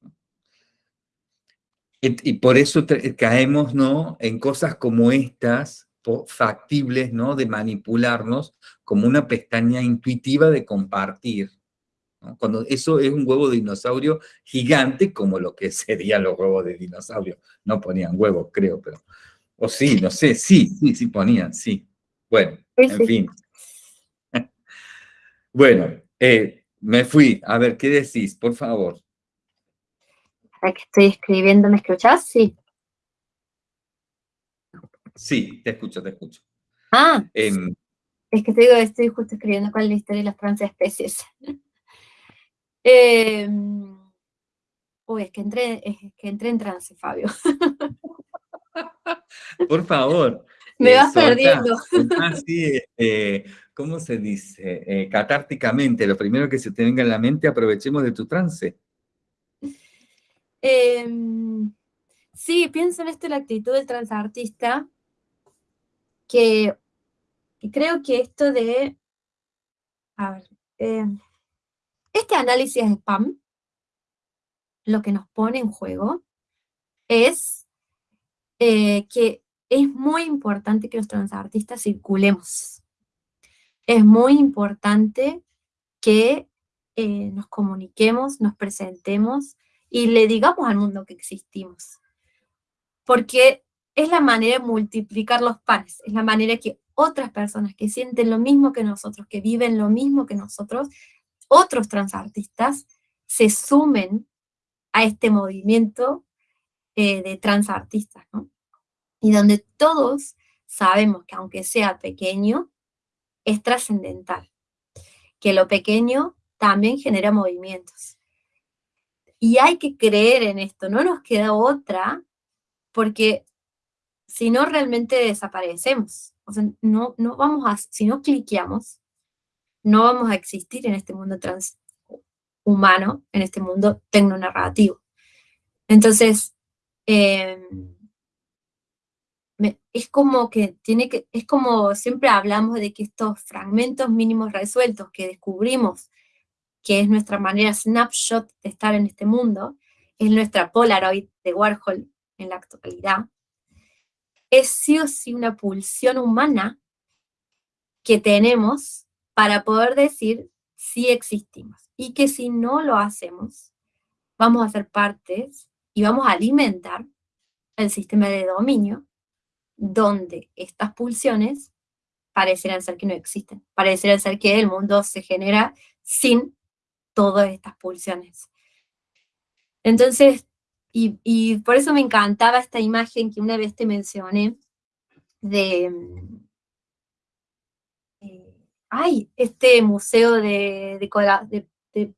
Speaker 1: Y, por eso caemos ¿no? en cosas como estas, factibles, ¿no? de manipularnos como una pestaña intuitiva de compartir. Cuando eso es un huevo de dinosaurio gigante, como lo que *laughs* serían los huevos de dinosaurio. No ponían huevos, creo, pero... O sí, no sé, sí, sí, sí ponían, sí. Bueno, en fin. *laughs* bueno, eh, me fui. A ver, ¿qué decís? Por favor
Speaker 2: que estoy escribiendo, ¿me escuchás? Sí.
Speaker 1: Sí, te escucho, te escucho.
Speaker 2: Ah, em, es que te digo, estoy justo escribiendo cuál es la historia de las transespecies. *laughs* eh, uy, es que, entré, es que entré en trance, Fabio. *laughs*
Speaker 1: Por favor. *laughs*
Speaker 2: Me vas perdiendo.
Speaker 1: Así, *laughs* eh, ¿cómo se dice? Eh, catárticamente, lo primero que se te venga en la mente, aprovechemos de tu trance.
Speaker 2: Em, sí, pienso en esto, la actitud del transartista, que, creo que esto de, a ver, em, este análisis de spam, lo que nos pone en juego, es eh, que es muy importante que los transartistas circulemos. Es muy importante que eh, nos comuniquemos, nos presentemos, y le digamos al mundo que existimos. Porque es la manera de multiplicar los panes, es la manera que otras personas que sienten lo mismo que nosotros, que viven lo mismo que nosotros, otros transartistas, se sumen a este movimiento eh, de transartistas, ¿no? Y donde todos sabemos que aunque sea pequeño, es trascendental, que lo pequeño también genera movimientos. Y hay que creer en esto, no nos queda otra, porque si no realmente desaparecemos. O sea, no, no vamos a, si no cliqueamos, no vamos a existir en este mundo transhumano, en este mundo tecnonarrativo. Entonces, em, es como que tiene que, es como siempre hablamos de que estos fragmentos mínimos resueltos que descubrimos que es nuestra manera snapshot de estar en este mundo, es nuestra Polaroid de Warhol en la actualidad, es sí o sí una pulsión humana que tenemos para poder decir si existimos. Y que si no lo hacemos, vamos a ser partes y vamos a alimentar el sistema de dominio donde estas pulsiones parecerán ser que no existen, parecerán ser que el mundo se genera sin todas estas pulsiones. Entonces, y, por eso me encantaba esta imagen que una vez te mencioné de, ay, este museo de, de,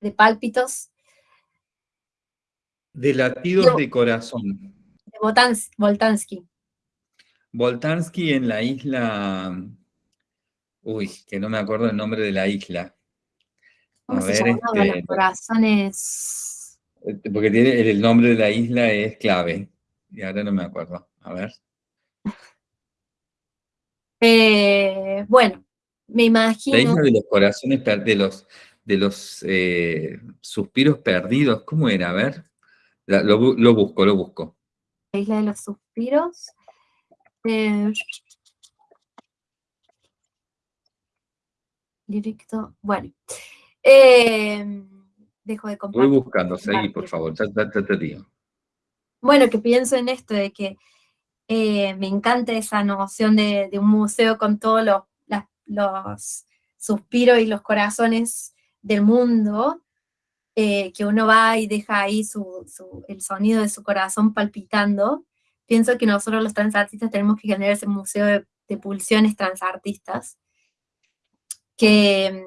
Speaker 2: de, pálpitos.
Speaker 1: De latidos de, corazón.
Speaker 2: De Voltansky.
Speaker 1: Voltansky en la isla Uy, que no me acuerdo el nombre de la isla.
Speaker 2: ¿Cómo se llamaba? Los corazones.
Speaker 1: Este, porque tiene, el nombre de la isla es clave. Y ahora no me acuerdo. A ver.
Speaker 2: Eh, bueno, me imagino.
Speaker 1: La isla de los corazones, de los, de los eh, suspiros perdidos. ¿Cómo era? A ver. lo, busco, lo busco.
Speaker 2: La isla de los suspiros. Eh, directo. Bueno. dejo de
Speaker 1: compartir. Voy buscando, seguí, por favor. te digo.
Speaker 2: Bueno, que pienso en esto de que eh, me encanta esa noción de, un museo con todos los, suspiros y los corazones del mundo, eh, que uno va y deja ahí el sonido de su corazón palpitando. Pienso que nosotros los transartistas tenemos que generar ese museo de, de pulsiones transartistas, que,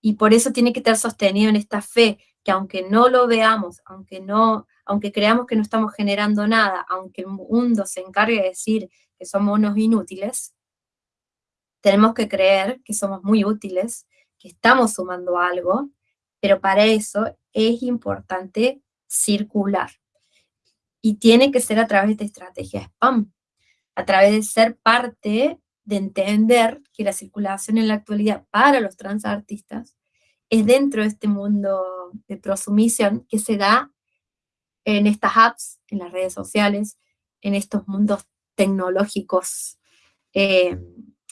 Speaker 2: y por eso tiene que estar sostenido en esta fe, que aunque no lo veamos, aunque no aunque creamos que no estamos generando nada, aunque el mundo se encargue de decir que somos unos inútiles, tenemos que creer que somos muy útiles, que estamos sumando algo, pero para eso es importante circular. Y tiene que ser a través de esta estrategia spam, a través de ser parte de entender que la circulación en la actualidad para los transartistas es dentro de este mundo de prosumisión que se da en estas apps, en las redes sociales, en estos mundos tecnológicos, eh,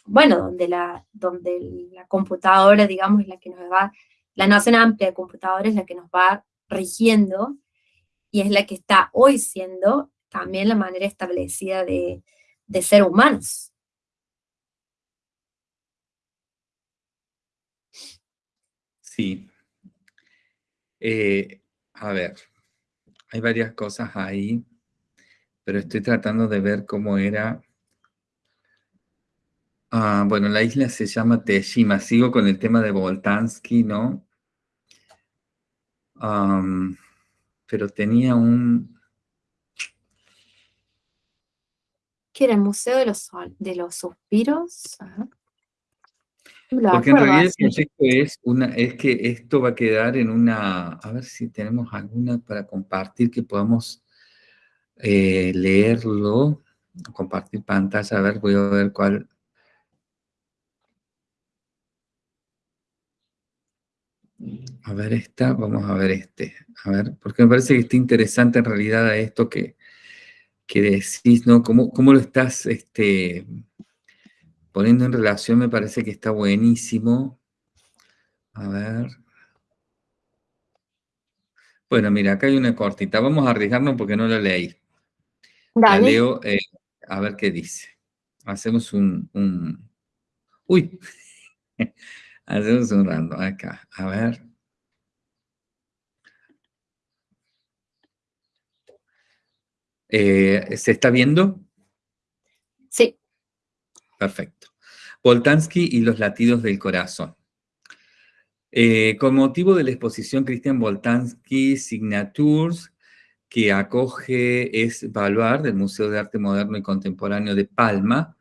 Speaker 2: bueno, donde la, donde la computadora, digamos, es la que nos va, la noción amplia de computadora es la que nos va rigiendo y es la que está hoy siendo también la manera establecida de, ser humanos.
Speaker 1: Sí. Eh, a ver, hay varias cosas ahí, pero estoy tratando de ver cómo era. Ah, bueno, la isla se llama Teshima. Sigo con el tema de Voltansky, ¿no? pero tenía un...
Speaker 2: ¿Qué era el Museo de los, de los Suspiros?
Speaker 1: Porque en realidad el proyecto es, una, es que esto va a quedar en una, a ver si tenemos alguna para compartir que podamos eh, leerlo, compartir pantalla, a ver, voy a ver cuál. A ver esta, vamos a ver este, a ver, porque me parece que está interesante en realidad a esto que, que decís, ¿no? ¿Cómo, cómo lo estás, este, poniendo en relación me parece que está buenísimo. A ver. Bueno, mira, acá hay una cortita. Vamos a arriesgarnos porque no la leí. La leo, eh, a ver qué dice. Hacemos un... Uy. *laughs* Hacemos un random acá. A ver. Eh, ¿Se está viendo?
Speaker 2: Sí.
Speaker 1: Perfecto. Voltansky y los latidos del corazón. Eh, con motivo de la exposición Christian Voltansky Signatures, que acoge es Baluar del Museo de Arte Moderno y Contemporáneo de Palma,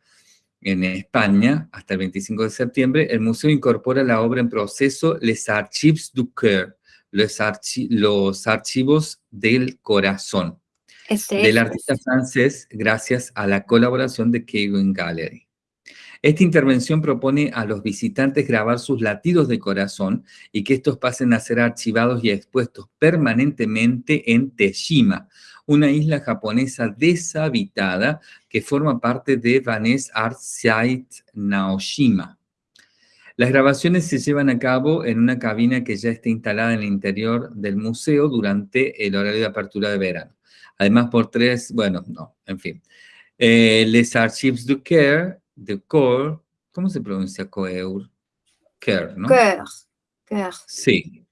Speaker 1: en España, hasta el 25 de septiembre, el museo incorpora la obra en proceso Les Archives du Coeur, los, los archivos del corazón, del artista francés, gracias a la colaboración de Kegan Gallery. Esta intervención propone a los visitantes grabar sus latidos de corazón y que estos pasen a ser archivados y expuestos permanentemente en Teshima, una isla japonesa deshabitada que forma parte de Vaness Art Site Naoshima. Las grabaciones se llevan a cabo en una cabina que ya está instalada en el interior del museo durante el horario de apertura de verano. Además, por tres, bueno, no, en fin. Eh, les Archives du Care de Core, ¿cómo se pronuncia Coeur? Care, ¿no?
Speaker 2: Care.
Speaker 1: Sí.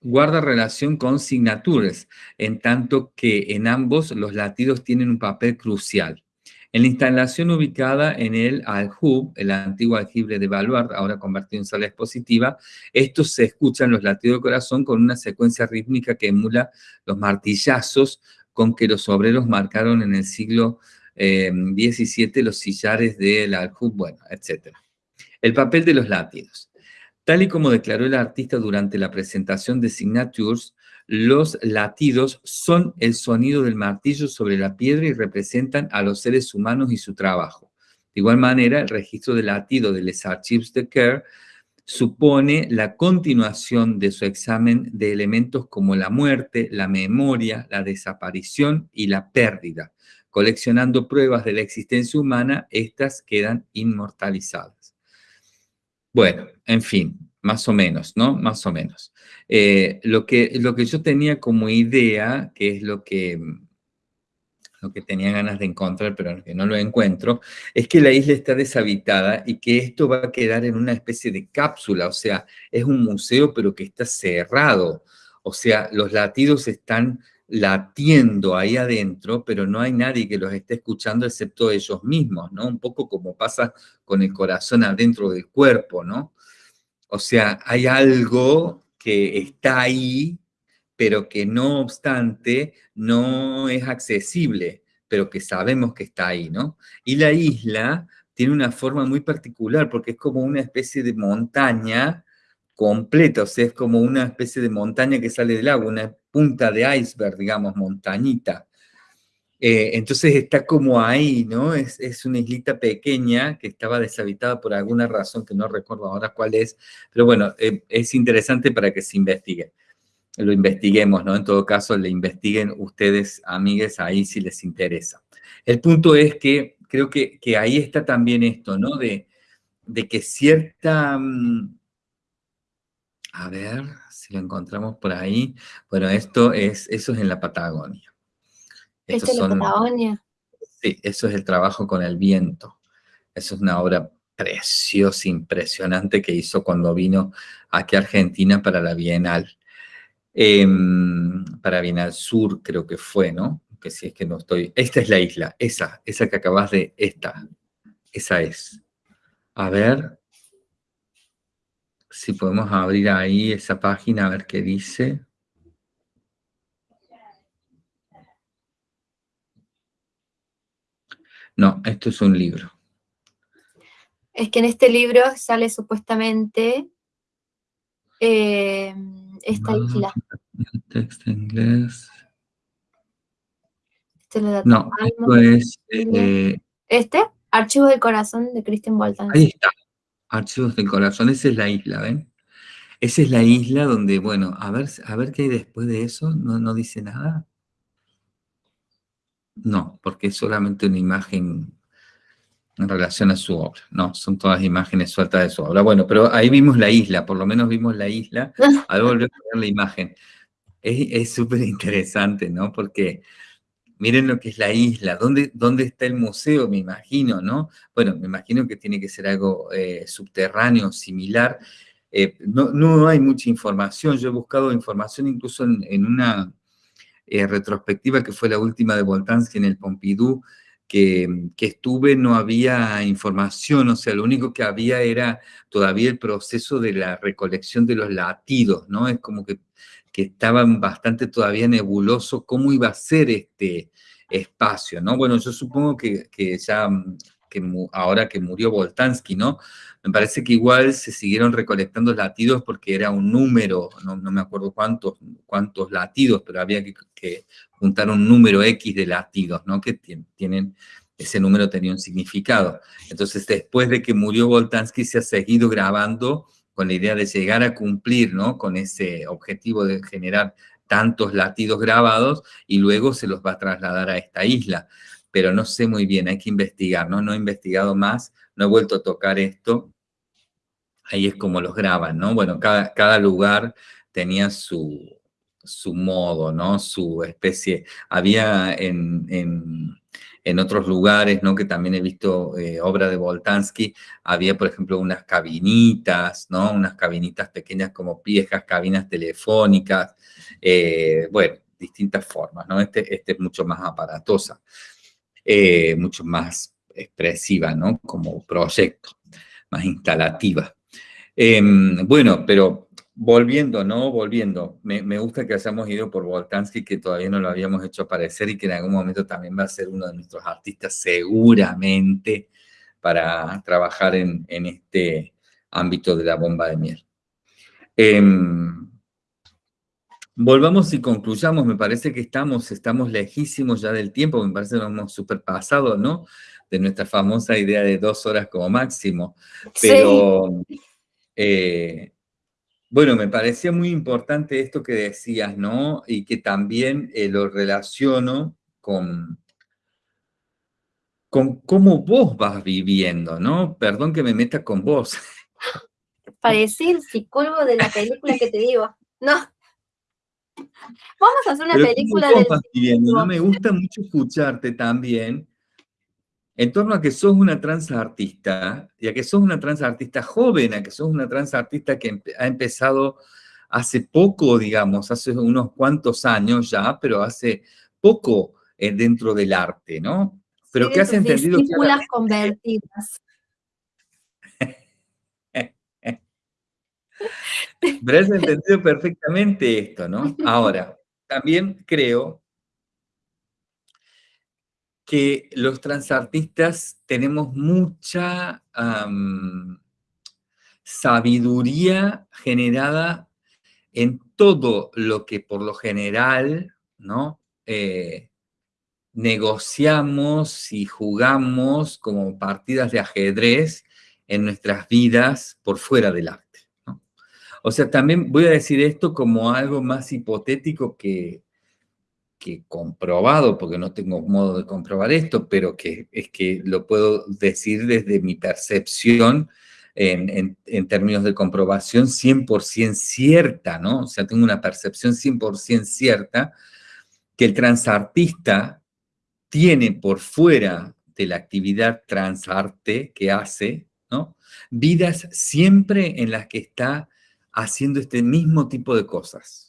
Speaker 1: Guarda relación con signatures, en tanto que en ambos los latidos tienen un papel crucial. En la instalación ubicada en el Aljub, el antiguo aljibe de Baluard, ahora convertido en sala expositiva, estos se escuchan los latidos de corazón con una secuencia rítmica que emula los martillazos con que los obreros marcaron en el siglo 17 eh, los sillares del Aljub, bueno, etc. El papel de los latidos. Tal y como declaró el artista durante la presentación de Signatures, los latidos son el sonido del martillo sobre la piedra y representan a los seres humanos y su trabajo. De igual manera, el registro de latido de Les Archives de Kerr supone la continuación de su examen de elementos como la muerte, la memoria, la desaparición y la pérdida. Coleccionando pruebas de la existencia humana, estas quedan inmortalizadas. Bueno, en fin, más o menos, ¿no? Más o menos. Eh, lo, que, lo que yo tenía como idea, que es lo que, lo que tenía ganas de encontrar, pero que no lo encuentro, es que la isla está deshabitada y que esto va a quedar en una especie de cápsula, o sea, es un museo pero que está cerrado, o sea, los latidos están latiendo ahí adentro, pero no hay nadie que los esté escuchando excepto ellos mismos, ¿no? Un poco como pasa con el corazón adentro del cuerpo, ¿no? O sea, hay algo que está ahí, pero que no obstante no es accesible, pero que sabemos que está ahí, ¿no? Y la isla tiene una forma muy particular porque es como una especie de montaña completa, o sea, es como una especie de montaña que sale del agua, una punta de iceberg, digamos, montañita. Eh, entonces está como ahí, ¿no? Es, es, una islita pequeña que estaba deshabitada por alguna razón que no recuerdo ahora cuál es, pero bueno, eh, es interesante para que se investigue. Lo investiguemos, ¿no? En todo caso, le investiguen ustedes, amigues, ahí si les interesa. El punto es que creo que, que ahí está también esto, ¿no? De, de que cierta... Mm, a ver si lo encontramos por ahí. Bueno, esto es, eso es en la Patagonia.
Speaker 2: ¿Esto es la Patagonia?
Speaker 1: Sí, eso es el trabajo con el viento. Eso es una obra preciosa, impresionante que hizo cuando vino aquí a Argentina para la Bienal. Em, para Bienal Sur creo que fue, ¿no? Que si es que no estoy... Esta es la isla, esa, esa que acabas de... Esta, esa es. A ver si podemos abrir ahí esa página a ver qué dice. No, esto es un libro.
Speaker 2: Es que en este libro sale supuestamente eh, esta ah, isla.
Speaker 1: Texto en inglés.
Speaker 2: Este
Speaker 1: no, esto es... Eh,
Speaker 2: ¿Este? Archivos del Corazón de Christian Bolton.
Speaker 1: Ahí está. Archivos del Corazón. Esa es la isla, ¿ven? Esa es la isla donde, bueno, a ver, a ver qué hay después de eso. No, no dice nada. No, porque es solamente una imagen en relación a su obra. No, son todas imágenes sueltas de su obra. Bueno, pero ahí vimos la isla, por lo menos vimos la isla. *laughs* Ahora volver a ver la imagen. Es súper interesante, ¿no? Porque miren lo que es la isla. ¿Dónde, ¿Dónde está el museo? Me imagino, ¿no? Bueno, me imagino que tiene que ser algo eh, subterráneo, similar. Eh, no, no, hay mucha información. Yo he buscado información incluso en una eh, retrospectiva que fue la última de Boltanski en el Pompidou, que, que, estuve no había información, o sea, lo único que había era todavía el proceso de la recolección de los latidos, ¿no? Es como que, estaban bastante todavía nebuloso cómo iba a ser este espacio, ¿no? Bueno, yo supongo que, que ya que ahora que murió Boltanski, ¿no? Me parece que igual se siguieron recolectando latidos porque era un número, no, me acuerdo cuántos, cuántos latidos, pero había que, juntar un número X de latidos, ¿no? Que tienen, ese número tenía un significado. Entonces, después de que murió Boltanski, se ha seguido grabando con la idea de llegar a cumplir, ¿no? Con ese objetivo de generar tantos latidos grabados y luego se los va a trasladar a esta isla pero no sé muy bien, hay que investigar, ¿no? No he investigado más, no he vuelto a tocar esto. Ahí es como los graban, ¿no? Bueno, cada, cada lugar tenía su, su modo, ¿no? Su especie. Había en, en, otros lugares, ¿no? Que también he visto eh, obra de Boltansky, había, por ejemplo, unas cabinitas, ¿no? Unas cabinitas pequeñas como viejas cabinas telefónicas, eh, bueno, distintas formas, ¿no? Este, este es mucho más aparatosa. Eh, mucho más expresiva, ¿no? Como proyecto, más instalativa. Em, bueno, pero volviendo, ¿no? Volviendo, me, gusta que hayamos ido por Voltansky, que todavía no lo habíamos hecho aparecer y que en algún momento también va a ser uno de nuestros artistas seguramente para trabajar en, este ámbito de la bomba de miel. Em, volvamos y concluyamos, me parece que estamos, estamos lejísimos ya del tiempo, me parece que nos hemos superpasado, ¿no? De nuestra famosa idea de dos horas como máximo. Pero, eh, bueno, me parecía muy importante esto que decías, ¿no? Y que también eh, lo relaciono con, con cómo vos vas viviendo, ¿no? Perdón que me meta con vos. *laughs*
Speaker 2: Parecí el psicólogo de la película que te digo. No. Vamos a hacer una película
Speaker 1: de... ¿no? Me gusta mucho escucharte también en torno a que sos una trans artista, y a que sos una trans artista joven, a que sos una trans artista que ha empezado hace poco, digamos, hace unos cuantos años ya, pero hace poco eh, dentro del arte, ¿no? Pero que has entendido...
Speaker 2: Discípulas convertidas. *laughs*
Speaker 1: Pero has entendido perfectamente esto, ¿no? *laughs* Ahora, también creo que los transartistas tenemos mucha sabiduría generada en todo lo que por lo general, ¿no? Eh, negociamos y jugamos como partidas de ajedrez en nuestras vidas por fuera del arte. O sea, también voy a decir esto como algo más hipotético que, que comprobado, porque no tengo modo de comprobar esto, pero que es que lo puedo decir desde mi percepción en, términos de comprobación 100% cierta, ¿no? O sea, tengo una percepción 100% cierta que el transartista tiene por fuera de la actividad transarte que hace, ¿no? Vidas siempre en las que está haciendo este mismo tipo de cosas.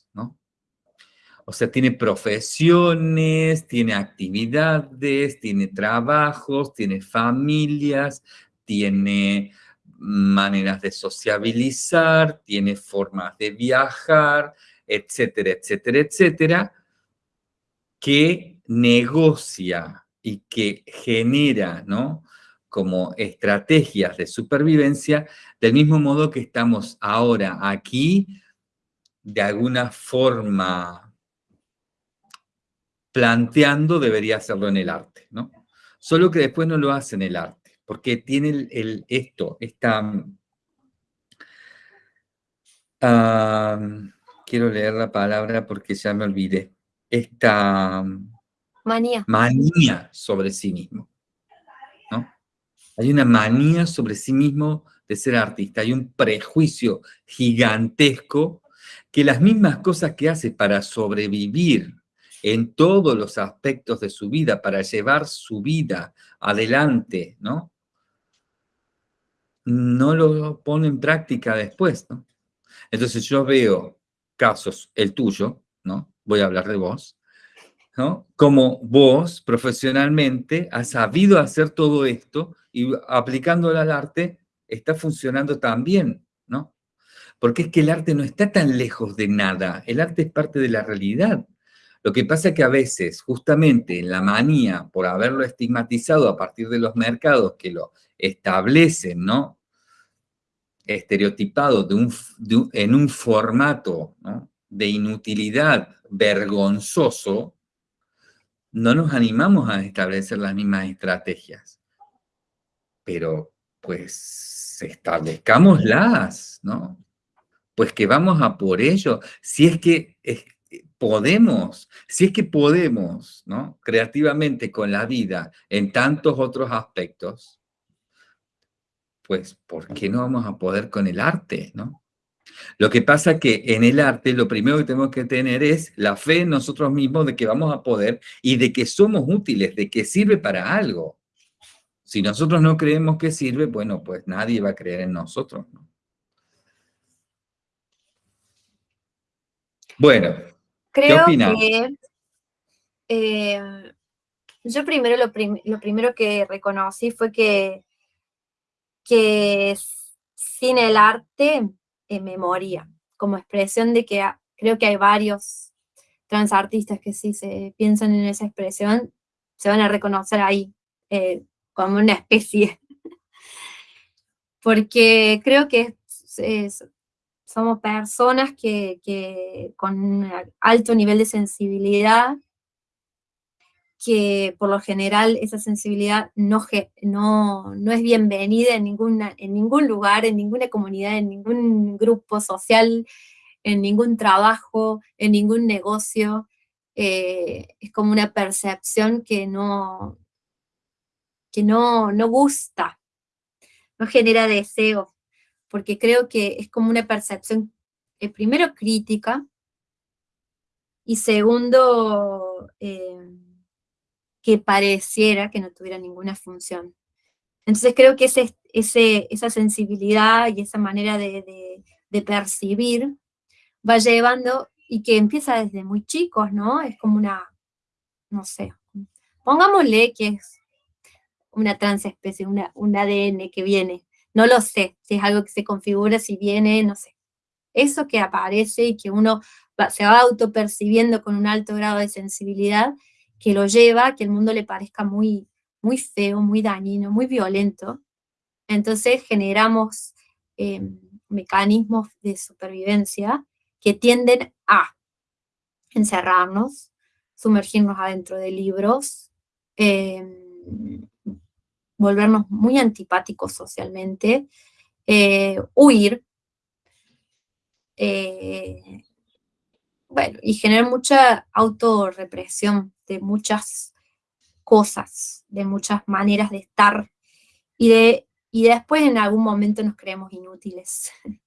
Speaker 1: O sea, tiene profesiones, tiene actividades, tiene trabajos, tiene familias, tiene maneras de sociabilizar, tiene formas de viajar, etcétera, etcétera, etcétera, que negocia y que genera, ¿no? Como estrategias de supervivencia, del mismo modo que estamos ahora aquí, de alguna forma planteando debería hacerlo en el arte, ¿no? Solo que después no lo hace en el arte, porque tiene el, esto, esta... quiero leer la palabra porque ya me olvidé. Esta...
Speaker 2: Manía.
Speaker 1: Manía sobre sí mismo, ¿no? Hay una manía sobre sí mismo de ser artista, hay un prejuicio gigantesco que las mismas cosas que hace para sobrevivir en todos los aspectos de su vida para llevar su vida adelante, ¿no? No lo pone en práctica después, ¿no? Entonces yo veo casos, el tuyo, ¿no? Voy a hablar de vos, ¿no? Como vos profesionalmente has sabido hacer todo esto y aplicándolo al arte está funcionando tan bien, ¿no? Porque es que el arte no está tan lejos de nada, el arte es parte de la realidad. Lo que pasa es que a veces, justamente en la manía por haberlo estigmatizado a partir de los mercados que lo establecen, ¿no? Estereotipado en un formato de inutilidad vergonzoso, no nos animamos a establecer las mismas estrategias. Pero, pues, establezcámoslas, ¿no? Pues que vamos a por ello. Si es que podemos, si es que podemos, ¿no? Creativamente con la vida en tantos otros aspectos, pues, ¿por qué no vamos a poder con el arte, no? Lo que pasa que en el arte lo primero que tenemos que tener es la fe en nosotros mismos de que vamos a poder y de que somos útiles, de que sirve para algo. Si nosotros no creemos que sirve, bueno, pues nadie va a creer en nosotros, ¿no? Bueno,
Speaker 2: Creo que eh, yo primero lo, primero que reconocí fue que, que sin el arte eh, me moría, como expresión de que creo que hay varios transartistas que si se piensan en esa expresión, se van a reconocer ahí eh, como una especie. *laughs* Porque creo que somos personas que, con alto nivel de sensibilidad, que por lo general esa sensibilidad no, no, no es bienvenida en, ninguna, en ningún lugar, en ninguna comunidad, en ningún grupo social, en ningún trabajo, en ningún negocio. Eh, es como una percepción que no, que no, no gusta, no genera deseo, porque creo que es como una percepción, eh, primero crítica, y segundo, eh, que pareciera que no tuviera ninguna función. Entonces creo que ese, ese, esa sensibilidad y esa manera de, de, percibir va llevando, y que empieza desde muy chicos, ¿no? Es como una, no sé, pongámosle que es una transespecie, una, un ADN que viene. No lo sé, si es algo que se configura, si viene, no sé. Eso que aparece y que uno se va autopercibiendo con un alto grado de sensibilidad, que lo lleva a que el mundo le parezca muy, muy feo, muy dañino, muy violento. Entonces generamos em, mecanismos de supervivencia que tienden a encerrarnos, sumergirnos adentro de libros, em, volvernos muy antipáticos socialmente, eh, huir, eh, bueno, y generar mucha autorrepresión de muchas cosas, de muchas maneras de estar, y, de, y después en algún momento nos creemos inútiles. *laughs*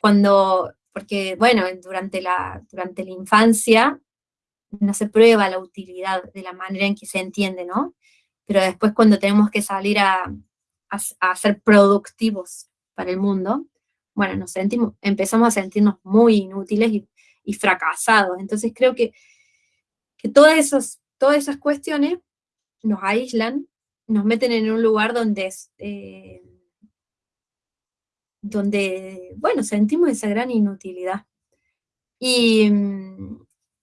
Speaker 2: Cuando, porque bueno, durante la, durante la infancia no se prueba la utilidad de la manera en que se entiende, ¿no? Pero después cuando tenemos que salir a, a, ser productivos para el mundo, bueno, nos sentimos, empezamos a sentirnos muy inútiles y, fracasados. Entonces creo que, que todas, esas, todas esas cuestiones nos aíslan, nos meten en un lugar donde, eh, donde bueno, sentimos esa gran inutilidad. Y,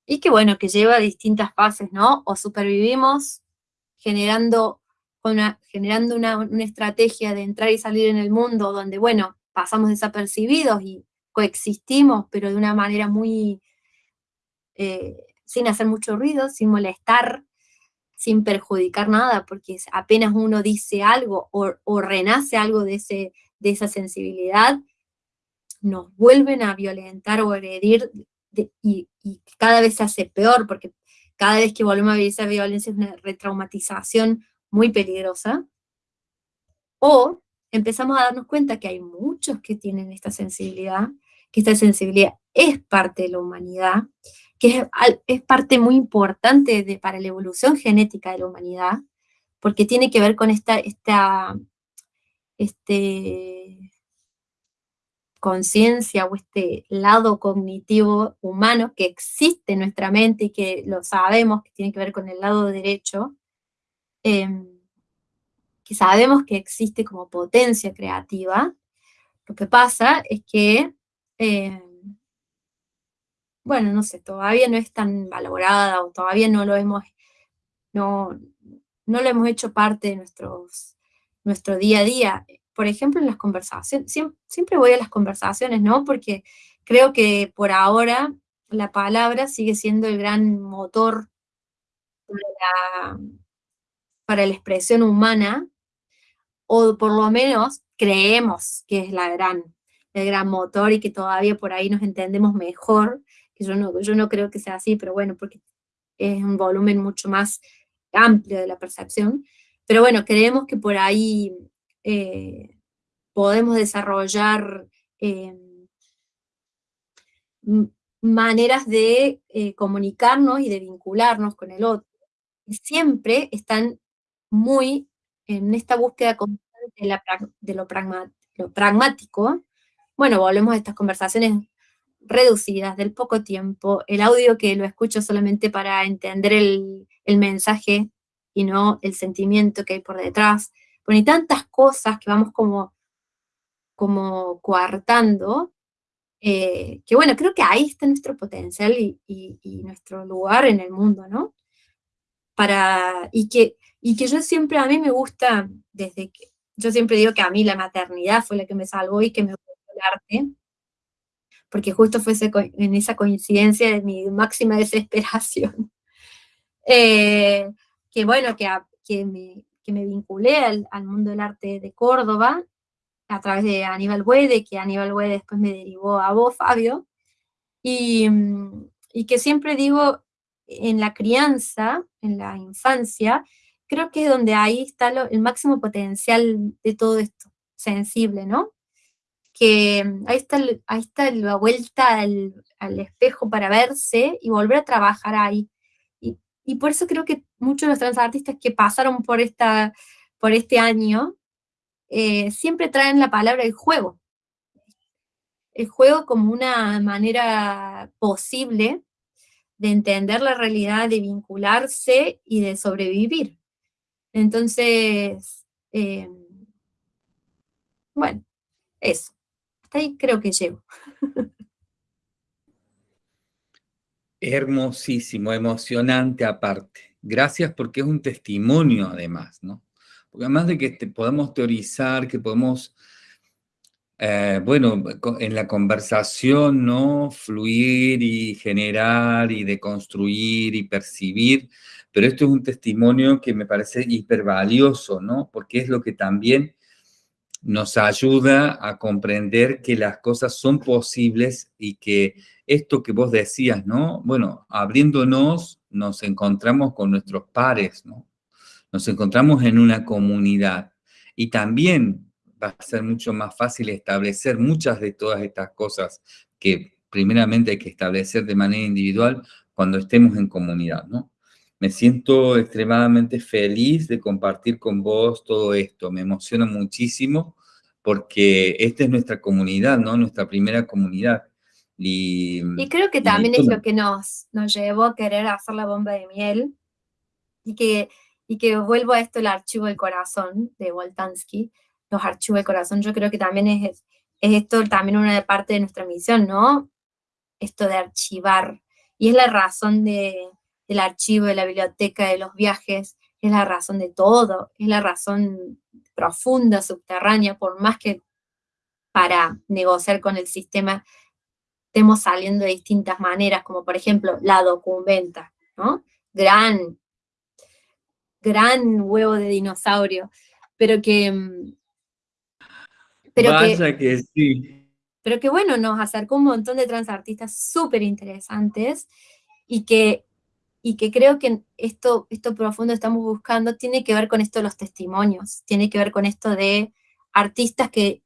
Speaker 2: y que bueno, que lleva distintas fases, ¿no? O supervivimos generando, una, generando una, estrategia de entrar y salir en el mundo donde, bueno, pasamos desapercibidos y coexistimos, pero de una manera muy, eh, sin hacer mucho ruido, sin molestar, sin perjudicar nada, porque apenas uno dice algo o, renace algo de, ese, de esa sensibilidad, nos vuelven a violentar o agredir y, y, cada vez se hace peor, porque cada vez que volvemos a vivir esa violencia es una retraumatización muy peligrosa, o empezamos a darnos cuenta que hay muchos que tienen esta sensibilidad, que esta sensibilidad es parte de la humanidad, que es, parte muy importante de, para la evolución genética de la humanidad, porque tiene que ver con esta, esta este, conciencia o este lado cognitivo humano que existe en nuestra mente y que lo sabemos, que tiene que ver con el lado derecho, em, que sabemos que existe como potencia creativa, lo que pasa es que, em, bueno, no sé, todavía no es tan valorada o todavía no lo hemos, no, no lo hemos hecho parte de nuestro día a día por ejemplo, en las conversaciones, siempre, voy a las conversaciones, ¿no? Porque creo que por ahora la palabra sigue siendo el gran motor para la, expresión humana, o por lo menos creemos que es la gran, el gran motor y que todavía por ahí nos entendemos mejor, que yo no, yo no creo que sea así, pero bueno, porque es un volumen mucho más amplio de la percepción, pero bueno, creemos que por ahí eh, podemos desarrollar eh, maneras de eh, comunicarnos y de vincularnos con el otro. Siempre están muy en esta búsqueda de, lo, pragmático. Bueno, volvemos a estas conversaciones reducidas, del poco tiempo, el audio que lo escucho solamente para entender el mensaje y no el sentimiento que hay por detrás, bueno, tantas cosas que vamos como, como coartando, eh, que bueno, creo que ahí está nuestro potencial y, nuestro lugar en el mundo, ¿no? Para, y, que, y que yo siempre, a mí me gusta, desde que, yo siempre digo que a mí la maternidad fue la que me salvó y que me gustó el arte, porque justo fue en esa coincidencia de mi máxima *laughs* desesperación. Eh, que bueno, que, que, que me vinculé al, al, mundo del arte de Córdoba a través de Aníbal Buede, que Aníbal Buede después me derivó a vos, Fabio, y, y que siempre digo, en la crianza, en la infancia, creo que es donde ahí está el máximo potencial de todo esto, sensible, ¿no? Que ahí está, ahí está la vuelta al, al espejo para verse y volver a trabajar ahí. Y, y, por eso creo que muchos de los transartistas que pasaron por, esta, por este año eh, siempre traen la palabra el juego. El juego como una manera posible de entender la realidad, de vincularse y de sobrevivir. Entonces, eh, bueno, eso. Hasta ahí creo que llego.
Speaker 1: Hermosísimo, emocionante aparte. Gracias porque es un testimonio además, ¿no? Porque además de que podemos teorizar, que podemos eh, bueno, en la conversación, ¿no? Fluir y generar y deconstruir y percibir, pero esto es un testimonio que me parece hipervalioso, ¿no? Porque es lo que también nos ayuda a comprender que las cosas son posibles y que esto que vos decías, ¿no? Bueno, abriéndonos nos encontramos con nuestros pares, ¿no? Nos encontramos en una comunidad y también va a ser mucho más fácil establecer muchas de todas estas cosas que primeramente hay que establecer de manera individual cuando estemos en comunidad, ¿no? Me siento extremadamente feliz de compartir con vos todo esto, me emociona muchísimo porque esta es nuestra comunidad, ¿no? Nuestra primera comunidad. Y,
Speaker 2: y creo que también es lo que nos, nos llevó a querer hacer la bomba de miel y que, y que vuelvo a esto el archivo del corazón de Voltansky, los archivos del corazón, yo creo que también es, es esto también una parte de nuestra misión, ¿no? Esto de archivar. Y es la razón de, del archivo, de la biblioteca, de los viajes, es la razón de todo, es la razón profunda, subterránea, por más que para negociar con el sistema estemos saliendo de distintas maneras, como por ejemplo la documenta, ¿no? Gran, gran huevo de dinosaurio, pero que mm,
Speaker 1: pero que, sí.
Speaker 2: Pero que bueno, nos acercó un montón de transartistas súper interesantes y que, y que creo que esto, esto profundo estamos buscando tiene que ver con esto de los testimonios, tiene que ver con esto de artistas que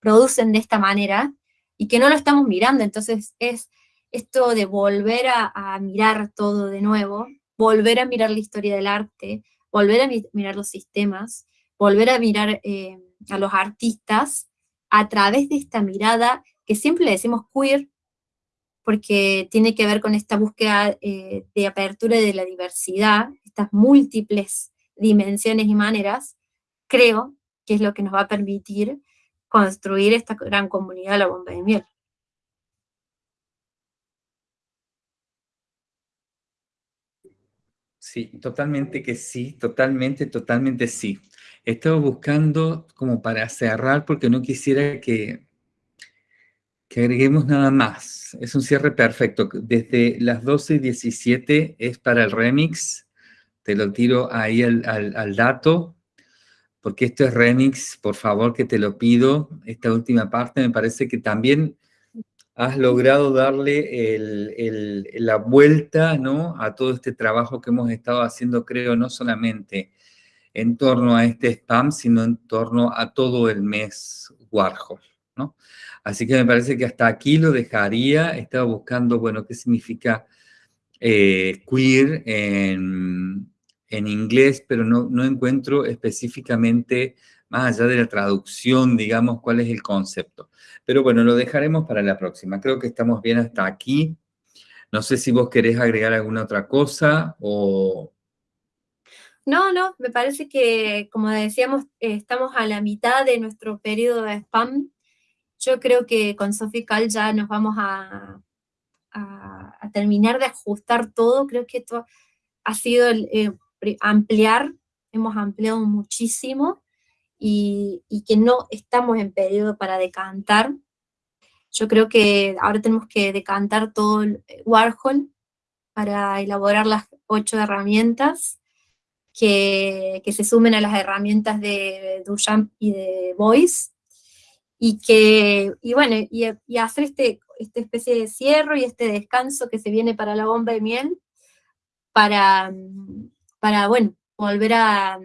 Speaker 2: producen de esta manera y que no lo estamos mirando, entonces es esto de volver a, mirar todo de nuevo, volver a mirar la historia del arte, volver a mirar los sistemas, volver a mirar eh, a los artistas a través de esta mirada que siempre le decimos queer, porque tiene que ver con esta búsqueda eh, de apertura de la diversidad, estas múltiples dimensiones y maneras, creo que es lo que nos va a permitir construir esta gran comunidad de la bomba de miel.
Speaker 1: Sí, totalmente que sí, totalmente, totalmente sí. He estado buscando como para cerrar porque no quisiera que, que agreguemos nada más. Es un cierre perfecto. Desde las 12 y 17 es para el remix. Te lo tiro ahí al, al dato, porque esto es remix, por favor que te lo pido. Esta última parte me parece que también has logrado darle la vuelta ¿no? a todo este trabajo que hemos estado haciendo, creo, no solamente en torno a este spam, sino en torno a todo el mes Warhol, ¿no? Así que me parece que hasta aquí lo dejaría. Estaba buscando, bueno, qué significa eh, queer en, en, inglés, pero no, no encuentro específicamente, más allá de la traducción, digamos, cuál es el concepto. Pero bueno, lo dejaremos para la próxima. Creo que estamos bien hasta aquí. No sé si vos querés agregar alguna otra cosa o,
Speaker 2: no, no, me parece que, como decíamos, estamos a la mitad de nuestro periodo de spam. Yo creo que con Sophie Cal ya nos vamos a, a, terminar de ajustar todo. Creo que esto ha sido eh, ampliar, hemos ampliado muchísimo y, que no estamos en periodo para decantar. Yo creo que ahora tenemos que decantar todo el Warhol para elaborar las ocho herramientas que, que se sumen a las herramientas de Duchamp y de Boyce, y que, y bueno, y, y hacer este, esta especie de cierre y este descanso que se viene para la bomba de miel, para, para bueno, volver a,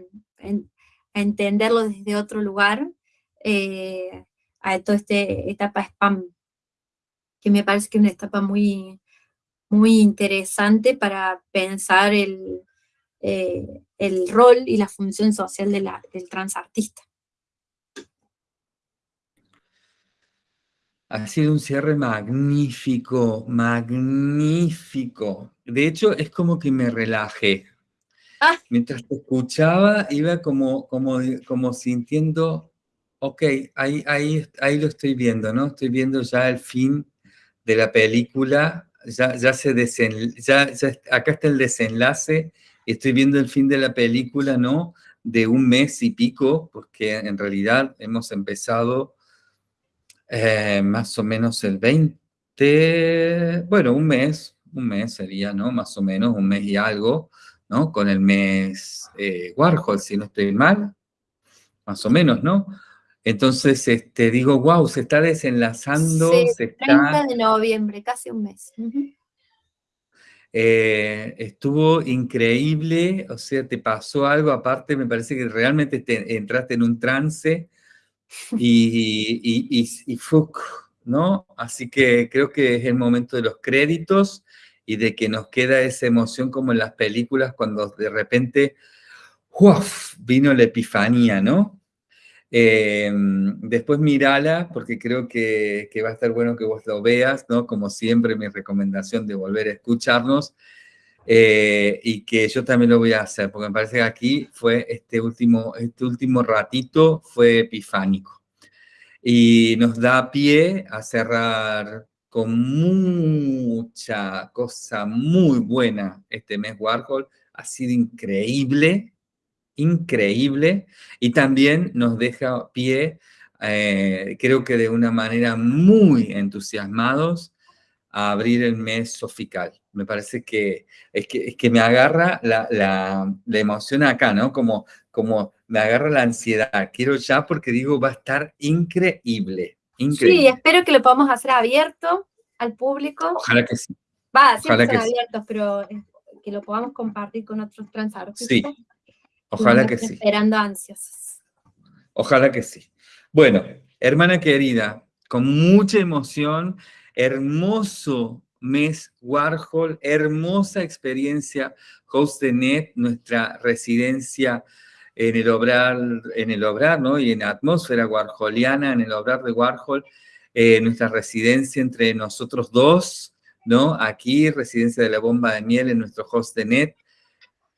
Speaker 2: entenderlo desde otro lugar, eh, a toda esta etapa spam, que me parece que es una etapa muy, muy interesante para pensar el, eh, el rol y la función social de la, del transartista.
Speaker 1: Ha sido un cierre magnífico, magnífico. De hecho, es como que me relajé. Ah. Mientras te escuchaba, iba como, como, como sintiendo, ok, ahí, ahí, ahí lo estoy viendo, ¿no? Estoy viendo ya el fin de la película, ya, ya se desen, ya, ya, acá está el desenlace, estoy viendo el fin de la película, ¿no? De un mes y pico, porque en realidad hemos empezado eh, más o menos el 20, bueno, un mes, un mes sería, ¿no? Más o menos, un mes y algo, ¿no? Con el mes eh, Warhol, si no estoy mal, más o menos, ¿no? Entonces, este, digo, wow, se está desenlazando.
Speaker 2: Sí,
Speaker 1: se
Speaker 2: 30 de noviembre, casi un mes.
Speaker 1: Eh, estuvo increíble, o sea, te pasó algo, aparte me parece que realmente te, entraste en un trance y, y, y, y ¿no? Así que creo que es el momento de los créditos y de que nos queda esa emoción como en las películas cuando de repente ¡uf! vino la epifanía, ¿no? Eh, después mirala, porque creo que, que, va a estar bueno que vos lo veas, ¿no? Como siempre, mi recomendación de volver a escucharnos. Eh, y que yo también lo voy a hacer, porque me parece que aquí fue este último, este último ratito fue epifánico. Y nos da pie a cerrar con mucha cosa muy buena este mes Warhol. Ha sido increíble, increíble. Y también nos deja pie, eh, creo que de una manera muy entusiasmados, a abrir el mes sofical. Me parece que es que, es que me agarra la, la, la, emoción acá, ¿no? Como, como me agarra la ansiedad. Quiero ya porque digo, va a estar increíble. Increíble.
Speaker 2: Sí, espero que lo podamos hacer abierto al público.
Speaker 1: Ojalá que sí.
Speaker 2: Va, siempre son abiertos, sí. pero eh, que lo podamos compartir con otros transartistas.
Speaker 1: Sí, ojalá que sí.
Speaker 2: Esperando ansias.
Speaker 1: Ojalá que sí. Bueno, hermana querida, con mucha emoción hermoso mes Warhol, hermosa experiencia Host de Net, nuestra residencia en el obrar, en el obrar ¿no? y en atmósfera warholiana, en el obrar de Warhol, eh, nuestra residencia entre nosotros dos, ¿no? Aquí, residencia de la bomba de miel en nuestro host de net.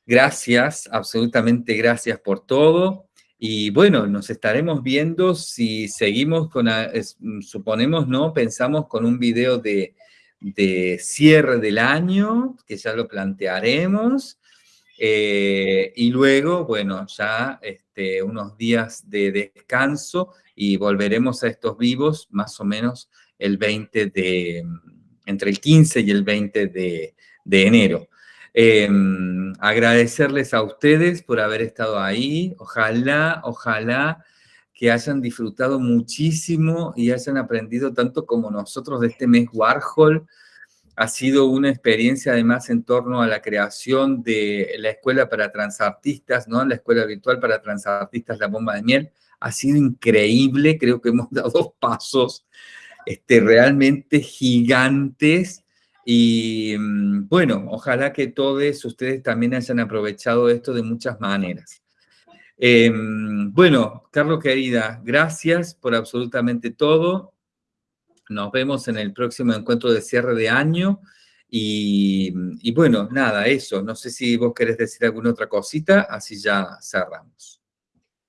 Speaker 1: Gracias, absolutamente gracias por todo. Y bueno, nos estaremos viendo si seguimos con, suponemos, ¿no? Pensamos con un video de, de cierre del año, que ya lo plantearemos. Eh, y luego, bueno, ya este, unos días de descanso y volveremos a estos vivos más o menos el 20 de, entre el 15 y el 20 de, de enero. Eh, agradecerles a ustedes por haber estado ahí. Ojalá, ojalá que hayan disfrutado muchísimo y hayan aprendido tanto como nosotros de este mes Warhol. Ha sido una experiencia además en torno a la creación de la Escuela para Transartistas, ¿no? La Escuela Virtual para Transartistas La Bomba de Miel. Ha sido increíble, creo que hemos *laughs* dado pasos este, realmente gigantes y mm, bueno, ojalá que todos ustedes también hayan aprovechado esto de muchas maneras. Eh, bueno, Carlos querida, gracias por absolutamente todo. Nos vemos en el próximo encuentro de cierre de año. Y, y, bueno, nada, eso. No sé si vos querés decir alguna otra cosita, así ya cerramos.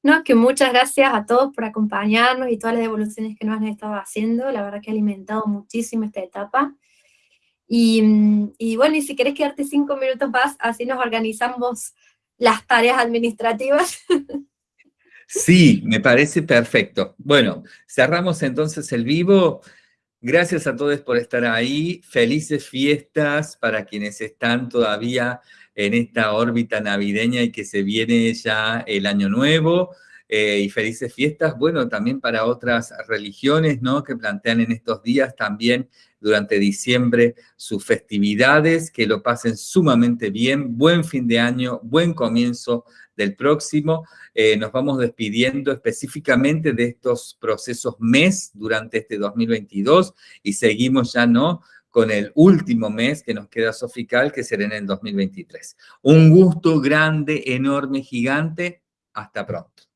Speaker 2: No, que muchas gracias a todos por acompañarnos y todas las devoluciones que nos han estado haciendo. La verdad que ha alimentado muchísimo esta etapa. Y, y, bueno, y si querés quedarte cinco minutos más, así nos organizamos las tareas administrativas.
Speaker 1: Sí, me parece perfecto. Bueno, cerramos entonces el vivo. Gracias a todos por estar ahí. Felices fiestas para quienes están todavía en esta órbita navideña y que se viene ya el año nuevo. Eh, y felices fiestas, bueno, también para otras religiones, ¿no? Que plantean en estos días también durante diciembre sus festividades, que lo pasen sumamente bien, buen fin de año, buen comienzo del próximo. Eh, nos vamos despidiendo específicamente de estos procesos mes durante este 2022 y seguimos ya, ¿no?, con el último mes que nos queda sofical, que será en el 2023. Un gusto grande, enorme, gigante. Hasta pronto.